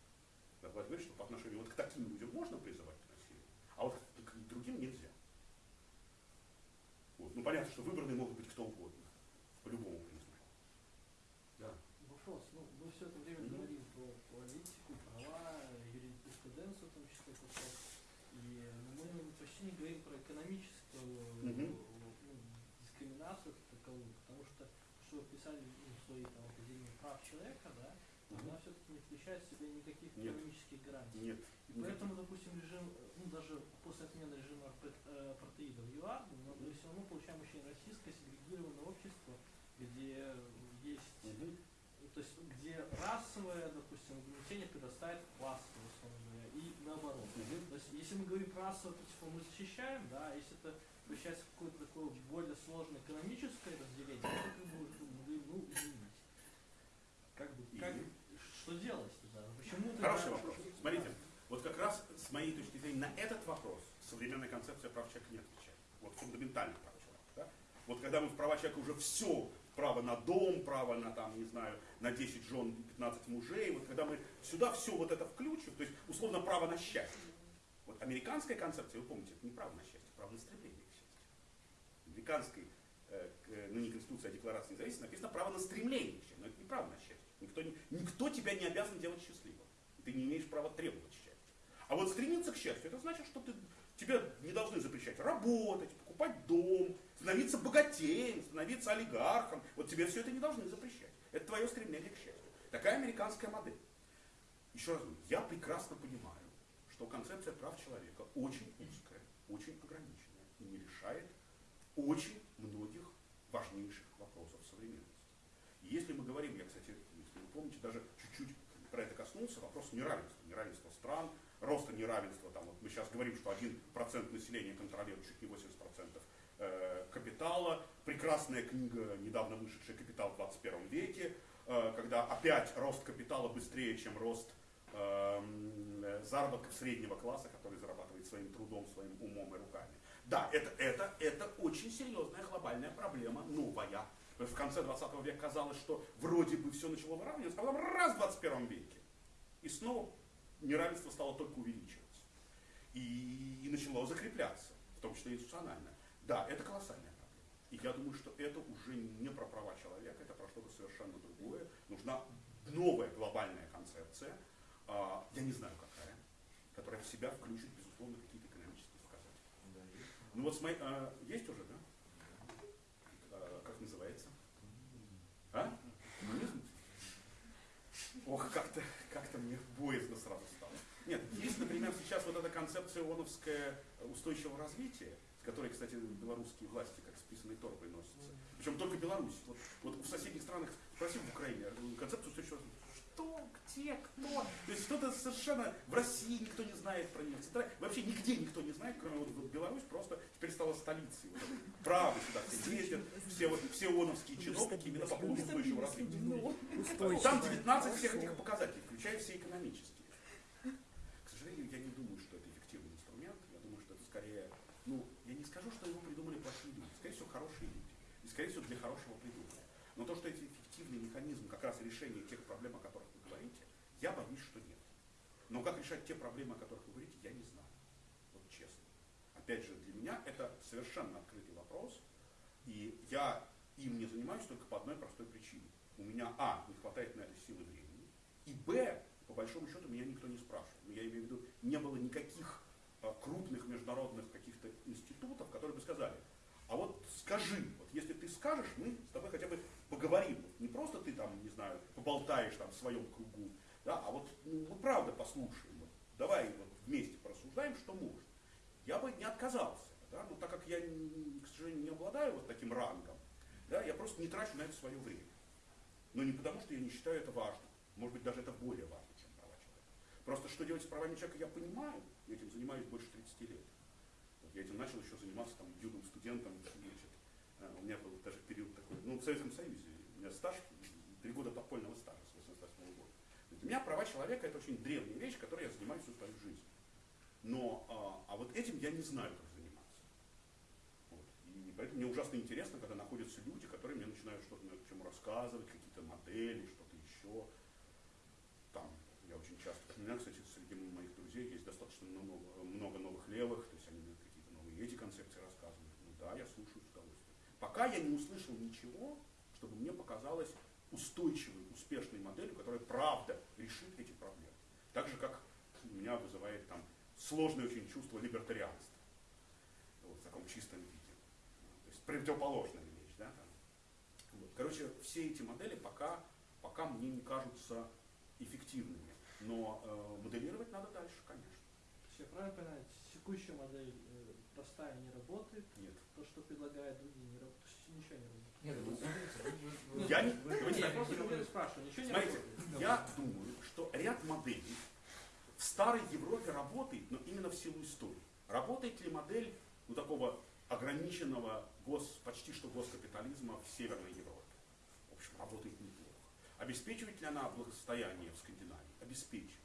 Speaker 2: Да, власть говорит, что по отношению вот к таким людям можно призывать к насилию, а вот к другим нельзя. Вот. Ну понятно, что выбранные могут быть кто угодно, по любому признаку. Да.
Speaker 3: Вопрос. Ну, мы все это время
Speaker 2: Мгм.
Speaker 3: говорим про политику, права, юриспруденцию, в том числе кусок. И ну, мы почти не говорим про экономическую
Speaker 2: Мгм.
Speaker 3: ну, дискриминацию как таковую, потому что, что вы писали ну, в своей там, Академии прав человека, да, она все-таки не включает в себя никаких
Speaker 2: Нет.
Speaker 3: экономических гарантий.
Speaker 2: Нет.
Speaker 3: И поэтому, допустим, режим, ну даже после отмены режима э, апартеида в ЮАР, мы мы все равно получаем очень российское сегрегированное общество, где есть, ну, то есть где расовое, допустим, угнетение предоставит классовое, условно говоря, и наоборот.
Speaker 2: Мгм.
Speaker 3: То есть если мы говорим про расовое, то типа мы защищаем, да, а если это превращается в какое-то такое более сложное экономическое разделение, то как бы ну. Как бы, как, что делать тогда? Почему
Speaker 2: Хороший вопрос. Смотрите, вот как раз с моей точки зрения на этот вопрос современная концепция прав человека не отвечает. Вот фундаментальных прав человека. Да? Вот когда мы в права человека уже все, право на дом, право на там, не знаю, на 10 жен и 15 мужей, вот когда мы сюда все вот это включим, то есть условно право на счастье. Вот американская концепция, вы помните, это не право на счастье, право на стремление к счастью. К- ну не конституция, а декларация независимости написано право на стремление к счастью, но это не право на счастье. Никто, не- никто тебя не обязан делать счастливым. Ты не имеешь права требовать счастья. А вот стремиться к счастью, это значит, что ты, тебе не должны запрещать работать, покупать дом, становиться богатеем, становиться олигархом. Вот тебе все это не должны запрещать. Это твое стремление к счастью. Такая американская модель. Еще раз я прекрасно понимаю, что концепция прав человека очень узкая, очень ограниченная и не решает очень многих важнейших вопросов современности. И если мы говорим, я, кстати, если вы помните, даже чуть-чуть про это коснулся, вопрос неравенства. Неравенство стран, роста неравенства. Там, вот мы сейчас говорим, что 1% населения контролирует чуть не 80% э, капитала. Прекрасная книга, недавно вышедшая «Капитал в 21 веке», э, когда опять рост капитала быстрее, чем рост эм, заработков среднего класса, который зарабатывает своим трудом, своим умом и руками. Да, это, это, это очень серьезная глобальная проблема, новая. В конце 20 века казалось, что вроде бы все начало выравниваться, а потом раз в 21 веке. И снова неравенство стало только увеличиваться. И, и начало закрепляться, в том числе институционально. Да, это колоссальная проблема. И я думаю, что это уже не про права человека, это про что-то совершенно другое. Нужна новая глобальная концепция, а, я не знаю какая, которая в себя включит, безусловно. Ну вот смотри, а, есть уже, да? А, как называется? А? Коммунизм? Ох, как-то как мне боязно сразу стало. Нет, есть, например, сейчас вот эта концепция ООНовская устойчивого развития, с которой, кстати, белорусские власти как с писаной торбой носятся. Причем только Беларусь. Вот, вот в соседних странах, спроси в Украине, концепцию устойчивого развития. Что, где, кто? То есть что-то совершенно в России никто не знает про нее. Вообще нигде никто не знает, кроме вот, вот Беларусь просто теперь стала столицей. Вот Право сюда все ездят, все, вот, все ООНовские чиновники именно по поводу устойчивого развития. Там 19 всех этих показателей, включая все экономические. К сожалению, я не думаю, что это эффективный инструмент. Я думаю, что это скорее, ну, я не не скажу, что его придумали плохие люди. Скорее всего, хорошие люди. И, скорее всего, для хорошего придумали. Но то, что эти эффективные механизмы как раз решения тех проблем, о которых вы говорите, я боюсь, что нет. Но как решать те проблемы, о которых вы говорите, я не знаю. Вот честно. Опять же, для меня это совершенно открытый вопрос. И я им не занимаюсь только по одной простой причине. У меня, а, не хватает на это силы времени, и, б, по большому счету, меня никто не спрашивает. Я имею в виду, не было никаких а, крупных международных каких-то институтов, которые бы сказали, а вот скажи, вот если ты скажешь, мы с тобой хотя бы поговорим. Не просто ты там, не знаю, поболтаешь там в своем кругу, да, а вот ну, правда послушаем. Давай вот вместе порассуждаем, что может. Я бы не отказался, да, но так как я, к сожалению, не обладаю вот таким рангом, да, я просто не трачу на это свое время. Но не потому, что я не считаю это важным. Может быть, даже это более важно, чем права человека. Просто что делать с правами человека, я понимаю. Я этим занимаюсь больше 30 лет. Вот я этим начал еще заниматься там, юным студентом. Значит, э, у меня был даже период такой, ну, в Советском Союзе. У меня стаж, три года подпольного стажа с 88 года. Для меня права человека это очень древняя вещь, которой я занимаюсь всю свою жизнь. Но, а, а вот этим я не знаю, как заниматься. Вот. И поэтому мне ужасно интересно, когда находятся люди, которые мне начинают что-то на тему рассказывать, какие-то модели, что-то еще. Там, я очень часто, у меня, кстати, среди моих друзей есть достаточно много, много новых левых, то есть они мне какие-то новые эти концепции рассказывают. Ну да, я слушаю с удовольствием. Пока я не услышал ничего, чтобы мне показалось устойчивой, успешной моделью, которая правда решит эти проблемы. Так же, как у меня вызывает там сложное очень чувство либертарианства. Вот, в таком чистом виде. То есть противоположная вещь. Да. Вот. Короче, все эти модели пока, пока мне не кажутся эффективными. Но э, моделировать надо дальше, конечно.
Speaker 3: Все правильно понимаю, текущая модель э, простая не работает,
Speaker 2: Нет.
Speaker 3: то, что предлагают другие, не работает, ничего не работает.
Speaker 6: Нет, вы-
Speaker 2: Я не- давайте так. Смотрите, я думаю, что ряд моделей в старой Европе работает, но именно в силу истории. Работает ли модель ну, такого ограниченного гос, почти что госкапитализма в Северной Европе? В общем, работает неплохо. Обеспечивает ли она благосостояние в Скандинавии? Обеспечивает.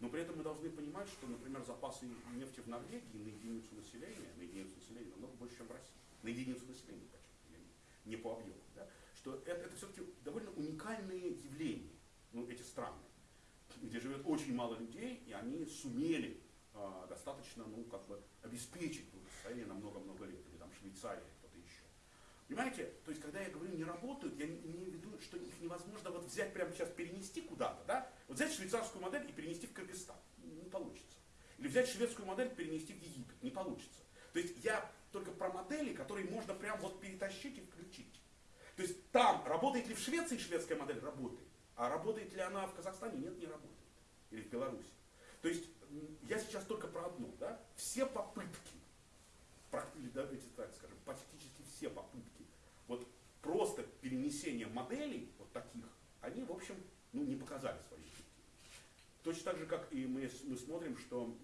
Speaker 2: Но при этом мы должны понимать, что, например, запасы нефти в Норвегии на единицу населения, на единицу населения намного больше, чем в России. На единицу населения, не- по объему. Да? Что это, это все-таки довольно уникальные явления, ну, эти страны, где живет очень мало людей, и они сумели а, достаточно, ну, как бы, обеспечить благосостояние на много-много лет, или там Швейцария, кто-то еще. Понимаете, то есть, когда я говорю не работают, я не- имею в виду, что их невозможно вот взять прямо сейчас, перенести куда-то, да? Вот взять швейцарскую модель и перенести в Кыргызстан. Не получится. Или взять шведскую модель, перенести в Египет. Не получится. То есть я только про модели, которые можно прям вот перетащить и включить. То есть там, работает ли в Швеции шведская модель? Работает. А работает ли она в Казахстане? Нет, не работает. Или в Беларуси. То есть я сейчас только про одно. Да? Все попытки, или давайте так скажем, практически все попытки вот просто перенесения моделей вот таких, они, в общем, ну, не показали эффективности. Точно так же, как и мы, мы смотрим, что,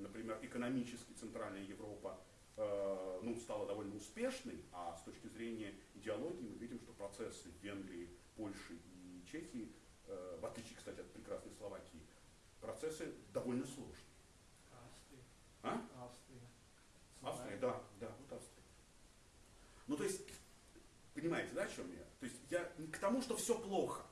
Speaker 2: например, экономически Центральная Европа ну, стала довольно успешной, а с точки зрения идеологии мы видим, что процессы в Венгрии, Польше и Чехии, э, в отличие, кстати, от прекрасной Словакии, процессы довольно сложные.
Speaker 3: Австрия.
Speaker 2: А?
Speaker 3: Австрия.
Speaker 2: Австрия, да, да, вот Австрия. Ну, то есть, понимаете, да, о чем я? То есть, я не к тому, что все плохо.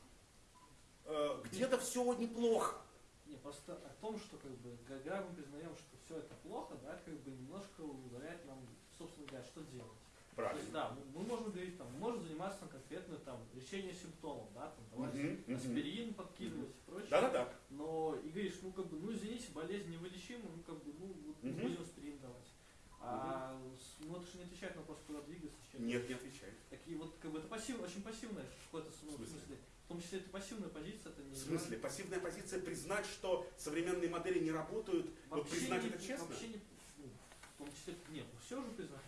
Speaker 2: Э, Где-то все неплохо.
Speaker 3: Не, просто о том, что как бы, когда мы признаем, что все это плохо, да, как бы немножко ударяет нам, собственно говоря, что делать. То есть,
Speaker 2: Правильно.
Speaker 3: да, мы, мы можем говорить, там, мы можем заниматься конкретно там, решением симптомов, да, там, давать
Speaker 2: мгм.
Speaker 3: аспирин подкидывать и прочее.
Speaker 2: Да-да-да.
Speaker 3: Но и говоришь, ну как бы, ну извините, болезнь невылечима, ну как бы, ну
Speaker 2: Мгм.
Speaker 3: будем аспирин давать. А ну это же не отвечает на вопрос, куда двигаться, чем.
Speaker 2: Нет, не отвечает.
Speaker 3: Такие вот, как бы, это пассив, очень пассивная в какой-то
Speaker 2: смысле.
Speaker 3: В том числе это пассивная позиция, это не
Speaker 2: В смысле, пассивная позиция признать, что современные модели не работают, вот
Speaker 3: Вообще
Speaker 2: признать
Speaker 3: не,
Speaker 2: это честно?
Speaker 3: Вообще не, ну, в том числе, нет, ну все же признать.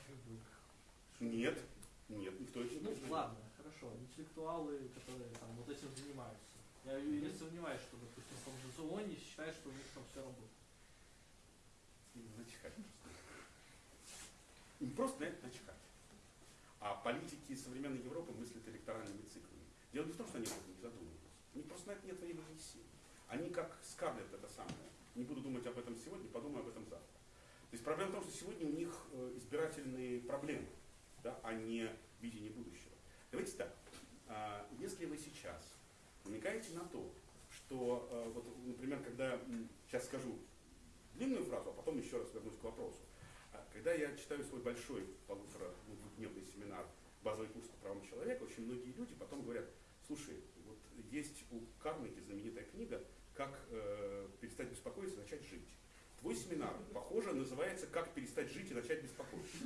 Speaker 2: Нет, нет, никто это не
Speaker 3: Ну
Speaker 2: признает.
Speaker 3: ладно, хорошо, интеллектуалы, которые там вот этим занимаются. Я не сомневаюсь, что, допустим, в том же Зелоне считают, что у них там все работает.
Speaker 2: Начихать просто. Им просто на это начихать. А политики современной Европы мыслят электоральными циклами. Дело не в том, что они об этом не задумываются. У них просто на это нет времени и сил. Они как Скарлетт это самое. Не буду думать об этом сегодня, подумаю об этом завтра. То есть проблема в том, что сегодня у них э, избиратель решательные проблемы, да, а не видение будущего. Давайте так, а, если вы сейчас намекаете на то, что, э, вот, например, когда, сейчас скажу длинную фразу, а потом еще раз вернусь к вопросу. А, Когда я читаю свой большой полутора ну, семинар «Базовый курс по правам человека», очень многие люди потом говорят, слушай, вот есть у Карнеги знаменитая книга «Как э, перестать беспокоиться и начать жить». Твой семинар, похоже, называется «Как перестать жить и начать беспокоиться».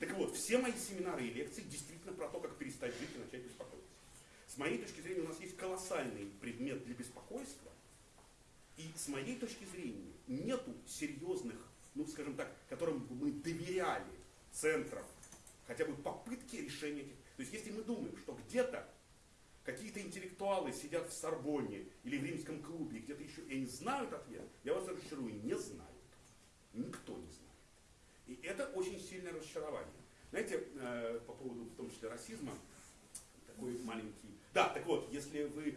Speaker 2: Так вот, все мои семинары и лекции действительно про то, как перестать жить и начать беспокоиться. С моей точки зрения, у нас есть колоссальный предмет для беспокойства, и с моей точки зрения нету серьезных, ну скажем так, которым бы мы доверяли центров, хотя бы попытки решения этих. То есть если мы думаем, что где-то какие-то интеллектуалы сидят в Сорбонне или в римском клубе, где-то еще, и они знают ответ, я вас разочарую, не знают. Никто не знает. И это очень сильное разочарование. Знаете, э, по поводу, в том числе, расизма, такой маленький... Да, так вот, если вы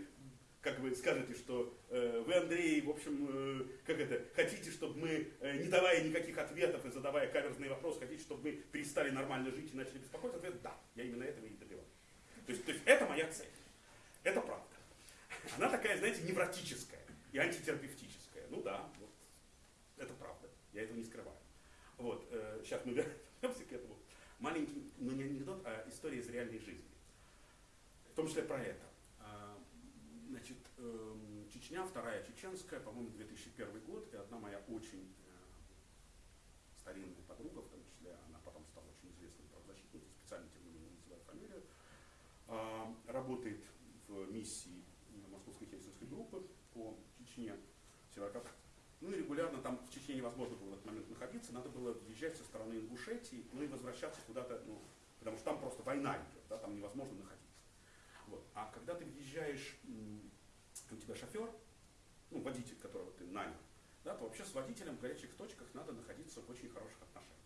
Speaker 2: как вы скажете, что э, вы, Андрей, в общем, э, как это, хотите, чтобы мы, э, не давая никаких ответов и задавая каверзные вопросы, хотите, чтобы мы перестали нормально жить и начали беспокоиться, ответ да, я именно этого и добиваюсь. То есть, то есть это моя цель. Это правда. Она такая, знаете, невротическая и антитерапевтическая. Ну да, вот, это правда. Я этого не скрываю. Вот, э, сейчас мы вернемся к этому. Маленький, но не анекдот, а история из реальной жизни. В том числе про это. А, Значит, эм, Чечня, вторая чеченская, по-моему, 2001 год, и одна моя очень э, старинная подруга, в том числе, она потом стала очень известной правозащитницей, специально тем не менее не называю фамилию, а, работает миссии Московской Хельсинской группы по Чечне, Северокавказу. Ну и регулярно там в Чечне невозможно было в этот момент находиться, надо было въезжать со стороны Ингушетии, ну и возвращаться куда-то, ну, потому что там просто война идет, да, там невозможно находиться. Вот. А когда ты въезжаешь, у тебя шофер, ну, водитель, которого ты нанял, да, то вообще с водителем в горячих точках надо находиться в очень хороших отношениях.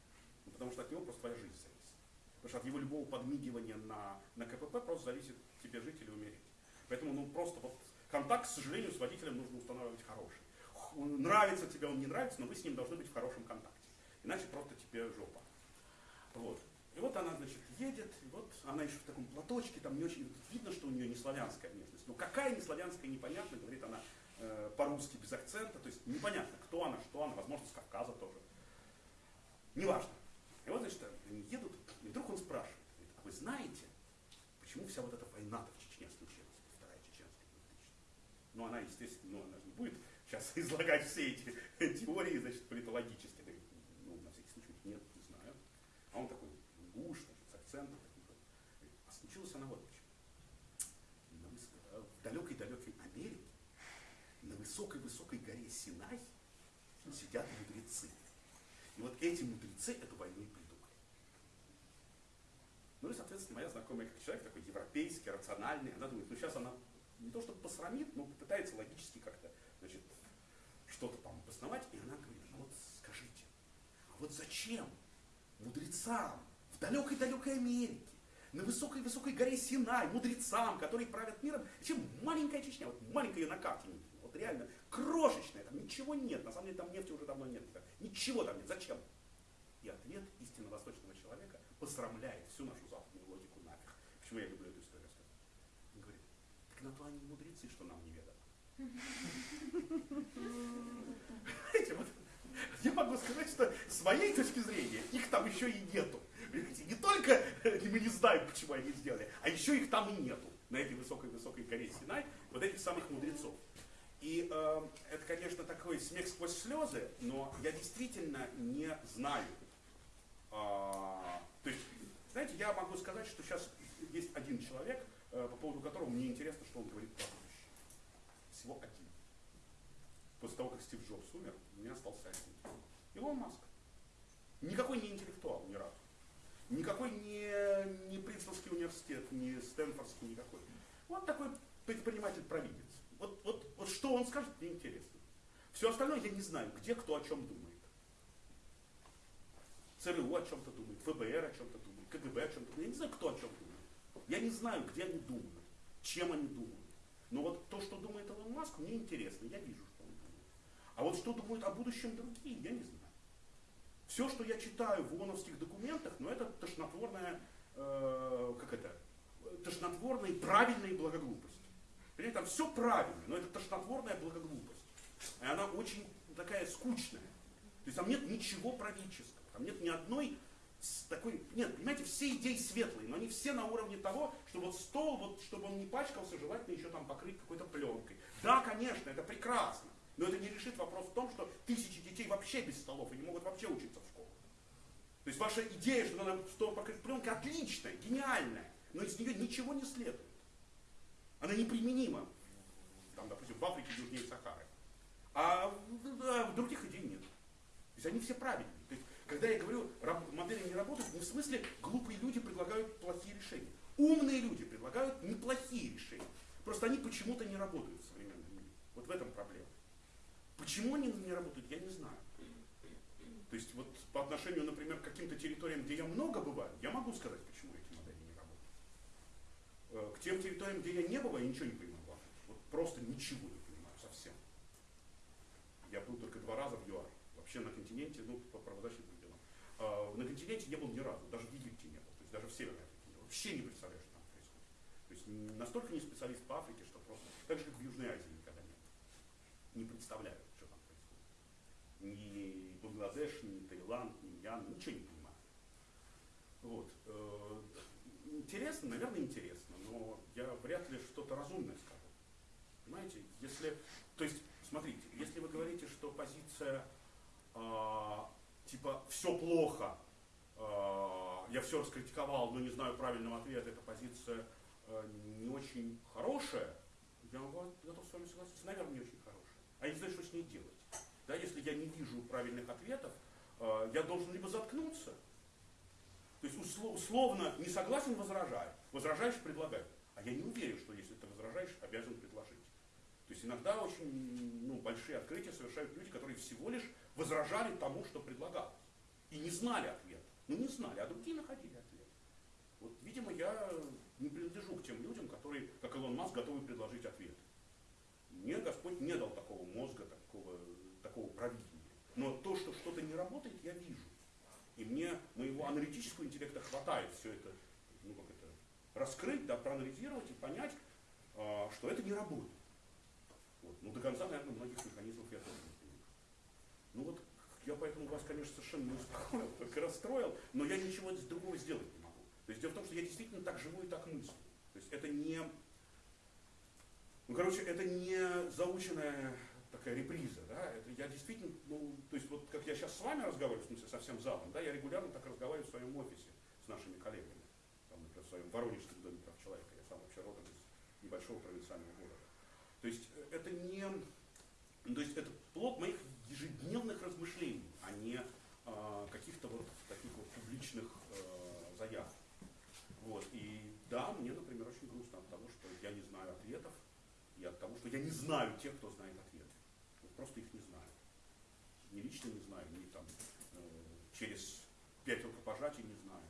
Speaker 2: Ну, потому что от него просто твоя жизнь зависит. Потому что от его любого подмигивания на, на КПП просто зависит тебе жить или умереть. Поэтому ну, просто вот контакт, к сожалению, с водителем нужно устанавливать хороший. Нравится тебе он, не нравится, но вы с ним должны быть в хорошем контакте. Иначе просто тебе жопа. Вот. И вот она, значит, едет, и вот она еще в таком платочке, там не очень видно, что у нее не славянская внешность. Ну какая не славянская, непонятно, говорит она э, по-русски без акцента, то есть непонятно, кто она, что она, возможно, с Кавказа тоже. Неважно. И вот, значит, они едут, и вдруг он спрашивает, а вы знаете, почему вся вот эта война-то в Чечне случилась, вторая чеченская 2000 Ну, она, естественно, ну, она же не будет сейчас излагать все эти теории, значит, политологические. Говорит, ну, на всякий случай, нет, не знаю. А он такой гуш, значит, с акцентом. А случилась она вот почему. В далекой-далекой Америке, на высокой-высокой горе Синай сидят мудрецы. И вот эти мудрецы эту войну и придумали. Ну и, соответственно, моя знакомая как человек такой европейский, рациональный, она думает, ну сейчас она не то чтобы посрамит, но попытается логически как-то, значит, что-то там обосновать. И она говорит, ну вот скажите, а вот зачем мудрецам в далекой-далекой Америке, на высокой-высокой горе Синай, мудрецам, которые правят миром, зачем маленькая Чечня, вот маленькая на карте видно, вот реально крошечная, там ничего нет, на самом деле там нефти уже давно нет, ничего там нет, зачем? И ответ истинно восточного человека посрамляет всю нашу западную логику нафиг. Почему я люблю эту историю рассказывать? Он говорит, так на то они мудрецы, что нам неведомо. Я могу сказать, что с моей точки зрения их там еще и нету. Понимаете, не только э, мы не знаем, почему они сделали, а еще их там и нету на этой высокой-высокой горе Синай, вот этих самых мудрецов. И э, это, конечно, такой смех сквозь слезы, но я действительно не знаю. А, то есть, знаете, я могу сказать, что сейчас есть один человек, э, по поводу которого мне интересно, что он говорит про будущее. Всего один. После того, как Стив Джобс умер, у меня остался один. Илон Маск. Никакой не интеллектуал ни разу. Никакой не, не Принстонский университет, не Стэнфордский, никакой. Вот такой предприниматель-провидец. Вот, вот, вот что он скажет, мне интересно. Все остальное я не знаю, где кто о чем думает. ЦРУ о чем-то думает, ФБР о чем-то думает, КГБ о чем-то думает. Я не знаю, кто о чем думает. Я не знаю, где они думают, чем они думают. Но вот то, что думает Илон Маск, мне интересно, я вижу, что он думает. А вот что думают о будущем другие, я не знаю. Все, что я читаю в ООНовских документах, ну это тошнотворная, э, как это, тошнотворная правильная благоглупость. Понимаете, там все правильно, но это тошнотворная благоглупость. И она очень такая скучная. То есть там нет ничего правительского, там нет ни одной такой, нет, понимаете, все идеи светлые, но они все на уровне того, что вот стол, вот, чтобы он не пачкался, желательно еще там покрыть какой-то пленкой. Да, конечно, это прекрасно, но это не решит вопрос в том, что тысячи детей вообще без столов и не могут вообще учиться в школах. То есть ваша идея, что надо стол покрыть пленкой, отличная, гениальная, но из нее ничего не следует. Она неприменима, там, допустим, в Африке южнее Сахары. А а других идей нет. То есть они все правильные. Когда я говорю, модели не работают, не в смысле глупые люди предлагают плохие решения. Умные люди предлагают неплохие решения. Просто они почему-то не работают в современном мире. Вот в этом проблема. Почему они не работают, я не знаю. То есть вот по отношению, например, к каким-то территориям, где я много бываю, я могу сказать, почему эти модели не работают. Э, К тем территориям, где я не бываю, я ничего не понимаю. Вот просто ничего не понимаю совсем. Я был только два раза в ЮАР. Вообще на континенте, ну, по правозащитным На континенте не был ни разу, даже в Египте не был, то есть даже в Северной Африке не был. Вообще не представляю, что там происходит. То есть настолько не специалист по Африке, что просто, так же как в Южной Азии никогда нет. Не представляю, что там происходит. Ни Бангладеш, ни Таиланд, ни Мьян, ничего не понимаю. Вот. э, Интересно, наверное, интересно, но я вряд ли что-то разумное скажу. Понимаете, если, то есть, смотрите, если вы говорите, что позиция а, типа все плохо, а, я все раскритиковал, но не знаю правильного ответа, эта позиция а, не очень хорошая, я могу- готов с вами согласиться, наверное, не очень хорошая. А я не знаю, что с ней делать. Да, если я не вижу правильных ответов, а, я должен либо заткнуться, то есть усло- условно не согласен, возражай. Возражаешь, предлагай. А я не уверен, что если ты возражаешь, обязан предложить. То есть иногда очень ну, большие открытия совершают люди, которые всего лишь возражали тому, что предлагалось. И не знали ответа. Ну не знали, а другие находили ответ. Вот, видимо, я не принадлежу к тем людям, которые, как Илон Маск, готовы предложить ответ. Мне Господь не дал такого мозга, такого, такого провидения. Но то, что что-то не работает, я вижу. И мне моего аналитического интеллекта хватает все это, ну как это, раскрыть, да, проанализировать и понять, а, что это не работает. Вот. Ну, до конца, наверное, многих механизмов я тоже не понимаю. Ну вот, я поэтому вас, конечно, совершенно не успокоил, только расстроил, но я ничего другого сделать не могу. То есть дело в том, что я действительно так живу и так мыслю. То есть это не, ну, короче, это не заученная такая реприза, да, это я действительно, ну, то есть вот как я сейчас с вами разговариваю, в смысле со всем залом, да, я регулярно так разговариваю в своем офисе с нашими коллегами, там, например, в своем Воронежском доме прав человека, я сам вообще родом из небольшого провинциального города. То есть э, это не, то есть это плод моих ежедневных размышлений, а не а, каких-то вот таких вот публичных э, заяв. Вот. И да, мне, например, очень грустно от того, что я не знаю ответов, и от того, что я не знаю тех, кто знает ответы. Вот просто их не знаю. Ни лично не знаю, ни там э, через пять рукопожатий не знаю.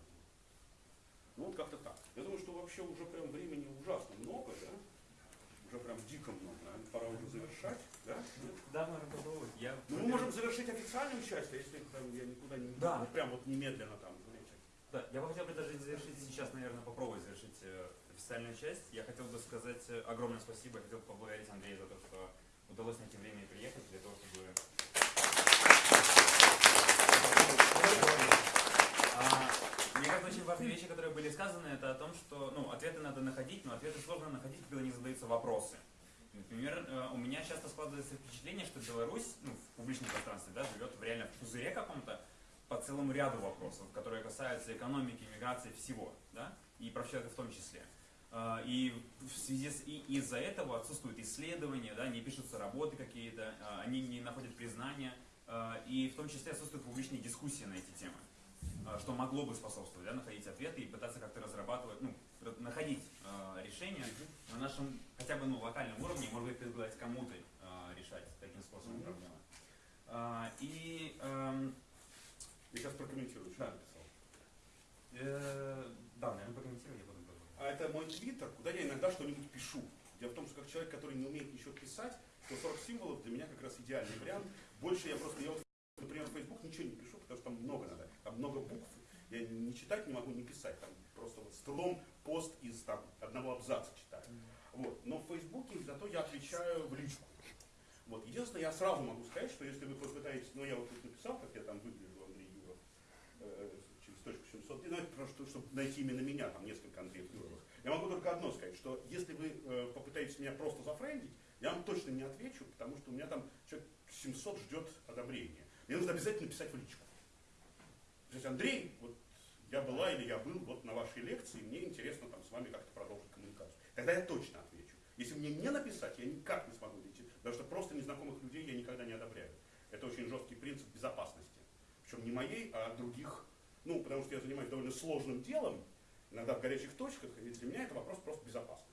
Speaker 2: Ну вот как-то так. Я думаю, что вообще уже прям времени ужасно много, да? Уже прям дико много. Пора уже завершать, да?
Speaker 1: Да, наверное. Я
Speaker 2: Ну, мы можем завершить официальную часть, а если прям, я никуда не
Speaker 1: Да.
Speaker 2: ну, прям вот немедленно там.
Speaker 1: Да, я бы хотел предложить завершить сейчас, наверное, попробовать завершить э, официальную часть. Я хотел бы сказать э, огромное спасибо, я хотел бы поблагодарить Андрея за то, что удалось найти время и приехать для того, чтобы... А, Мне кажется, очень важные вещи, которые были сказаны, это о том, что ну, ответы надо находить, но ответы сложно находить, когда не задаются вопросы. Например, э, у меня часто складывается впечатление, что Беларусь ну, в публичном пространстве да, живет в реально пузыре каком-то по целому ряду вопросов, которые касаются экономики, миграции, всего, да, и прав человека в том числе. А, И в связи с и из-за этого отсутствуют исследования, да, не пишутся работы какие-то, а, они не находят признания, и в том числе отсутствуют публичные дискуссии на эти темы, что могло бы способствовать, да, находить ответы и пытаться как-то разрабатывать, ну, находить а, решения на нашем хотя бы ну, локальном уровне, может быть, предлагать кому-то а, решать таким способом
Speaker 2: Мгм.
Speaker 1: проблемы. А, И эм,
Speaker 2: Я сейчас прокомментирую, что
Speaker 1: Да.
Speaker 2: я написал.
Speaker 1: э, да, наверное, прокомментирую, я потом продолжу.
Speaker 2: А это мой твиттер, куда я иногда что-нибудь пишу. Дело в том, что как человек, который не умеет ничего писать, то 40 символов для меня как раз идеальный вариант. Больше я просто, я вот, например, в Facebook ничего не пишу, потому что там много надо, там много букв. Я не читать не могу, не писать. Там просто вот с трудом пост из там, одного абзаца читаю. Вот. Но в Фейсбуке зато я отвечаю в личку. Вот. Единственное, я сразу могу сказать, что если вы попытаетесь, ну я вот тут написал, как я там выгляжу, Андрей Юров, э, через точку 700, ну это просто, чтобы найти именно меня, там несколько Андреев Юровых. Я могу только одно сказать, что если вы э, попытаетесь меня просто зафрендить, я вам точно не отвечу, потому что у меня там человек 700 ждет одобрения. Мне нужно обязательно писать в личку. То есть, Андрей, вот я была или я был вот на вашей лекции, мне интересно там с вами как-то продолжить коммуникацию. Тогда я точно отвечу. Если мне не написать, я никак не смогу найти, потому что просто незнакомых людей я никогда не одобряю. Это очень жесткий принцип безопасности. Причем не моей, а других. Ну, потому что я занимаюсь довольно сложным делом, иногда в горячих точках, и для меня это вопрос просто безопасности.